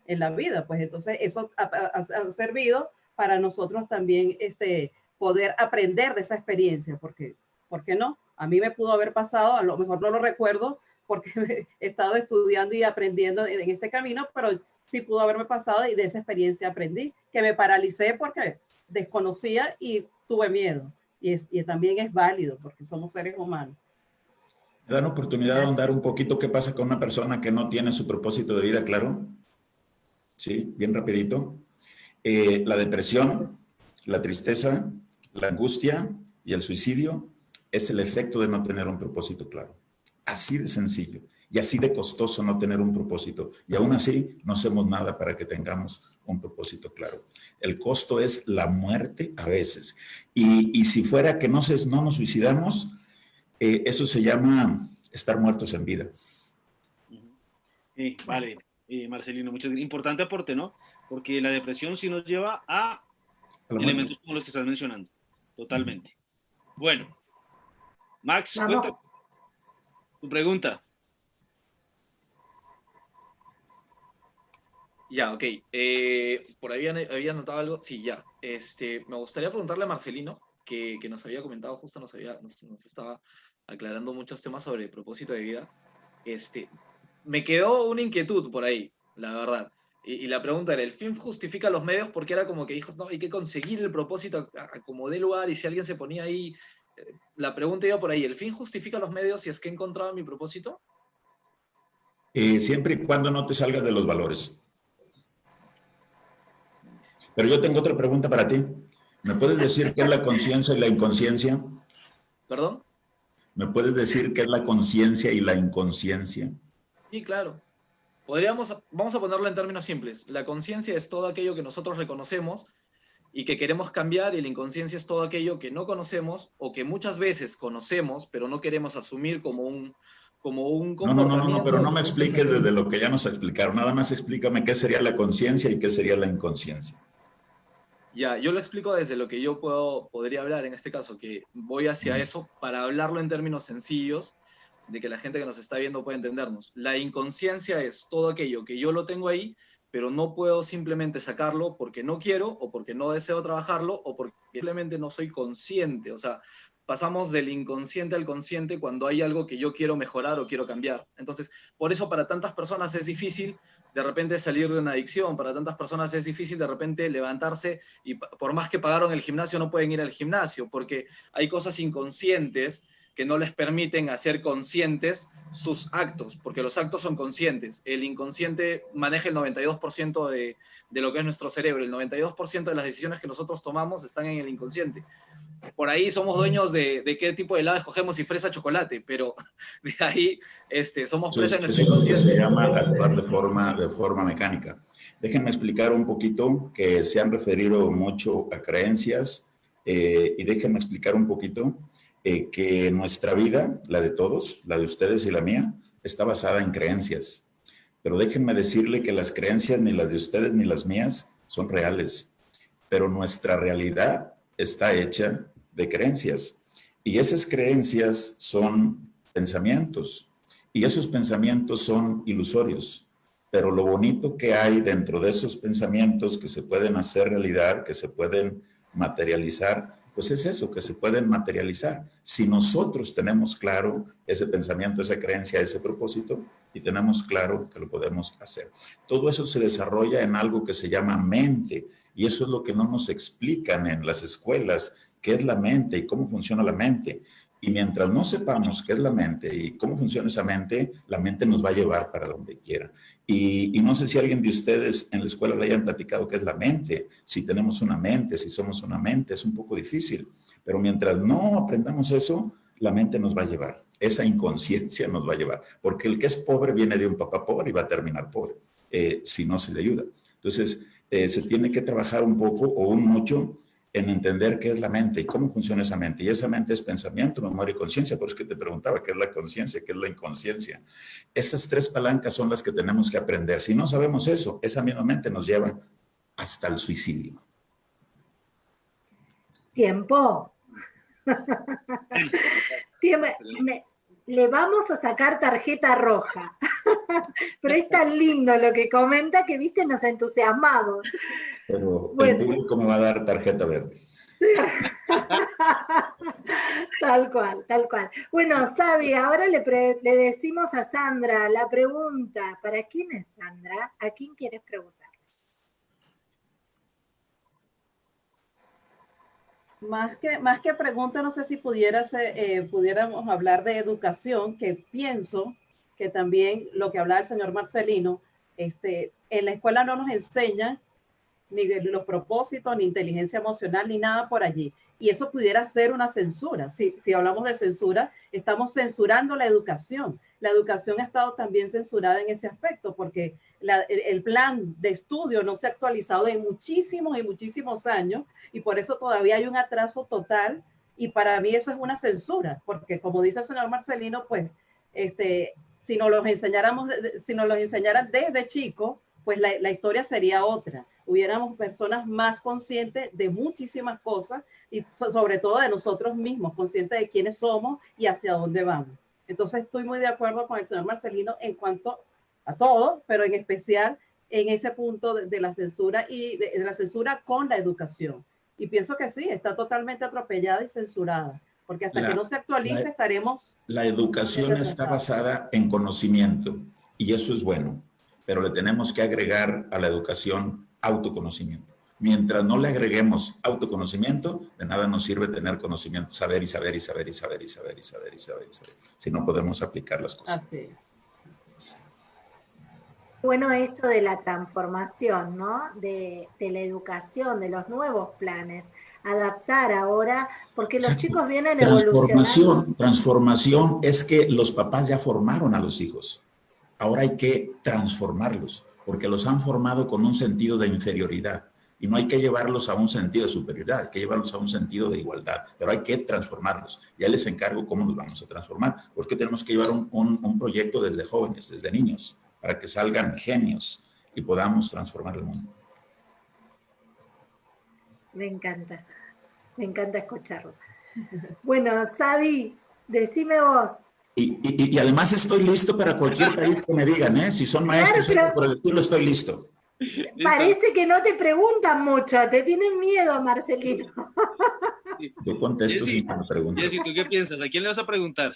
en la vida, pues entonces eso ha, servido para nosotros también este, poder aprender de esa experiencia, porque, ¿por no? A mí me pudo haber pasado, a lo mejor no lo recuerdo porque he estado estudiando y aprendiendo en este camino, pero sí pudo haberme pasado y de esa experiencia aprendí, que me paralicé porque desconocía y tuve miedo y, también es válido porque somos seres humanos. ¿Me dan oportunidad de ahondar un poquito qué pasa con una persona que no tiene su propósito de vida claro? Sí, bien rapidito. Eh, la depresión, la tristeza, la angustia y el suicidio es el efecto de no tener un propósito claro. Así de sencillo y así de costoso no tener un propósito. Y aún así no hacemos nada para que tengamos un propósito claro. El costo es la muerte a veces. Y, si fuera que no, se, no nos suicidamos, eh, eso se llama estar muertos en vida. Sí, vale, eh, Marcelino, mucho importante aporte, ¿no? Porque la depresión sí nos lleva a elementos como los que estás mencionando, totalmente. Bueno, Max, tu pregunta. Ya, ok. Eh, por ahí había, notado algo. Sí, ya. Este, me gustaría preguntarle a Marcelino, que, nos había comentado, justo nos, había, nos, estaba aclarando muchos temas sobre el propósito de vida. Este, me quedó una inquietud por ahí, la verdad. Y, la pregunta era, ¿el fin justifica los medios? Porque era como que dijo, no, hay que conseguir el propósito a, como dé lugar y si alguien se ponía ahí... Eh, la pregunta iba por ahí, ¿el fin justifica los medios si es que he encontrado mi propósito? Eh, siempre y cuando no te salgas de los valores. Pero yo tengo otra pregunta para ti. ¿Me puedes decir qué es la conciencia y la inconsciencia? ¿Perdón? ¿Me puedes decir qué es la conciencia y la inconsciencia? Sí, claro. Podríamos, vamos a ponerlo en términos simples. La conciencia es todo aquello que nosotros reconocemos y que queremos cambiar y la inconsciencia es todo aquello que no conocemos o que muchas veces conocemos, pero no queremos asumir como un, como un no, no, no, no, pero no me expliques desde lo que ya nos explicaron. Nada más explícame qué sería la conciencia y qué sería la inconsciencia. Ya, yo lo explico desde lo que yo puedo, podría hablar en este caso, que voy hacia eso para hablarlo en términos sencillos, de que la gente que nos está viendo pueda entendernos. La inconsciencia es todo aquello que yo lo tengo ahí, pero no puedo simplemente sacarlo porque no quiero o porque no deseo trabajarlo o porque simplemente no soy consciente. O sea, pasamos del inconsciente al consciente cuando hay algo que yo quiero mejorar o quiero cambiar. Entonces, por eso para tantas personas es difícil de repente salir de una adicción, para tantas personas es difícil de repente levantarse y por más que pagaron el gimnasio no pueden ir al gimnasio, porque hay cosas inconscientes que no les permiten hacer conscientes sus actos, porque los actos son conscientes. El inconsciente maneja el 92% de, de, lo que es nuestro cerebro, el 92% de las decisiones que nosotros tomamos están en el inconsciente. Por ahí somos dueños de, de qué tipo de helado escogemos, si fresa chocolate, pero de ahí este, somos presa en nuestro inconsciente. Se llama actuar de forma, de forma mecánica. Déjenme explicar un poquito que se han referido mucho a creencias eh, y déjenme explicar un poquito eh, que nuestra vida, la de todos, la de ustedes y la mía, está basada en creencias. Pero déjenme decirle que las creencias, ni las de ustedes ni las mías, son reales. Pero nuestra realidad está hecha de creencias. Y esas creencias son pensamientos. Y esos pensamientos son ilusorios. Pero lo bonito que hay dentro de esos pensamientos que se pueden hacer realidad, que se pueden materializar, pues es eso, que se pueden materializar. Si nosotros tenemos claro ese pensamiento, esa creencia, ese propósito, y tenemos claro que lo podemos hacer. Todo eso se desarrolla en algo que se llama mente, y eso es lo que no nos explican en las escuelas, qué es la mente y cómo funciona la mente. Y mientras no sepamos qué es la mente y cómo funciona esa mente, la mente nos va a llevar para donde quiera. Y, no sé si alguien de ustedes en la escuela le hayan platicado qué es la mente, si tenemos una mente, si somos una mente, es un poco difícil. Pero mientras no aprendamos eso, la mente nos va a llevar. Esa inconsciencia nos va a llevar. Porque el que es pobre viene de un papá pobre y va a terminar pobre, eh, si no se le ayuda. Entonces, eh, se tiene que trabajar un poco o un mucho en entender qué es la mente y cómo funciona esa mente. Y esa mente es pensamiento, memoria y conciencia. Por eso que te preguntaba qué es la conciencia, qué es la inconsciencia. Esas tres palancas son las que tenemos que aprender. Si no sabemos eso, esa misma mente nos lleva hasta el suicidio. Tiempo. Le vamos a sacar tarjeta roja. Pero es tan lindo lo que comenta que, viste, nos entusiasmamos. Pero el público me va a dar tarjeta verde. tal cual, tal cual. Bueno, Sabi, ahora le, le, decimos a Sandra la pregunta. ¿Para quién es Sandra? ¿A quién quieres preguntar? Más que, más que pregunta, no sé si pudieras, eh, pudiéramos hablar de educación, que pienso que también lo que hablaba el señor Marcelino, este, en la escuela no nos enseñan ni de los propósitos, ni inteligencia emocional, ni nada por allí. Y eso pudiera ser una censura. Si, si hablamos de censura, estamos censurando la educación. La educación ha estado también censurada en ese aspecto, porque el, plan de estudio no se ha actualizado en muchísimos y muchísimos años, y por eso todavía hay un atraso total. Y para mí eso es una censura, porque como dice el señor Marcelino, pues, este, si nos los enseñáramos, si nos los enseñaran desde chico, pues la, la historia sería otra hubiéramos personas más conscientes de muchísimas cosas y sobre todo de nosotros mismos, conscientes de quiénes somos y hacia dónde vamos. Entonces estoy muy de acuerdo con el señor Marcelino en cuanto a todo, pero en especial en ese punto de, la censura y de, la censura con la educación. Y pienso que sí, está totalmente atropellada y censurada, porque hasta que no se actualice estaremos... La educación está basada en conocimiento y eso es bueno, pero le tenemos que agregar a la educación autoconocimiento. Mientras no le agreguemos autoconocimiento, de nada nos sirve tener conocimiento, saber y saber y saber y saber y saber y saber y saber y saber, si no podemos aplicar las cosas. Así es. Bueno esto de la transformación, ¿no? De, la educación, de los nuevos planes, adaptar ahora, porque los chicos vienen transformación, Transformación es que los papás ya formaron a los hijos. Ahora hay que transformarlos, porque los han formado con un sentido de inferioridad. Y no hay que llevarlos a un sentido de superioridad, hay que llevarlos a un sentido de igualdad, pero hay que transformarlos. Ya les encargo cómo los vamos a transformar, porque tenemos que llevar un, un proyecto desde jóvenes, desde niños para que salgan genios y podamos transformar el mundo. Me encanta, me encanta escucharlo. Bueno, Sadi, decime vos. Y, además estoy listo para cualquier país que me digan, ¿eh? Si son maestros por el estilo, estoy listo. Parece que no te preguntan mucho, te tienen miedo, Marcelino. Yo contesto sin me preguntan. ¿tú qué piensas? ¿A quién le vas a preguntar?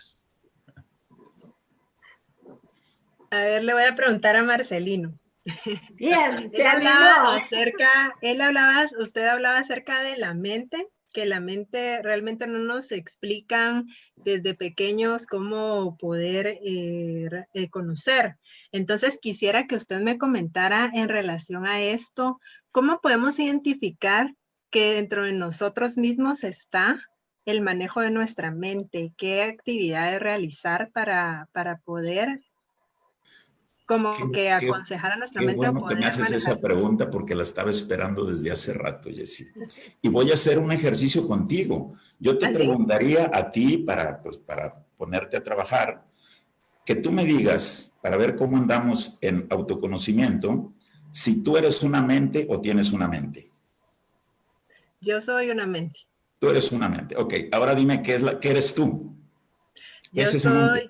A ver, le voy a preguntar a Marcelino. Bien, se él hablaba acerca, él hablaba, usted hablaba acerca de la mente, que la mente realmente no nos explican desde pequeños cómo poder eh, eh, conocer. Entonces quisiera que usted me comentara en relación a esto, cómo podemos identificar que dentro de nosotros mismos está el manejo de nuestra mente, qué actividades realizar para, para poder como que aconsejar a nuestra mente bueno que me haces esa pregunta porque la estaba esperando desde hace rato, Jessy. Y voy a hacer un ejercicio contigo. Yo te ¿Ah, preguntaría a ti, para, pues, para ponerte a trabajar, que tú me digas, para ver cómo andamos en autoconocimiento, si tú eres una mente o tienes una mente. Yo soy una mente. Tú eres una mente. Ok, ahora dime qué, es la, qué eres tú. Yo soy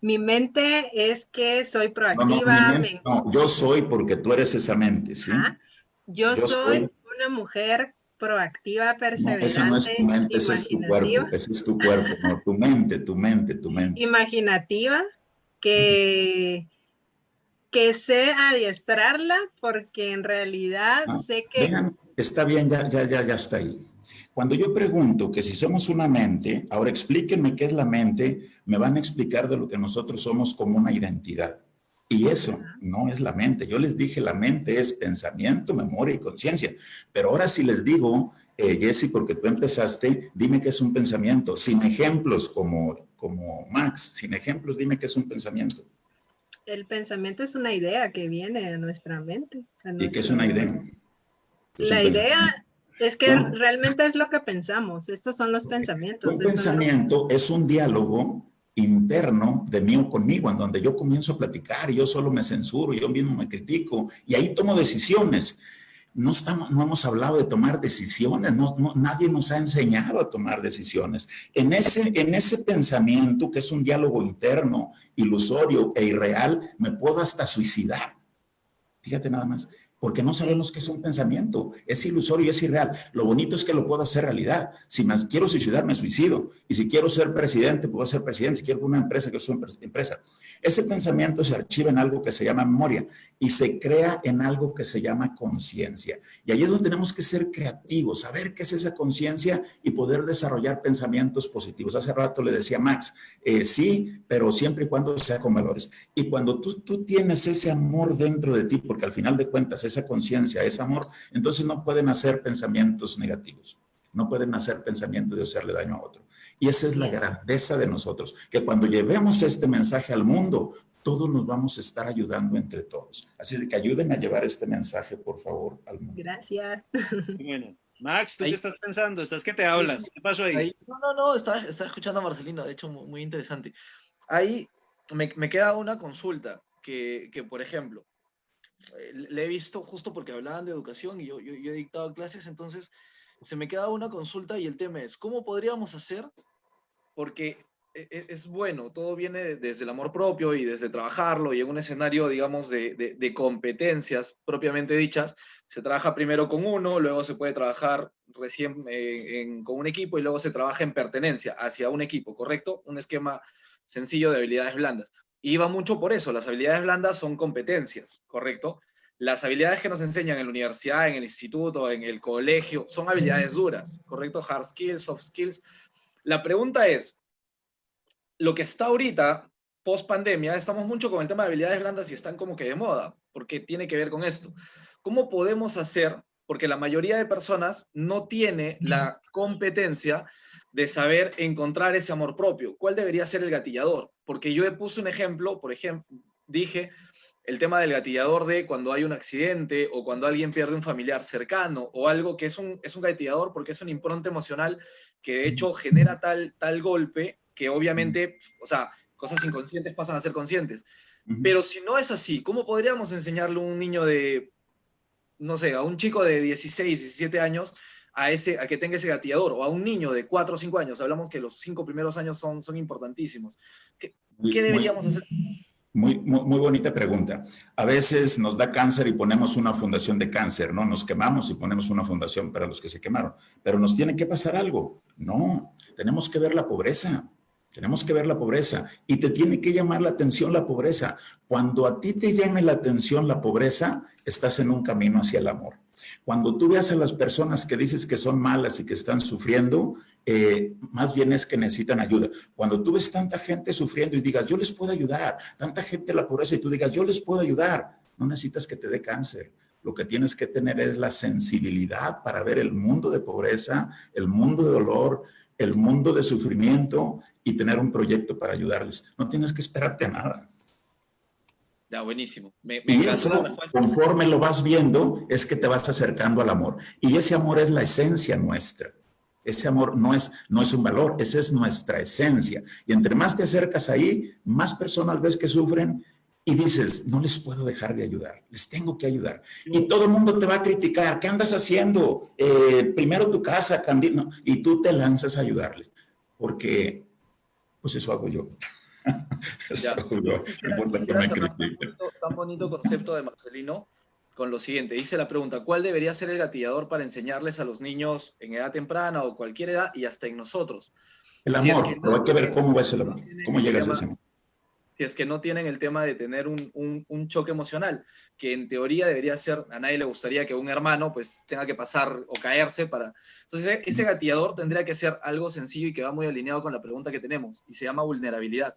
mi mente es que soy proactiva. No, yo soy porque tú eres esa mente, ¿sí? Yo, soy, una mujer proactiva, perseverante. esa no es tu mente, ese es tu cuerpo, ese es tu cuerpo, no, tu mente, tu mente, tu mente. Imaginativa, que, que sé adiestrarla porque en realidad ah, sé que... está bien, ya, ya, ya, ya está ahí. Cuando yo pregunto que si somos una mente, ahora explíquenme qué es la mente, me van a explicar de lo que nosotros somos como una identidad. Y eso no es la mente. Yo les dije, la mente es pensamiento, memoria y conciencia. Pero ahora si les digo, eh, Jesse, porque tú empezaste, dime qué es un pensamiento. Sin ejemplos como, como Max, sin ejemplos, dime qué es un pensamiento. El pensamiento es una idea que viene a nuestra mente. ¿Y qué es una idea? la idea es que realmente es lo que pensamos. Estos son los pensamientos. Un pensamiento es un diálogo interno de mí o conmigo, en donde yo comienzo a platicar, y yo solo me censuro, yo mismo me critico, y ahí tomo decisiones. No, estamos, no hemos hablado de tomar decisiones, no, nadie nos ha enseñado a tomar decisiones. En ese, en ese pensamiento, que es un diálogo interno, ilusorio e irreal, me puedo hasta suicidar. Fíjate nada más porque no sabemos qué es un pensamiento. Es ilusorio y es irreal. Lo bonito es que lo puedo hacer realidad. Si me quiero suicidar, me suicido. Y si quiero ser presidente, puedo ser presidente. Si quiero una empresa, que soy empresa. Ese pensamiento se archiva en algo que se llama memoria y se crea en algo que se llama conciencia. Y ahí es donde tenemos que ser creativos, saber qué es esa conciencia y poder desarrollar pensamientos positivos. Hace rato le decía Max, eh, sí, pero siempre y cuando sea con valores. Y cuando tú, tú tienes ese amor dentro de ti, porque al final de cuentas esa conciencia, ese amor, entonces no pueden hacer pensamientos negativos. No pueden hacer pensamientos de hacerle daño a otro. Y esa es la grandeza de nosotros, que cuando llevemos este mensaje al mundo, todos nos vamos a estar ayudando entre todos. Así que ayúdenme a llevar este mensaje, por favor, al mundo. Gracias. Bueno, Max, ¿tú qué estás pensando? ¿Estás que te hablas? ¿Qué pasó ahí? no, no, no, estaba, escuchando a Marcelino, de hecho, muy, interesante. Ahí me, me, queda una consulta, que, que, por ejemplo, eh, le he visto justo porque hablaban de educación y yo, yo, yo he dictado clases, entonces se me queda una consulta y el tema es, ¿cómo podríamos hacer? Porque e, e, es bueno, todo viene desde el amor propio y desde trabajarlo y en un escenario, digamos, de, de, competencias propiamente dichas, se trabaja primero con uno, luego se puede trabajar recién eh, con un equipo y luego se trabaja en pertenencia hacia un equipo, ¿correcto? Un esquema sencillo de habilidades blandas. Y va mucho por eso, las habilidades blandas son competencias, ¿correcto? Las habilidades que nos enseñan en la universidad, en el instituto, en el colegio, son habilidades duras, ¿correcto? Hard skills, soft skills. La pregunta es, lo que está ahorita post pandemia estamos mucho con el tema de habilidades blandas y están como que de moda, porque tiene que ver con esto. ¿Cómo podemos hacer? Porque la mayoría de personas no tiene la competencia de saber encontrar ese amor propio. ¿Cuál debería ser el gatillador? Porque yo he puesto un ejemplo, por ejemplo, dije el tema del gatillador de cuando hay un accidente o cuando alguien pierde un familiar cercano o algo que es un, es un gatillador porque es un impronta emocional que de hecho genera tal, tal golpe que obviamente, o sea, cosas inconscientes pasan a ser conscientes. Pero si no es así, ¿cómo podríamos enseñarle a un niño de, no sé, a un chico de 16, 17 años a, ese, a que tenga ese gatillador o a un niño de 4 o 5 años? Hablamos que los 5 primeros años son, son importantísimos. ¿Qué, ¿qué deberíamos hacer? Muy, muy, bonita pregunta. A veces nos da cáncer y ponemos una fundación de cáncer, ¿no? Nos quemamos y ponemos una fundación para los que se quemaron. Pero nos tiene que pasar algo. No, tenemos que ver la pobreza. Tenemos que ver la pobreza y te tiene que llamar la atención la pobreza. Cuando a ti te llame la atención la pobreza, estás en un camino hacia el amor. Cuando tú veas a las personas que dices que son malas y que están sufriendo, eh, más bien es que necesitan ayuda. Cuando tú ves tanta gente sufriendo y digas, yo les puedo ayudar, tanta gente la pobreza y tú digas, yo les puedo ayudar, no necesitas que te dé cáncer. Lo que tienes que tener es la sensibilidad para ver el mundo de pobreza, el mundo de dolor, el mundo de sufrimiento y tener un proyecto para ayudarles. No tienes que esperarte a nada. Ya, buenísimo. Me, y eso, conforme lo vas viendo, es que te vas acercando al amor. Y ese amor es la esencia nuestra. Ese amor no es, no es un valor, esa es nuestra esencia. Y entre más te acercas ahí, más personas ves que sufren y dices, no les puedo dejar de ayudar, les tengo que ayudar. Y todo el mundo te va a criticar, ¿qué andas haciendo? Eh, primero tu casa, no, y tú te lanzas a ayudarles. Porque, pues eso hago yo. eso hago yo. Tan bonito concepto de Marcelino con lo siguiente. Dice la pregunta, ¿cuál debería ser el gatillador para enseñarles a los niños en edad temprana o cualquier edad y hasta en nosotros? El amor, pero hay que ver cómo va ese amor, cómo llegas a ese amor. Si es que no tienen el tema de tener un, un, choque emocional, que en teoría debería ser, a nadie le gustaría que un hermano pues tenga que pasar o caerse para... Entonces ese gatillador tendría que ser algo sencillo y que va muy alineado con la pregunta que tenemos y se llama vulnerabilidad.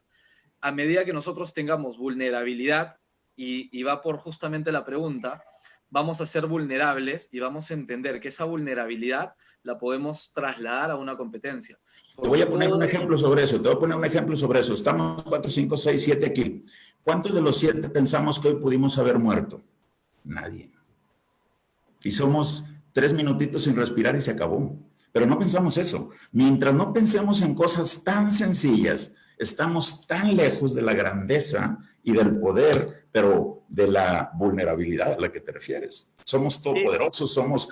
A medida que nosotros tengamos vulnerabilidad, y, va por justamente la pregunta, vamos a ser vulnerables y vamos a entender que esa vulnerabilidad la podemos trasladar a una competencia. te voy a poner un ejemplo sobre eso, te voy a poner un ejemplo sobre eso. Estamos 4, 5, 6, 7 aquí. ¿Cuántos de los siete pensamos que hoy pudimos haber muerto? Nadie. Y somos tres minutitos sin respirar y se acabó. Pero no pensamos eso. Mientras no pensemos en cosas tan sencillas, estamos tan lejos de la grandeza y del poder, pero de la vulnerabilidad a la que te refieres. Somos todopoderosos, somos,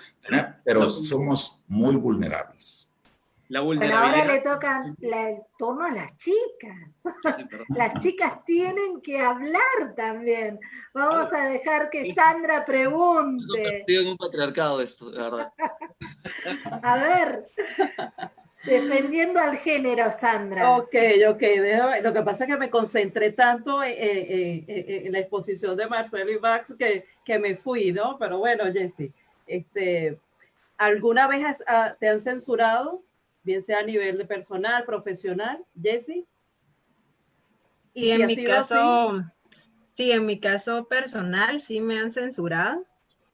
pero somos muy vulnerables. La Pero ahora le toca el tono a las chicas. las chicas tienen que hablar también. Vamos a dejar que Sandra pregunte. Estoy en un patriarcado esto, de verdad. a ver. Defendiendo al género, Sandra. Ok, ok, déjame. Lo que pasa es que me concentré tanto en, la exposición de Marcelo y Max que, que, me fui, ¿no? Pero bueno, Jessy, este, ¿alguna vez ah, te han censurado, bien sea a nivel de personal, profesional, Jessy? Y en mi caso, sí, en mi caso personal sí me han censurado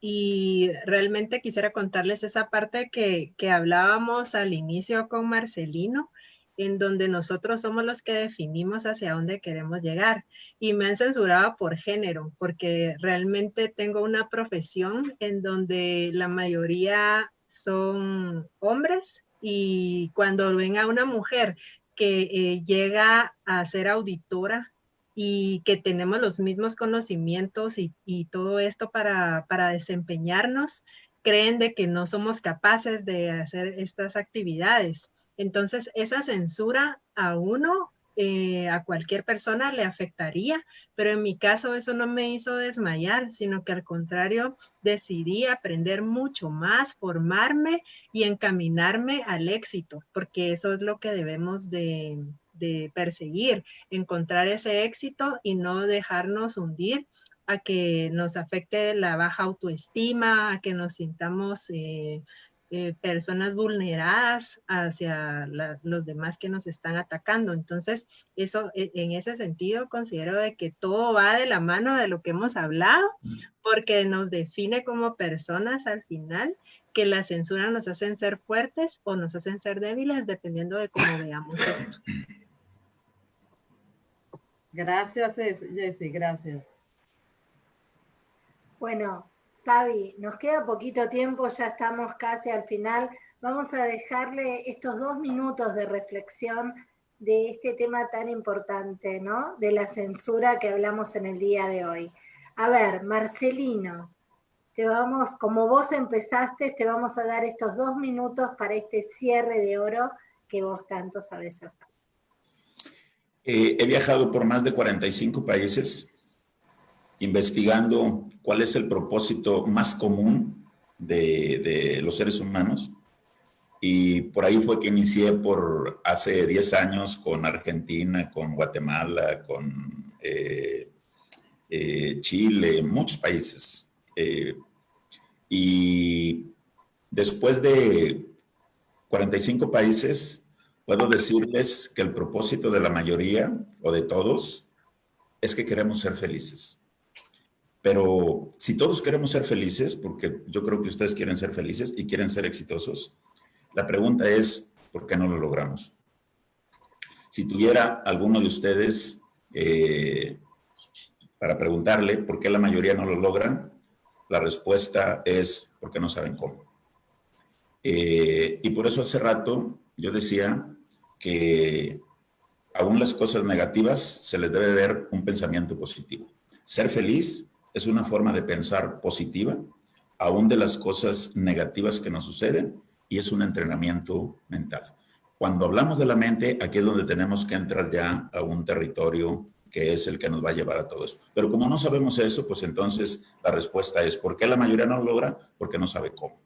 y realmente quisiera contarles esa parte que, que, hablábamos al inicio con Marcelino, en donde nosotros somos los que definimos hacia dónde queremos llegar. Y me han censurado por género, porque realmente tengo una profesión en donde la mayoría son hombres y cuando ven a una mujer que eh, llega a ser auditora y que tenemos los mismos conocimientos y, todo esto para, desempeñarnos, creen de que no somos capaces de hacer estas actividades. Entonces, esa censura a uno, eh, a cualquier persona le afectaría, pero en mi caso eso no me hizo desmayar, sino que al contrario, decidí aprender mucho más, formarme y encaminarme al éxito, porque eso es lo que debemos de, de perseguir, encontrar ese éxito y no dejarnos hundir a que nos afecte la baja autoestima, a que nos sintamos eh, eh, personas vulneradas hacia los demás que nos están atacando. Entonces, eso e, en ese sentido considero de que todo va de la mano de lo que hemos hablado, porque nos define como personas al final que la censura nos hacen ser fuertes o nos hacen ser débiles, dependiendo de cómo veamos esto. Gracias, Jessy, gracias. Bueno, Sabi, nos queda poquito tiempo, ya estamos casi al final. Vamos a dejarle estos dos minutos de reflexión de este tema tan importante, ¿no? De la censura que hablamos en el día de hoy. A ver, Marcelino, te vamos, como vos empezaste, te vamos a dar estos dos minutos para este cierre de oro que vos tanto sabes hacer. Eh, he viajado por más de 45 países investigando cuál es el propósito más común de, los seres humanos. Y por ahí fue que inicié por hace 10 años con Argentina, con Guatemala, con eh, eh, Chile, muchos países. Y después de 45 países, puedo decirles que el propósito de la mayoría o de todos es que queremos ser felices. Pero si todos queremos ser felices, porque yo creo que ustedes quieren ser felices y quieren ser exitosos, la pregunta es, ¿por qué no lo logramos? Si tuviera alguno de ustedes eh, para preguntarle por qué la mayoría no lo logran, la respuesta es porque no saben cómo. Eh, y por eso hace rato yo decía que aún las cosas negativas se les debe ver un pensamiento positivo. Ser feliz es una forma de pensar positiva, aún de las cosas negativas que nos suceden, y es un entrenamiento mental. Cuando hablamos de la mente, aquí es donde tenemos que entrar ya a un territorio que es el que nos va a llevar a todo eso. Pero como no sabemos eso, pues entonces la respuesta es, ¿por qué la mayoría no lo logra? Porque no sabe cómo.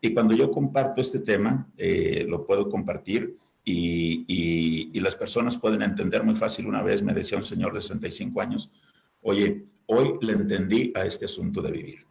Y cuando yo comparto este tema, eh, lo puedo compartir y, las personas pueden entender muy fácil. Una vez me decía un señor de 65 años, oye, hoy le entendí a este asunto de vivir.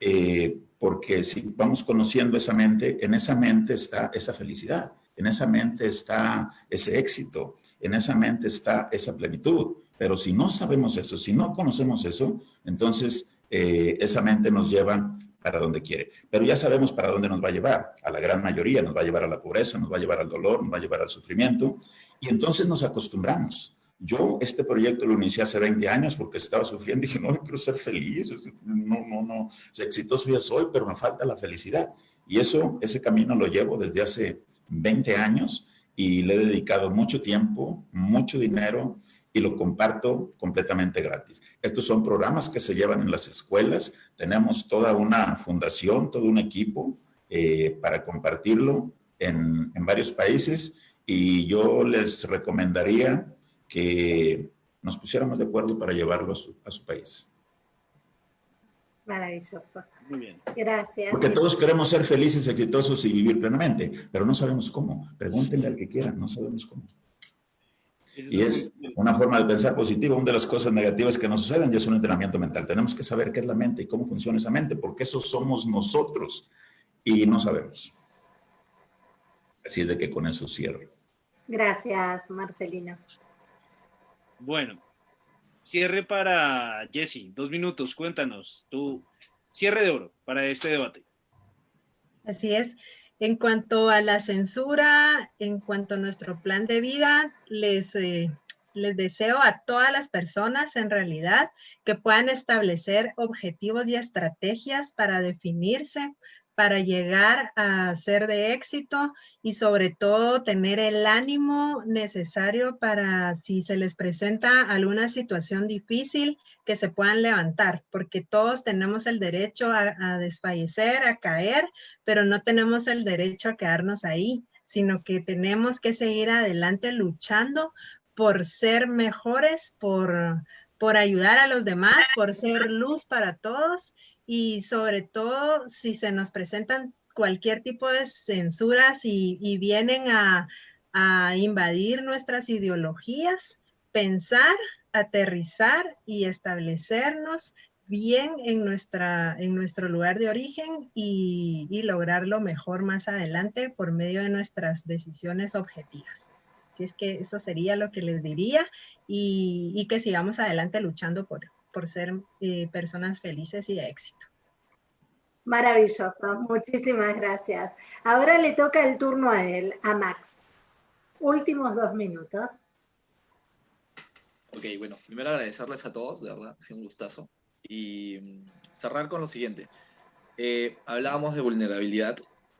Eh, porque si vamos conociendo esa mente, en esa mente está esa felicidad, en esa mente está ese éxito, en esa mente está esa plenitud. Pero si no sabemos eso, si no conocemos eso, entonces eh, esa mente nos lleva para donde quiere. Pero ya sabemos para dónde nos va a llevar. A la gran mayoría nos va a llevar a la pobreza, nos va a llevar al dolor, nos va a llevar al sufrimiento. Y entonces nos acostumbramos. Yo este proyecto lo inicié hace 20 años porque estaba sufriendo y dije, no, quiero ser feliz, no, no, no, exitoso ya soy, pero me falta la felicidad. Y eso, ese camino lo llevo desde hace 20 años y le he dedicado mucho tiempo, mucho dinero y lo comparto completamente gratis. Estos son programas que se llevan en las escuelas, tenemos toda una fundación, todo un equipo eh, para compartirlo en, en varios países y yo les recomendaría que nos pusiéramos de acuerdo para llevarlo a su, país. Maravilloso. Muy bien. Gracias. Porque todos queremos ser felices, exitosos y vivir plenamente, pero no sabemos cómo. Pregúntenle al que quieran, no sabemos cómo. Y es una forma de pensar positiva. Una de las cosas negativas que nos suceden ya es un entrenamiento mental. Tenemos que saber qué es la mente y cómo funciona esa mente, porque eso somos nosotros y no sabemos. Así es de que con eso cierro. Gracias, Marcelina. Bueno, cierre para Jesse, dos minutos, cuéntanos, tu cierre de oro para este debate. Así es. En cuanto a la censura, en cuanto a nuestro plan de vida, les, eh, les deseo a todas las personas en realidad que puedan establecer objetivos y estrategias para definirse, para llegar a ser de éxito y sobre todo tener el ánimo necesario para si se les presenta alguna situación difícil que se puedan levantar, porque todos tenemos el derecho a, desfallecer, a caer, pero no tenemos el derecho a quedarnos ahí, sino que tenemos que seguir adelante luchando por ser mejores, por, por ayudar a los demás, por ser luz para todos y sobre todo si se nos presentan cualquier tipo de censuras y, vienen a, invadir nuestras ideologías, pensar, aterrizar y establecernos bien en, nuestra, en nuestro lugar de origen y, y lograrlo mejor más adelante por medio de nuestras decisiones objetivas. Así es que eso sería lo que les diría y, y que sigamos adelante luchando por, por ser eh, personas felices y de éxito. Maravilloso, muchísimas gracias. Ahora le toca el turno a él, a Max. Últimos dos minutos. Ok, bueno, primero agradecerles a todos, de verdad, ha sido un gustazo. Y mm, cerrar con lo siguiente. Eh, hablábamos de vulnerabilidad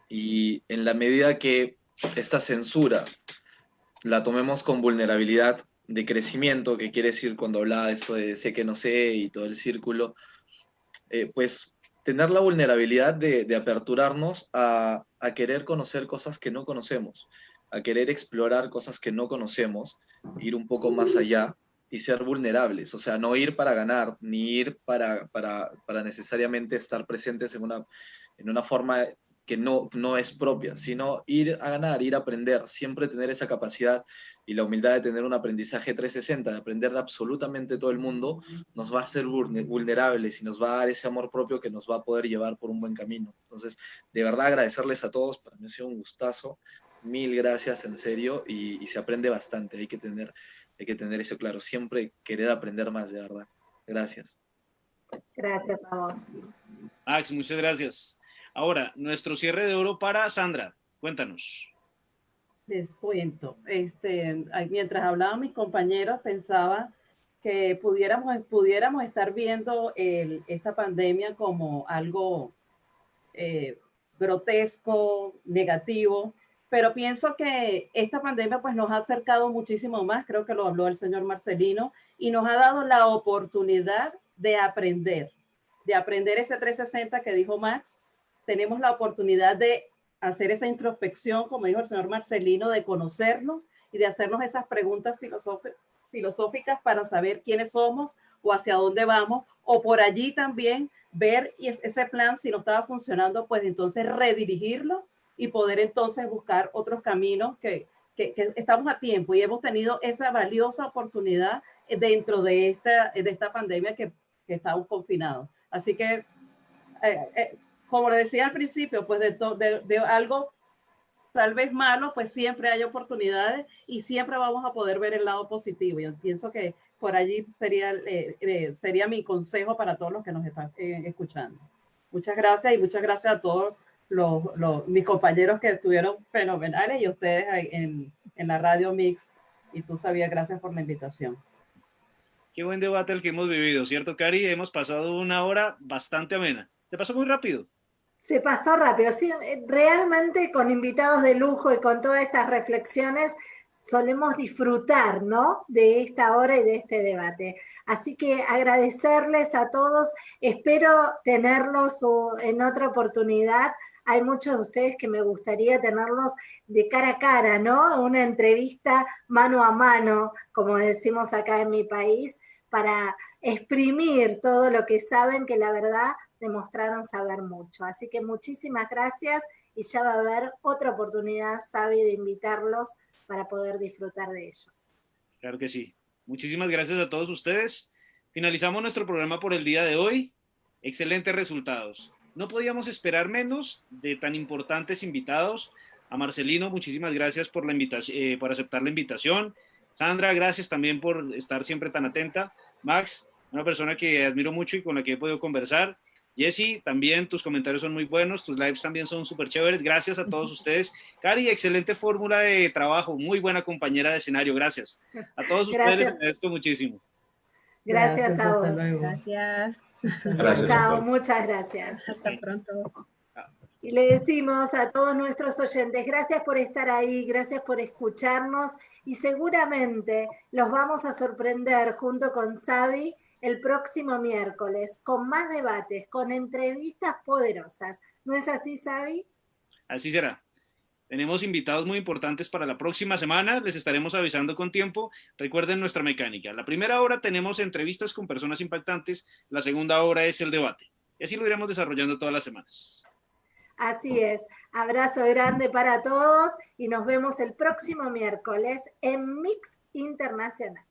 y en la medida que esta censura la tomemos con vulnerabilidad de crecimiento, que quiere decir cuando hablaba de esto de sé que no sé y todo el círculo, eh, pues tener la vulnerabilidad de, aperturarnos a, querer conocer cosas que no conocemos, a querer explorar cosas que no conocemos, ir un poco más allá y ser vulnerables, o sea, no ir para ganar, ni ir para, para, para necesariamente estar presentes en una, en una forma que no, no es propia, sino ir a ganar, ir a aprender, siempre tener esa capacidad y la humildad de tener un aprendizaje 360, de aprender de absolutamente todo el mundo, nos va a hacer vulnerables y nos va a dar ese amor propio que nos va a poder llevar por un buen camino. Entonces, de verdad agradecerles a todos, para mí ha sido un gustazo, mil gracias en serio y, se aprende bastante, hay que, tener, hay que tener eso claro, siempre querer aprender más, de verdad. Gracias. Gracias a vos. Max, muchas gracias. Ahora, nuestro cierre de oro para Sandra. Cuéntanos. Les cuento. Este, mientras hablaban mis compañeros, pensaba que pudiéramos, pudiéramos estar viendo esta pandemia como algo eh, grotesco, negativo, pero pienso que esta pandemia pues nos ha acercado muchísimo más, creo que lo habló el señor Marcelino, y nos ha dado la oportunidad de aprender, de aprender ese 360 que dijo Max, tenemos la oportunidad de hacer esa introspección, como dijo el señor Marcelino, de conocernos y de hacernos esas preguntas filosóficas para saber quiénes somos o hacia dónde vamos, o por allí también ver ese plan, si no estaba funcionando, pues entonces redirigirlo y poder entonces buscar otros caminos que, que, estamos a tiempo y hemos tenido esa valiosa oportunidad dentro de esta, de esta pandemia que, que estamos confinados. Así que eh, eh, como le decía al principio, pues de, de, algo tal vez malo, pues siempre hay oportunidades y siempre vamos a poder ver el lado positivo. Yo pienso que por allí sería, eh, eh, sería mi consejo para todos los que nos están eh, escuchando. Muchas gracias y muchas gracias a todos los, los, mis compañeros que estuvieron fenomenales y ustedes en, en la radio Mix. Y tú sabías, gracias por la invitación. Qué buen debate el que hemos vivido, ¿cierto, Cari? Hemos pasado una hora bastante amena. ¿Te pasó muy rápido? Se pasó rápido, sí, eh, realmente con invitados de lujo y con todas estas reflexiones solemos disfrutar, ¿no? De esta hora y de este debate. Así que agradecerles a todos, espero tenerlos en otra oportunidad. Hay muchos de ustedes que me gustaría tenerlos de cara a cara, ¿no? Una entrevista mano a mano, como decimos acá en mi país, para exprimir todo lo que saben, que la verdad demostraron saber mucho. Así que muchísimas gracias y ya va a haber otra oportunidad, Sabi, de invitarlos para poder disfrutar de ellos. Claro que sí. Muchísimas gracias a todos ustedes. Finalizamos nuestro programa por el día de hoy. Excelentes resultados. No podíamos esperar menos de tan importantes invitados. A Marcelino, muchísimas gracias por, la invitación, eh, por aceptar la invitación. Sandra, gracias también por estar siempre tan atenta. Max, una persona que admiro mucho y con la que he podido conversar. Jessy, también tus comentarios son muy buenos, tus lives también son súper chéveres. Gracias a todos ustedes. Cari, excelente fórmula de trabajo, muy buena compañera de escenario. Gracias. A todos ustedes les agradezco muchísimo. Gracias, a vos. Gracias. Gracias. Chao, muchas gracias. Hasta pronto. Y le decimos a todos nuestros oyentes, gracias por estar ahí, gracias por escucharnos y seguramente los vamos a sorprender junto con Xavi el próximo miércoles con más debates, con entrevistas poderosas. ¿No es así, Xavi? Así será. Tenemos invitados muy importantes para la próxima semana, les estaremos avisando con tiempo. Recuerden nuestra mecánica. La primera hora tenemos entrevistas con personas impactantes, la segunda hora es el debate. Y así lo iremos desarrollando todas las semanas. Así es. Abrazo grande para todos y nos vemos el próximo miércoles en Mix Internacional.